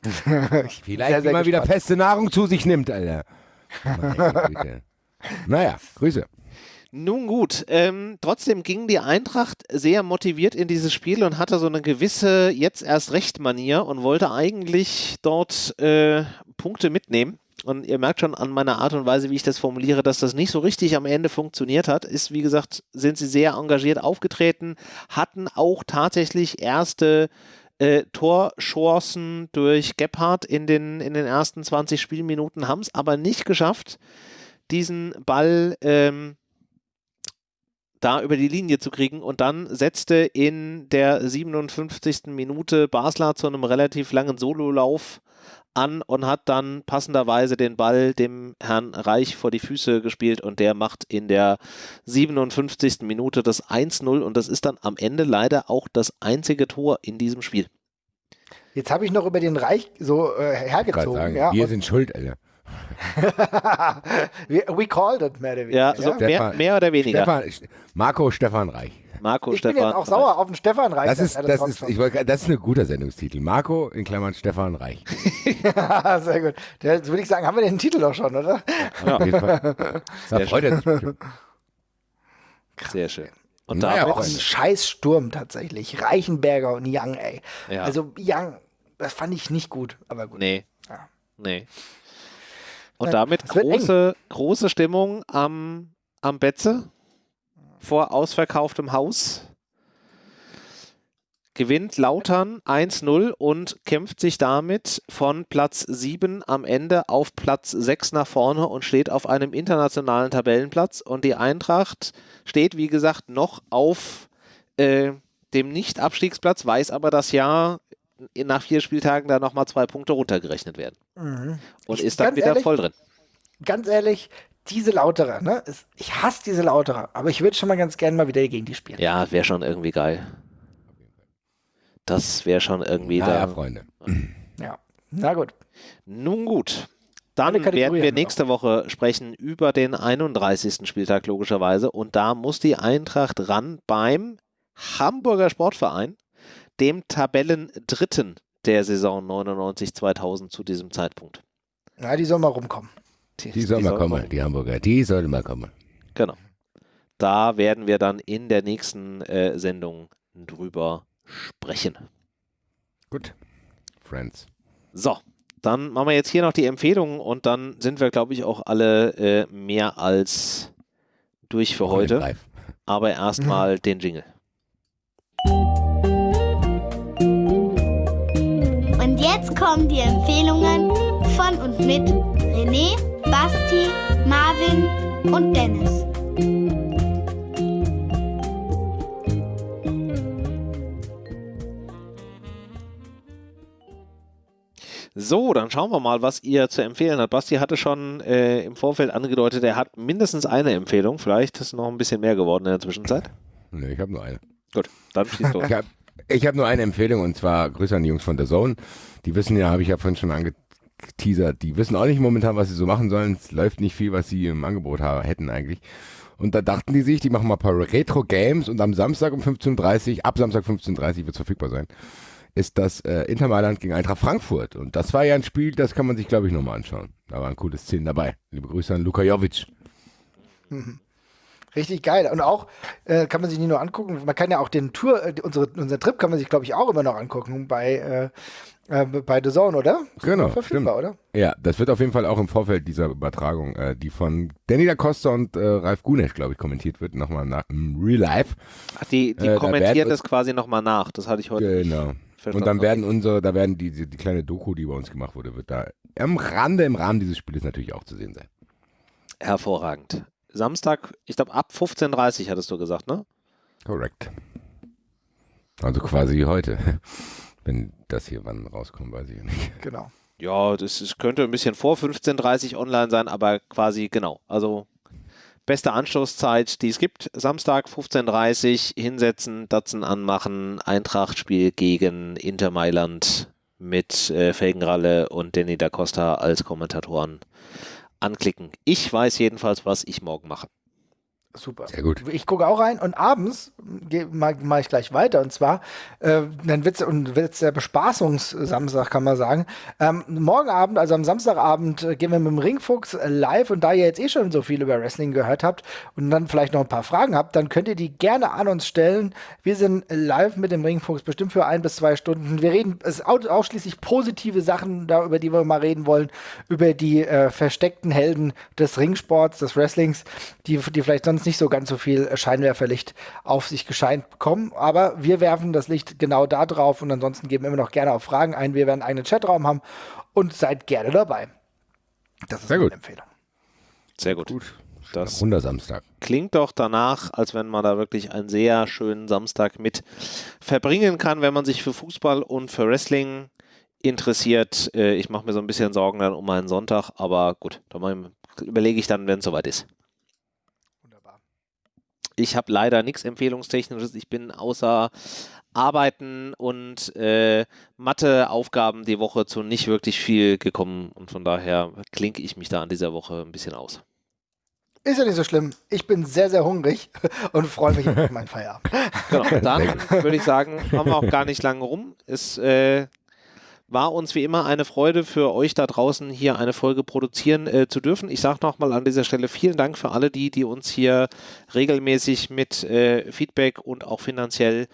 *laughs* vielleicht sehr, sehr immer gespannt. wieder feste Nahrung zu sich nimmt, Alter. *laughs* naja, Grüße. Nun gut, ähm, trotzdem ging die Eintracht sehr motiviert in dieses Spiel und hatte so eine gewisse jetzt erst recht Manier und wollte eigentlich dort äh, Punkte mitnehmen. Und ihr merkt schon an meiner Art und Weise, wie ich das formuliere, dass das nicht so richtig am Ende funktioniert hat. Ist, wie gesagt, sind sie sehr engagiert aufgetreten, hatten auch tatsächlich erste äh, Torchancen durch Gebhardt in den, in den ersten 20 Spielminuten, haben es aber nicht geschafft, diesen Ball ähm, da über die Linie zu kriegen. Und dann setzte in der 57. Minute Basler zu einem relativ langen Sololauf an und hat dann passenderweise den Ball dem Herrn Reich vor die Füße gespielt und der macht in der 57. Minute das 1-0 und das ist dann am Ende leider auch das einzige Tor in diesem Spiel. Jetzt habe ich noch über den Reich so äh, hergezogen. Sagen, ja, wir sind schuld, Alter. *laughs* we called it, mehr oder weniger. Ja, so mehr, mehr, oder weniger. Stefan, Marco Stefan Reich. Marco ich Stefan bin jetzt auch sauer auf den Stefan Reich. Das ist, das, ist, ich wollt, das ist ein guter Sendungstitel. Marco in Klammern Stefan Reich. *laughs* Sehr gut. Jetzt würde ich sagen, haben wir den Titel doch schon, oder? Ja, auf jeden Fall. Sehr schön. Sehr schön. Und naja, da auch ein Scheißsturm tatsächlich. Reichenberger und Young, ey. Ja. Also Young, das fand ich nicht gut, aber gut. Nee. Ja. Nee. Und damit große, große Stimmung am, am Betze vor ausverkauftem Haus. Gewinnt Lautern 1-0 und kämpft sich damit von Platz 7 am Ende auf Platz 6 nach vorne und steht auf einem internationalen Tabellenplatz. Und die Eintracht steht, wie gesagt, noch auf äh, dem Nicht-Abstiegsplatz, weiß aber, dass ja nach vier Spieltagen da nochmal zwei Punkte runtergerechnet werden. Mhm. Und ist dann wieder ehrlich, voll drin. Ganz ehrlich, diese Lauterer, ne? Ich hasse diese Lauterer, aber ich würde schon mal ganz gerne mal wieder gegen die spielen. Ja, wäre schon irgendwie geil. Das wäre schon irgendwie ja, da. Ja, Freunde. Ja, na gut. Nun gut. Dann werden wir nächste Woche sprechen über den 31. Spieltag logischerweise und da muss die Eintracht ran beim Hamburger Sportverein dem Tabellendritten der Saison 99-2000 zu diesem Zeitpunkt. Ja, die sollen mal rumkommen. Die, die sollen mal kommen, die Hamburger. Die sollen mal kommen. Genau. da werden wir dann in der nächsten äh, Sendung drüber sprechen. Gut. Friends. So, dann machen wir jetzt hier noch die Empfehlungen und dann sind wir, glaube ich, auch alle äh, mehr als durch für heute. Aber erstmal *laughs* den Jingle. Und jetzt kommen die Empfehlungen von und mit René, Basti, Marvin und Dennis. So, dann schauen wir mal, was ihr zu empfehlen habt. Basti hatte schon äh, im Vorfeld angedeutet, er hat mindestens eine Empfehlung. Vielleicht ist es noch ein bisschen mehr geworden in der Zwischenzeit. Nee, ich habe nur eine. Gut, dann schießt los. ich habe hab nur eine Empfehlung und zwar Grüße an die Jungs von der Zone. Die wissen ja, habe ich ja vorhin schon angeteasert, die wissen auch nicht momentan, was sie so machen sollen. Es läuft nicht viel, was sie im Angebot haben, hätten eigentlich. Und da dachten die sich, die machen mal ein paar Retro-Games und am Samstag um 15.30 Uhr, ab Samstag 15.30 Uhr wird es verfügbar sein ist das äh, Inter Mailand gegen Eintracht Frankfurt. Und das war ja ein Spiel, das kann man sich, glaube ich, nochmal anschauen. Da waren coole Szenen dabei. Liebe Grüße an Luka Jovic. Mhm. Richtig geil. Und auch äh, kann man sich nicht nur angucken, man kann ja auch den Tour, äh, unsere, unseren Trip kann man sich, glaube ich, auch immer noch angucken bei, äh, äh, bei The Zone, oder? Genau. Verfügbar, stimmt. oder? Ja, das wird auf jeden Fall auch im Vorfeld dieser Übertragung, äh, die von Danny da Costa und äh, Ralf Gunesch, glaube ich, kommentiert wird, nochmal nach im Real Life. Ach, die, die kommentiert es quasi nochmal nach. Das hatte ich heute. Genau. Und dann werden unsere, da werden die, die, die, kleine Doku, die bei uns gemacht wurde, wird da am Rande, im Rahmen dieses Spiels natürlich auch zu sehen sein. Hervorragend. Samstag, ich glaube ab 15.30 Uhr hattest du gesagt, ne? Korrekt. Also quasi heute. Wenn das hier wann rauskommt, weiß ich nicht. *laughs* Genau. Ja, das, das könnte ein bisschen vor 15.30 Uhr online sein, aber quasi genau. Also beste Anstoßzeit, die es gibt. Samstag 15.30 Uhr hinsetzen, Datsen anmachen, Eintracht-Spiel gegen Inter Mailand mit äh, Felgenralle und Danny da Costa als Kommentatoren anklicken. Ich weiß jedenfalls, was ich morgen mache. Super. Sehr gut. Ich gucke auch rein und abends mache mach ich gleich weiter. Und zwar, äh, dann wird es der Bespaßungssamstag, kann man sagen. Ähm, morgen Abend, also am Samstagabend, äh, gehen wir mit dem Ringfuchs äh, live. Und da ihr jetzt eh schon so viel über Wrestling gehört habt und dann vielleicht noch ein paar Fragen habt, dann könnt ihr die gerne an uns stellen. Wir sind live mit dem Ringfuchs, bestimmt für ein bis zwei Stunden. Wir reden es ausschließlich positive Sachen, da, über die wir mal reden wollen, über die äh, versteckten Helden des Ringsports, des Wrestlings, die, die vielleicht sonst nicht so ganz so viel Scheinwerferlicht auf sich gescheint bekommen. Aber wir werfen das Licht genau da drauf und ansonsten geben wir immer noch gerne auf Fragen ein. Wir werden einen eigenen Chatraum haben und seid gerne dabei. Das ist Sehr eine Empfehlung. Sehr gut. gut. Das Wundersamstag. Klingt doch danach, als wenn man da wirklich einen sehr schönen Samstag mit verbringen kann, wenn man sich für Fußball und für Wrestling interessiert. Äh, ich mache mir so ein bisschen Sorgen dann um meinen Sonntag, aber gut, da überlege ich dann, wenn es soweit ist. Ich habe leider nichts Empfehlungstechnisches. Ich bin außer Arbeiten und äh, Matheaufgaben die Woche zu nicht wirklich viel gekommen und von daher klinke ich mich da an dieser Woche ein bisschen aus. Ist ja nicht so schlimm. Ich bin sehr, sehr hungrig *laughs* und freue mich auf meinen Feierabend. Genau, dann würde ich sagen, haben wir auch gar nicht lange rum. Es äh, war uns wie immer eine Freude für euch da draußen hier eine Folge produzieren äh, zu dürfen. Ich sage nochmal an dieser Stelle vielen Dank für alle die, die uns hier regelmäßig mit äh, Feedback und auch finanziell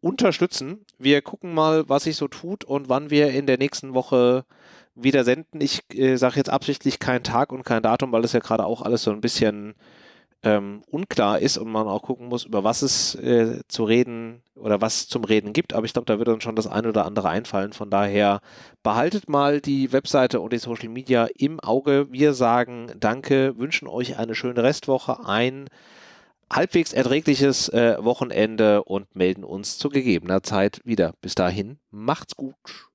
unterstützen. Wir gucken mal, was sich so tut und wann wir in der nächsten Woche wieder senden. Ich äh, sage jetzt absichtlich keinen Tag und kein Datum, weil das ja gerade auch alles so ein bisschen ähm, unklar ist und man auch gucken muss, über was es äh, zu reden oder was zum Reden gibt. Aber ich glaube, da wird uns schon das eine oder andere einfallen. Von daher behaltet mal die Webseite und die Social Media im Auge. Wir sagen Danke, wünschen euch eine schöne Restwoche, ein halbwegs erträgliches äh, Wochenende und melden uns zu gegebener Zeit wieder. Bis dahin, macht's gut.